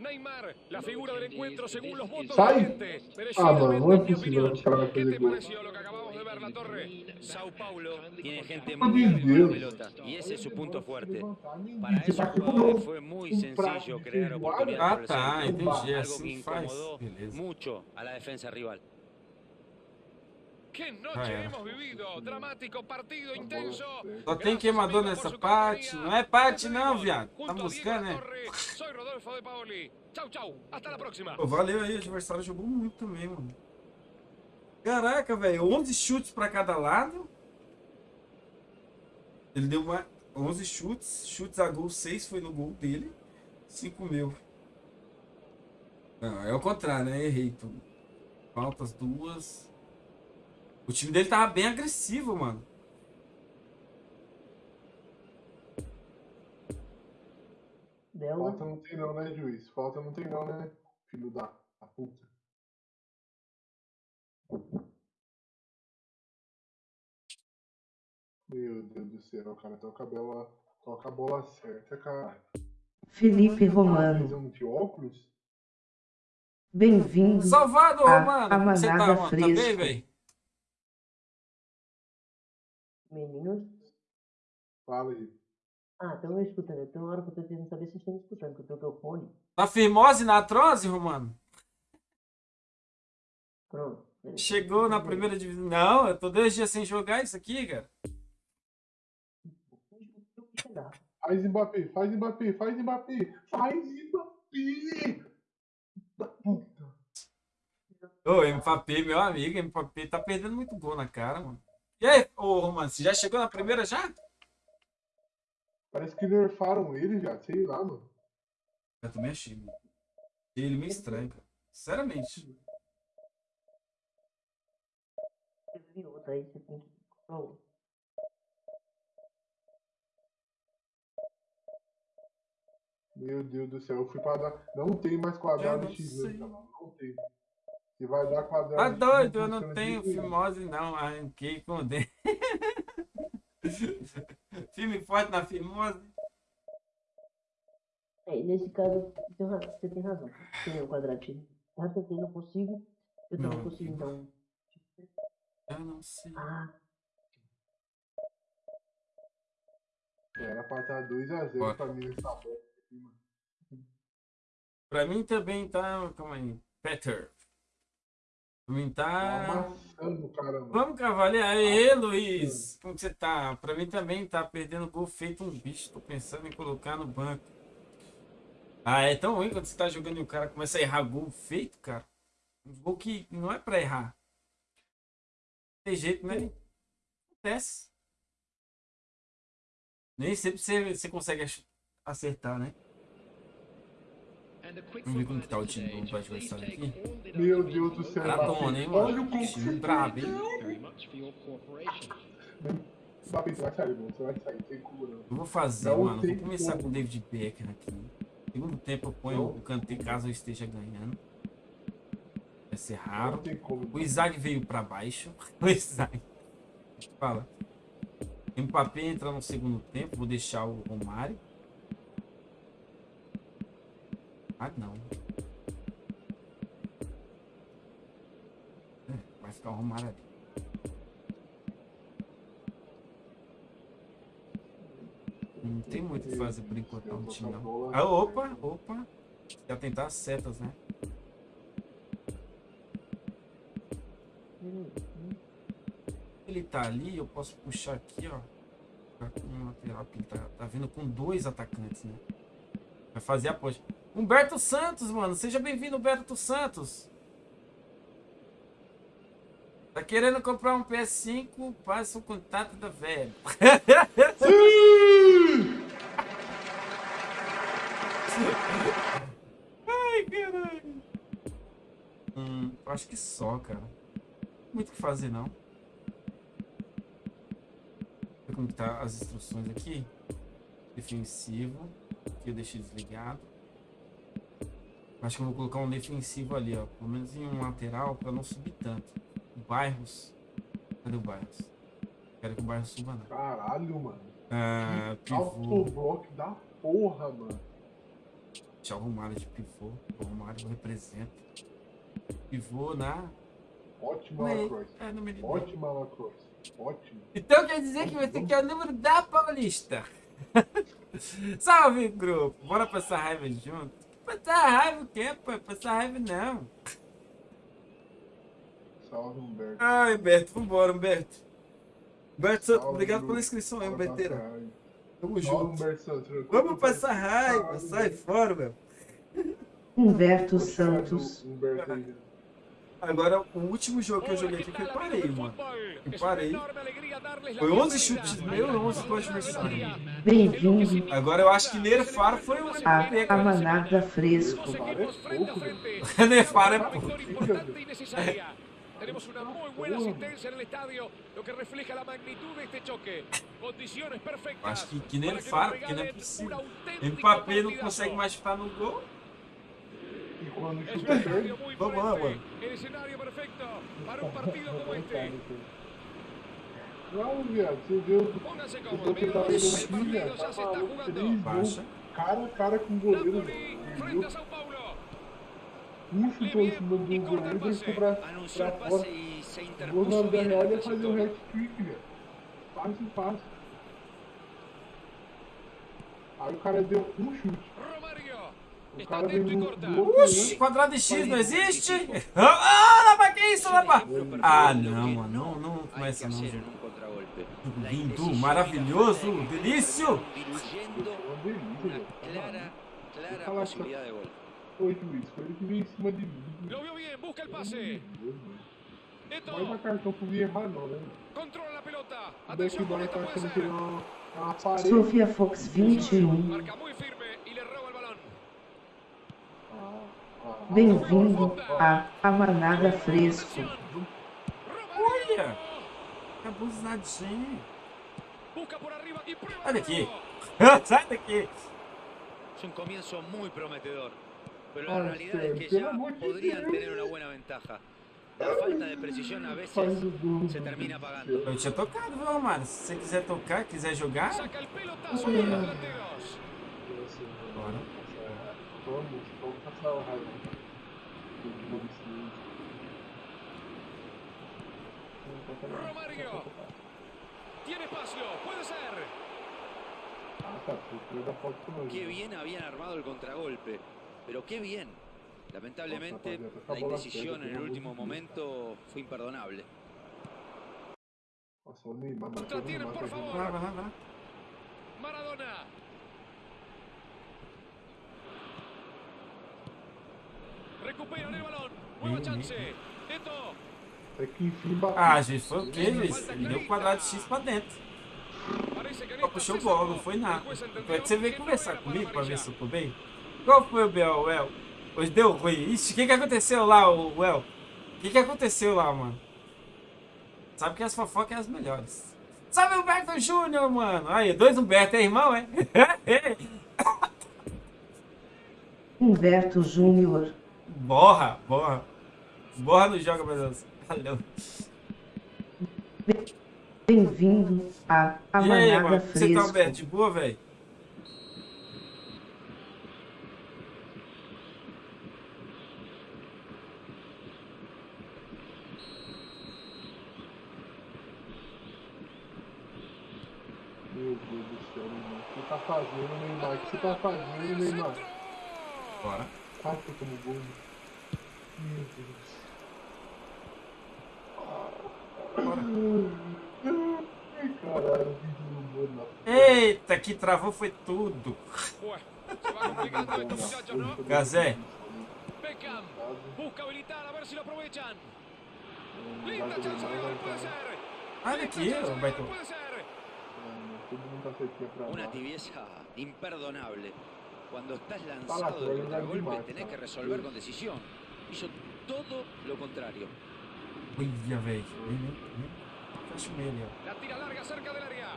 para. Neymar, la figura del encuentro según los votos Sai! de la gente. Ah, mano, não é Merecidamente, en mi possível opinión. que o cara vai ¿Qué te pareció lo que acabamos de ver, La Torre? Sao Paulo tiene gente muy hábil con la pelota y ese es su punto fuerte. Para esos jugadores fue muy sencillo crear Ah, oportunidades por el tá, entendi. algo que incomodó mucho a la defensa rival. ¡Qué noche Ah, é. hemos vivido! Dramático partido intenso. Só tem queimador nessa parte. Não é parte não, viado. Tá buscando, né? Soy Rodolfo de Paoli. Chau, chau. Hasta la próxima. Pô, valeu aí, o adversário jogou muito também, mano. Caraca, velho, 11 chutes pra cada lado. Ele deu uma 11 chutes, chutes a gol, 6 foi no gol dele, 5 meu. Não, é o contrário, né? Errei tudo. Faltas duas. O time dele tava bem agressivo, mano. Dela. Falta não tem não, né, juiz? Falta não tem não, né? Filho da, da puta. Meu Deus do céu, cara. Toca a bola, toca a bola certa, cara. Felipe Romano. De óculos? Bem-vindo Salvado, Romano. a você tá, mano? Tá bem, velho? Meninos. Fala aí. Ah, estão me escutando. Tem uma hora que eu tô tentando saber se vocês estão me escutando, que eu troquei o fone. Tá firmose na atrose, Romano? Pronto. Chegou na primeira divisão. Não, eu tô dois dias sem jogar isso aqui, cara. Faz Mbappé, faz Mbappé, faz Mbappé, faz Mbappé! Ô, Mbappé, meu amigo, Mbappé tá perdendo muito gol na cara, mano. E aí, ô Romano, você já chegou na primeira já? Parece que nerfaram ele já, sei lá, mano. Eu também achei, mano. Ele meio estranho, cara. Sinceramente. Outra aí, você tem que. Meu Deus do céu, eu fui pra dar. Não tem mais quadrado não X, né, cara? Não tem. Se vai dar quadrado Tá doido, eu não tenho fimose não, arranquei com o dedo. Filme forte na fimose. É, e nesse caso, você tem razão. Tem o quadradinho. Já tentei, não consigo. Eu Não. conseguindo dar um. Eu não sei. Ah, Era pra estar 2x0 Bora. pra mim nessa bosta aqui, mano. Pra mim também tá. Calma aí. Peter. Pra mim Tá. Vamos, Cavaleiro. Aê, Luiz. Como que você tá? Pra mim também tá perdendo gol feito um bicho. Tô pensando em colocar no banco. Ah, é tão ruim quando você tá jogando e o cara começa a errar gol feito, cara. Um gol que não é pra errar. Tem jeito, né? Acontece. Nem sempre você, você consegue acertar, né? Vamos ver como que tá o time do adversário aqui. Meu Deus do céu, Maratona, hein, Mbappé. Olha mano? o que Time brabo, hein? Mbappé, você vai sair, mano. Você vai sair, tem cura. Eu vou fazer, Não mano. Vou começar como. com o David Beckham aqui. Segundo tempo eu ponho o Kanté caso eu esteja ganhando. Vai ser raro. Como. O Isaac veio pra baixo. O Isaac. Fala. Mbappé entra no segundo tempo. Vou deixar o Romário. Ah, não. É, Vai ficar o Romário ali. Não tem muito o que fazer por enquanto não. Ah, opa, opa. Quer tentar as setas, né? Ele tá ali, eu posso puxar aqui, ó. Ficar com um lateral, tá, tá vindo com dois atacantes, né? Vai fazer a ponte. Humberto Santos, mano. Seja bem-vindo, Humberto Santos. Tá querendo comprar um PS5? Passa o contato da velha. Ai, caralho. Hum, acho que só, cara. Não tem muito o que fazer, não. Ver como tá as instruções aqui. Defensivo. Aqui eu deixei desligado. Acho que eu vou colocar um defensivo ali, ó. Pelo menos em um lateral pra não subir tanto. Bairros. Cadê o Bairros? Quero que o Bairros suba, não. Caralho, mano. Ah, Que pivô. autoblock da porra, mano. Deixa o Romário de pivô. O Romário representa. Pivô na. Ótima. Lacroix. É, no meio. Ótima Lacroix. Ótima. Então quer dizer que você quer o número da Paulista. Salve, grupo. Bora passar raiva junto. Passar raiva o quê, pô? Passar raiva não. Salve, Humberto. Ai, Humberto, vambora, Humberto. Humberto Santos, obrigado pela inscrição aí, Humberteira. Tamo Salve, junto. Humberto Santos. Vamos passar raiva, sai fora, meu. Humberto Santos. Humberto aí. Agora, o último jogo que eu joguei aqui que eu parei, mano. Eu parei. Foi 11 chutes meus e 11 do adversário. Bem-vindo Agora eu acho que Nerfar foi o MVP, a cara. Camanada Fresco. Nerfar é pouco. y necesaria. Tenemos una muy buena asistencia en el estadio, lo que refleja la magnitud de este choque. Condiciones perfectas. Acho que, que Nerfar, porque não é possível. Mbappé não consegue mais chutar no gol. E quando muy Vamos fuerte. mano. El escenario para partido. Não, viado, você viu. Tô tentando amigos. o time, partido tá ya se cara a cara com o goleiro, Napoli a. Um chutou em cima do goleiro e foi pra, fora. y O gol en real é fazer o hat-trick, velho. Fácil, fácil. Aí o cara deu um chute. Romario. O Está cara veio outro Oxi, quadrado de X não existe? Ah, Lapa, que isso, Lapa? Ah, não, mano. Não, não começa não, Lindo, indecisión y la maravilloso, falta de criterio delicioso. terminaron diluyendo una clara, clara Fala, posibilidad de gol. Ô juiz, foi ele que veio em cima de mim. Lo vio bien, busca el pase. Vai cartão pro mim errar não, né? controla la pelota. Tá. Sofia Fox 21. Marca muy firme y le roba el balón. Bem-vindo a Amanada Fresco. Olha! Abusadinho. Sai daqui. Sai daqui. Es un comienzo muy prometedor, pero la realidad es que ya podrían tener una buena ventaja. La falta de precisión a veces se termina pagando. Eu tinha tocado, viu, Romário? Se você quiser tocar, quiser jogar, Saca el pelotazo bora. Vamos, vamos passar o raio. Romario. Tiene espacio, puede ser. Ah, tá, tu da foto com nós. Qué bien habían armado el contragolpe, pero qué bien. Lamentablemente, la indecisión en el último momento fue imperdonable. Nossa, o Neymar, mas Contra o tienen, Neymar por tá favor. Vai, vai, vai, vai. Maradona. Recuperan el balón. Nueva chance. bien. Eto. Que enfim bateu. Ah, gente, foi o quê, Luiz? Ele deu um quadrado X pra dentro. Só puxou salvó. não foi nada. Foi que você veio conversar comigo pra ver se eu tô bem? Qual foi o Bel, Well? Hoje deu ruim. Ixi, o que que aconteceu lá, o Well? O que que aconteceu lá, mano? Sabe que as fofocas é as melhores. Salve Humberto Júnior, mano. Aí, dois Humberto, é irmão, é? Humberto Júnior. Borra, borra. Borra não joga, meu Deus. Valeu. Bem-vindo a E aí, mano? Você tá, Fresco. Humberto, de boa, velho? Meu Deus do céu, Neymar. O que você tá fazendo, Neymar? O que você tá fazendo, travou foi tudo. Gazé. Beckham. Busca habilitar, a ver si lo aprovechan. Linda chance de gol, puede ser. Olha aqui, Una tibieza imperdonable. Cuando estás lanzado tú de contragolpe, tenés que resolver con decisión. Hizo todo lo contrario. Olha, velho. Fecha o meio ali, ó. La tira larga cerca del área.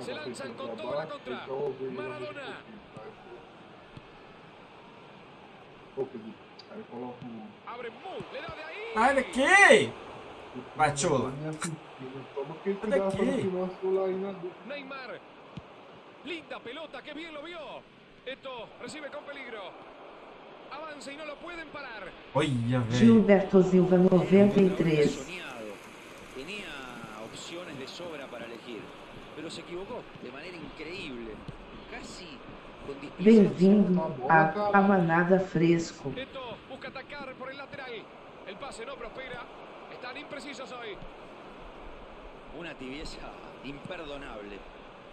Se lanzan con pra toda la baixo, contra. Maradona. Abre le da de ahí. Sai daqui! Pachola. Toma dúvida. Neymar. Linda pelota, que bien lo vio. Esto recibe con peligro. Avanza y no lo pueden parar. Olha, velho. Gilberto Silva Era un jugador 93. soñado. Tenía opciones de sobra para elegir, pero se equivocó de manera increíble, casi. Bem-vindo a Amanada Fresco. Esto busca atacar por el lateral. El pase no prospera. Están imprecisos hoy. Una tibieza imperdonable.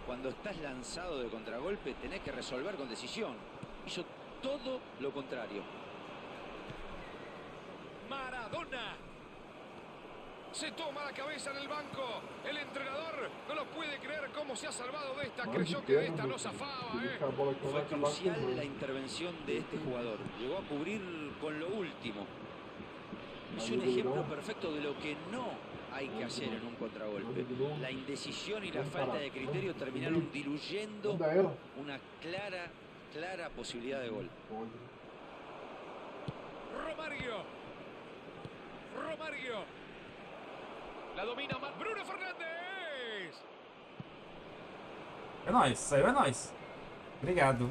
Cuando estás lanzado de contragolpe, tenés que resolver con decisión. Hizo todo lo contrario. Maradona. Se toma la cabeza en el banco. El entrenador no lo puede creer cómo se ha salvado de esta. Creyó que de esta no zafaba, ¿eh? Fue crucial la intervención de este jugador. Llegó a cubrir con lo último. Es un ejemplo perfecto de lo que no hay que hacer en un contragolpe. La indecisión y la falta de criterio terminaron diluyendo una clara, clara posibilidad de gol. Romario. Romario. La domina Bruno Fernández. É nóis, saiu é nóis. Obrigado.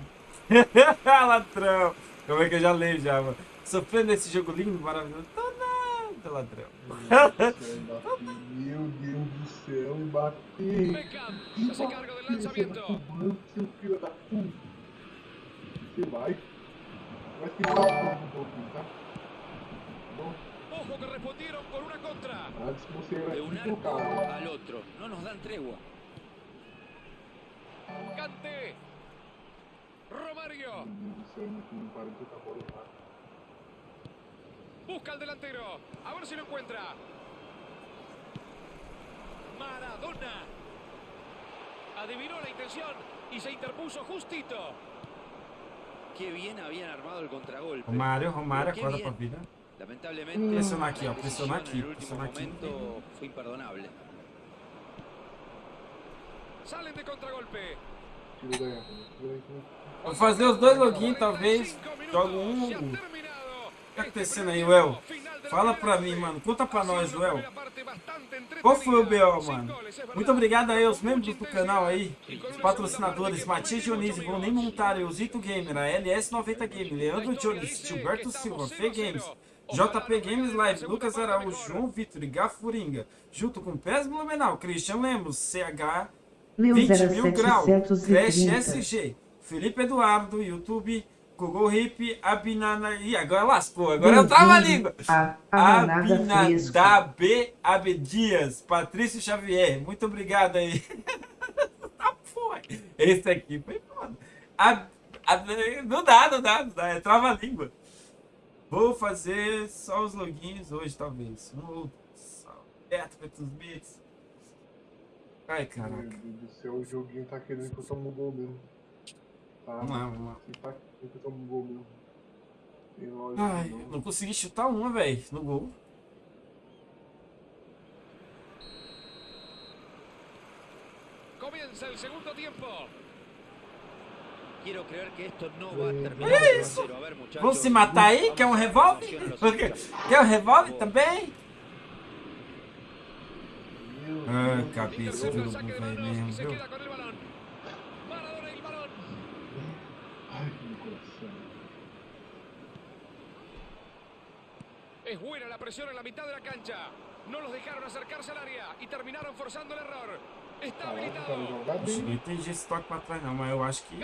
ladrão. Como é que eu já leio já, mano? Sofrendo esse jogo lindo, maravilhoso. Tô nada, ladrão. Meu Deus do céu, bateu. Beckham se hace cargo del lanzamiento. Seu filho da puta. Você vai. Vai ficar um pouquinho, tá? Ojo que respondieron con una contra. De un arco al otro. No nos dan tregua. Cante. Romario. Busca al delantero. A ver si lo encuentra. Maradona. Adivinó la intención y se interpuso justito. Qué bien habían armado el contragolpe. Romário, Romário, Pero Presiona aqui, ó, aqui, presiona aqui. imperdonable. Salen de contragolpe. Vou fazer os dois login, talvez. Jogo um. O que tá acontecendo aí, Well? Fala pra mim, mano. Conta pra nós, Well. Qual foi o BO, mano? Muito obrigado aí aos membros do canal aí, os patrocinadores, Matias Dionísio, vou nem montar, Eusito Gamer, a LS90 Game, Leandro Jones, Gilberto Silva, Fê Games, JP Games Live, Lucas Araújo, João Vitor e Gafuringa, junto com Pés Blumenau, Christian Lemos, CH, Meu 20 mil grau, Crash 0730. SG, Felipe Eduardo, YouTube, Google Hip, Abinana. Ih, agora lascou, agora eu trava a língua. A Amanada Fresco. Abinadab Abdias, Patrício Xavier, muito obrigado aí. tá porra. Esse aqui foi foda. Ab- não dá, não dá, não dá, é trava a língua. Vou fazer só os logins hoje, talvez. No Beto Petus Bits. Ai, caraca. Meu Deus do céu, o joguinho tá querendo que eu tome um gol mesmo. Tá? Vamos lá, vamos lá. Tá querendo que eu tome um gol mesmo. Tem lógica, Ai, não. não consegui chutar uma, velho, no gol. Comienza el segundo tiempo. Quiero creer que esto no va a terminar Olha 0 a isso. 0. A ver, muchachos. Vamos se matar aí? Quer um revólver? Quer um revólver também? Ah, cabeça velho, manos y mesmo, viu? Es buena la presión en la mitad de la cancha. No los dejaron acercarse al área y terminaron forzando el error. Poxa, bem. não entendi esse toque pra trás não, mas eu acho que...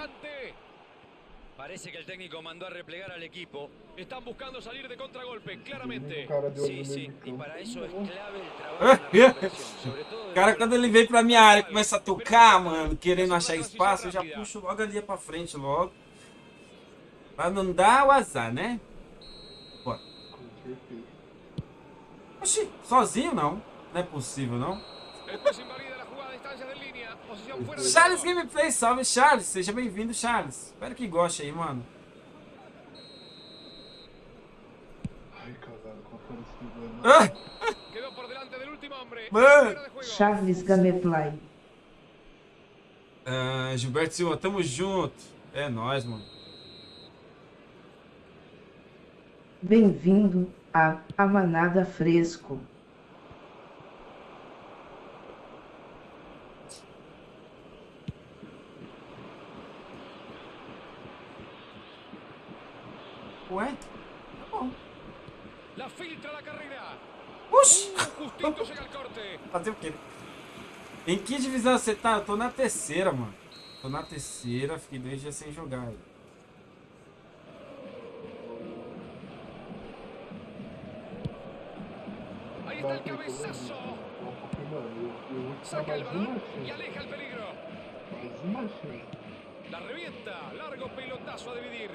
Parece que el técnico mandó a replegar al equipo. Están buscando salir de contragolpe, O claramente. Sí, sí. campo. para es Não. clave el trabajo O de cara, quando ele vem pra minha área e começa a tocar, mano, querendo achar espaço, eu já puxo logo ali pra frente, logo. Pra não dar o azar, né? Bora. Oxi, sozinho não. Não é possível, não. Charles. Gameplay, salve Charles. Seja bem-vindo, Charles. Espero que goste aí, mano. Ai, caralho, qual foi esse problema? Ah. Mano. Charles Gameplay. Ah, Gilberto Silva, tamo junto. É nóis, mano. Bem-vindo a Amanada Fresco. Ué? Tá bom. La filtra la carrera. Oxi! Uh, corte. Fazer o quê? Em que divisão você tá? Eu tô na terceira, mano. Tô na terceira, fiquei dois dias sem jogar. aí. Ahí está te dar Saca balón y chance. aleja el peligro. La revienta. Largo pelotazo a dividir.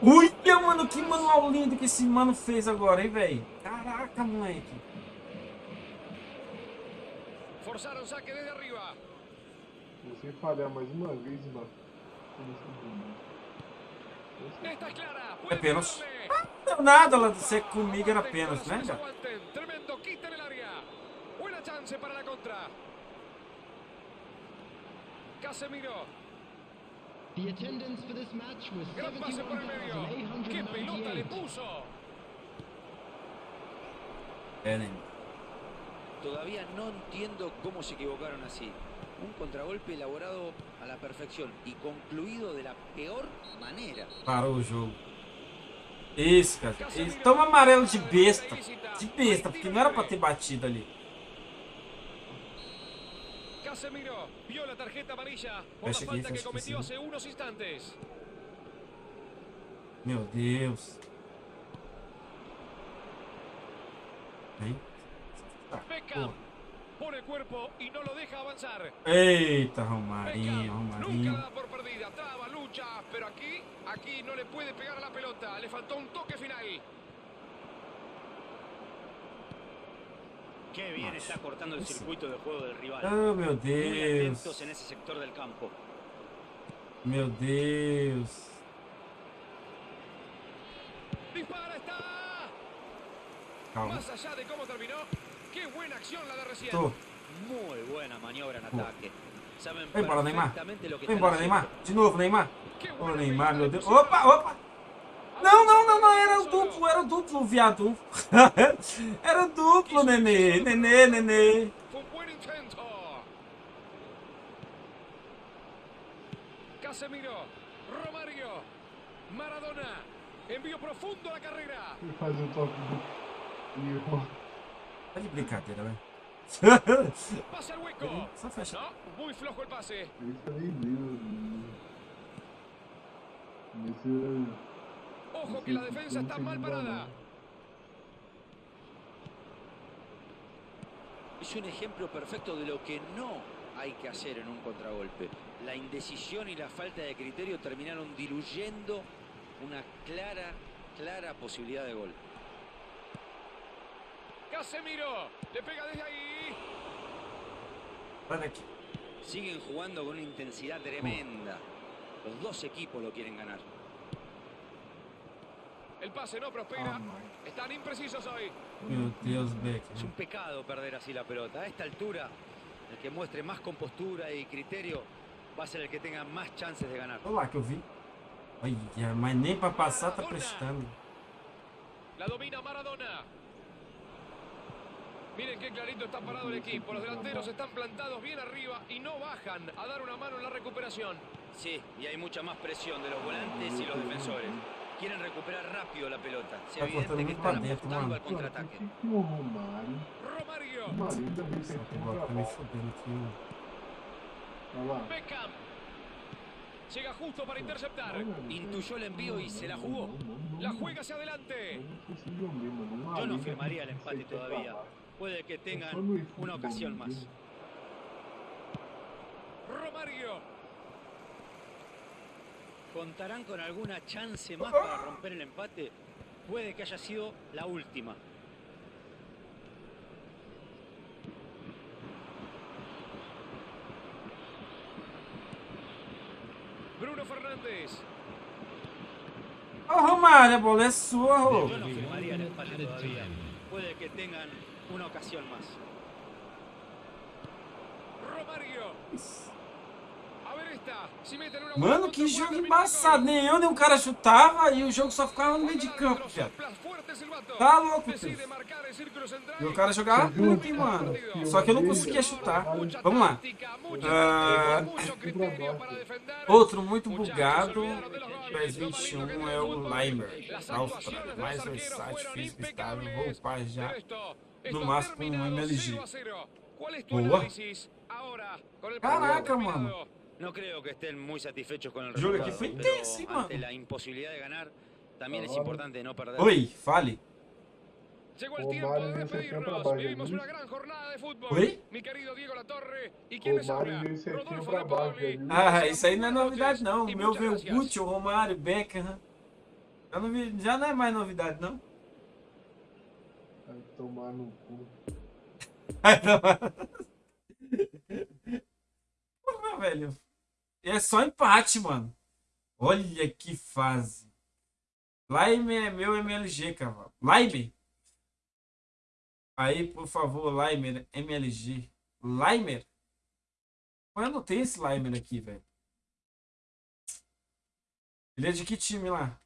O. Uia, mano, que manual lindo que esse mano fez agora, hein, velho? Caraca, moleque. Forzaron saque desde arriba. Se você falhar mais uma vez, mano. É pênalti. pegarle. Não deu nada lá de ser comigo, era pênalti, né, cara? Tremendo quita el área. Buena chance para la contra. Casemiro. The attendance for this match was Gran pase por el medio. ¡Qué pelota le 71,898. puso! Todavía no entiendo cómo se equivocaron así. Un contragolpe elaborado a la perfección y concluido de la peor manera. Parou o jogo. Isso, cara. Toma amarelo de besta. De besta, porque não era pra ter batido ali. Casemiro vio la tarjeta amarilla por la falta que cometió que hace unos instantes. Meu Deus. Aí. Ah, Beckham oh. pone el cuerpo y no lo deja avanzar. Eita, Romarinho, Romarinho. Nunca da por perdida, traba, lucha, pero aquí, aquí no le puede pegar a la pelota. Le faltó un toque final. Qué bien está cortando el circuito de juego del rival. Oh, meu Muy Deus. en ese sector del campo. Meu Deus. Dispara, está. Calma. Más allá de cómo terminó, qué buena acción la de recién. Muy buena maniobra en ataque. Saben Vai embora, Neymar. perfectamente lo que Vai están embora. Neymar. De novo, Neymar. Ô, Neymar, meu Deus. Opa, opa. Não, não, não, não. Era o duplo, era o duplo, viado. era o duplo, nenê. Nenê, nenê. Casemiro, Romario, Maradona, envío profundo a la carrera. Ele faz o toque do. Tá de brincadeira, velho. Pasa el hueco. Só fecha. No, muy flojo nem vivo. Nesse. Ojo que la defensa está mal parada. Es un ejemplo perfecto de lo que no hay que hacer en un contragolpe. La indecisión y la falta de criterio terminaron diluyendo una clara, clara posibilidad de gol. Casemiro, le pega desde ahí. Siguen jugando con una intensidad tremenda. Los dos equipos lo quieren ganar. El pase no prospera. Están imprecisos hoy. Beck. Es un pecado perder así la pelota. A esta altura, el que muestre más compostura y criterio va a ser el que tenga más chances de ganar. Olha lá que eu vi. Olha, mas nem pra passar tá prestando. La domina Maradona. Miren qué clarito está parado el equipo. Los delanteros están plantados bien arriba y no bajan a dar una mano en la recuperación. Sí, y hay mucha más presión de los volantes y los defensores. Quieren recuperar rápido la pelota. Es Tá evidente cortando que muito pra están dentro, apostando mano. al contraataque. E o Romário? Romario. O Romário também tem Essa tempo porra pra tá me bola. fodendo aqui, mano. Olha lá. Beckham. Llega justo para interceptar. Intuyó el envío y se la jugó. La juega hacia adelante. Conseguiu mesmo, não Yo no liga, firmaría el não sei empate o que todavía. falar. Puede que tengan Só no estudo una ocasión do más. Romario. ¿Contarán con alguna chance más para romper el empate? Puede que haya sido la última. Bruno Fernández. Yo no firmaría el empate todavía. Puede que tengan una ocasión más. Romario. Mano, que jogo embaçado. Nem eu, nem o cara chutava e o jogo só ficava no meio de campo, viado. Tá louco, filho. E o cara jogava muito, hein, mano. Só que eu não conseguia chutar. Vamos lá. Ah, outro muito bugado. PES 21 é o Limer, Austrália. Mais versátil, físico estável. Vou upar já. No máximo um MLG. ¿Cuál es tu Boa. Caraca, mano. No creo que estén muy satisfechos con el Jogo resultado. aqui foi pero tenso, hein, ante mano. la imposibilidad de ganar, también es importante no perder. Oi, fale. Llegó el O tiempo de despedirnos. Vivimos una gran jornada de fútbol. Oi? Mi querido Diego Latorre. ¿Y quién O les Mário habla? Rodolfo de Pauli. Ah, isso aí não é novidade, não. O E meu veio o. Gucci, o Romário, o Beckham. Já não, vi- já não é mais novidade, não. Vai tomar no cu. Porra, velho. É só empate, mano. Olha que fase. Lime é meu MLG, cavalo. Lime? Aí, por favor, Limer, MLG. Limer? Eu não tenho esse Limer aqui, velho. Ele é de que time lá?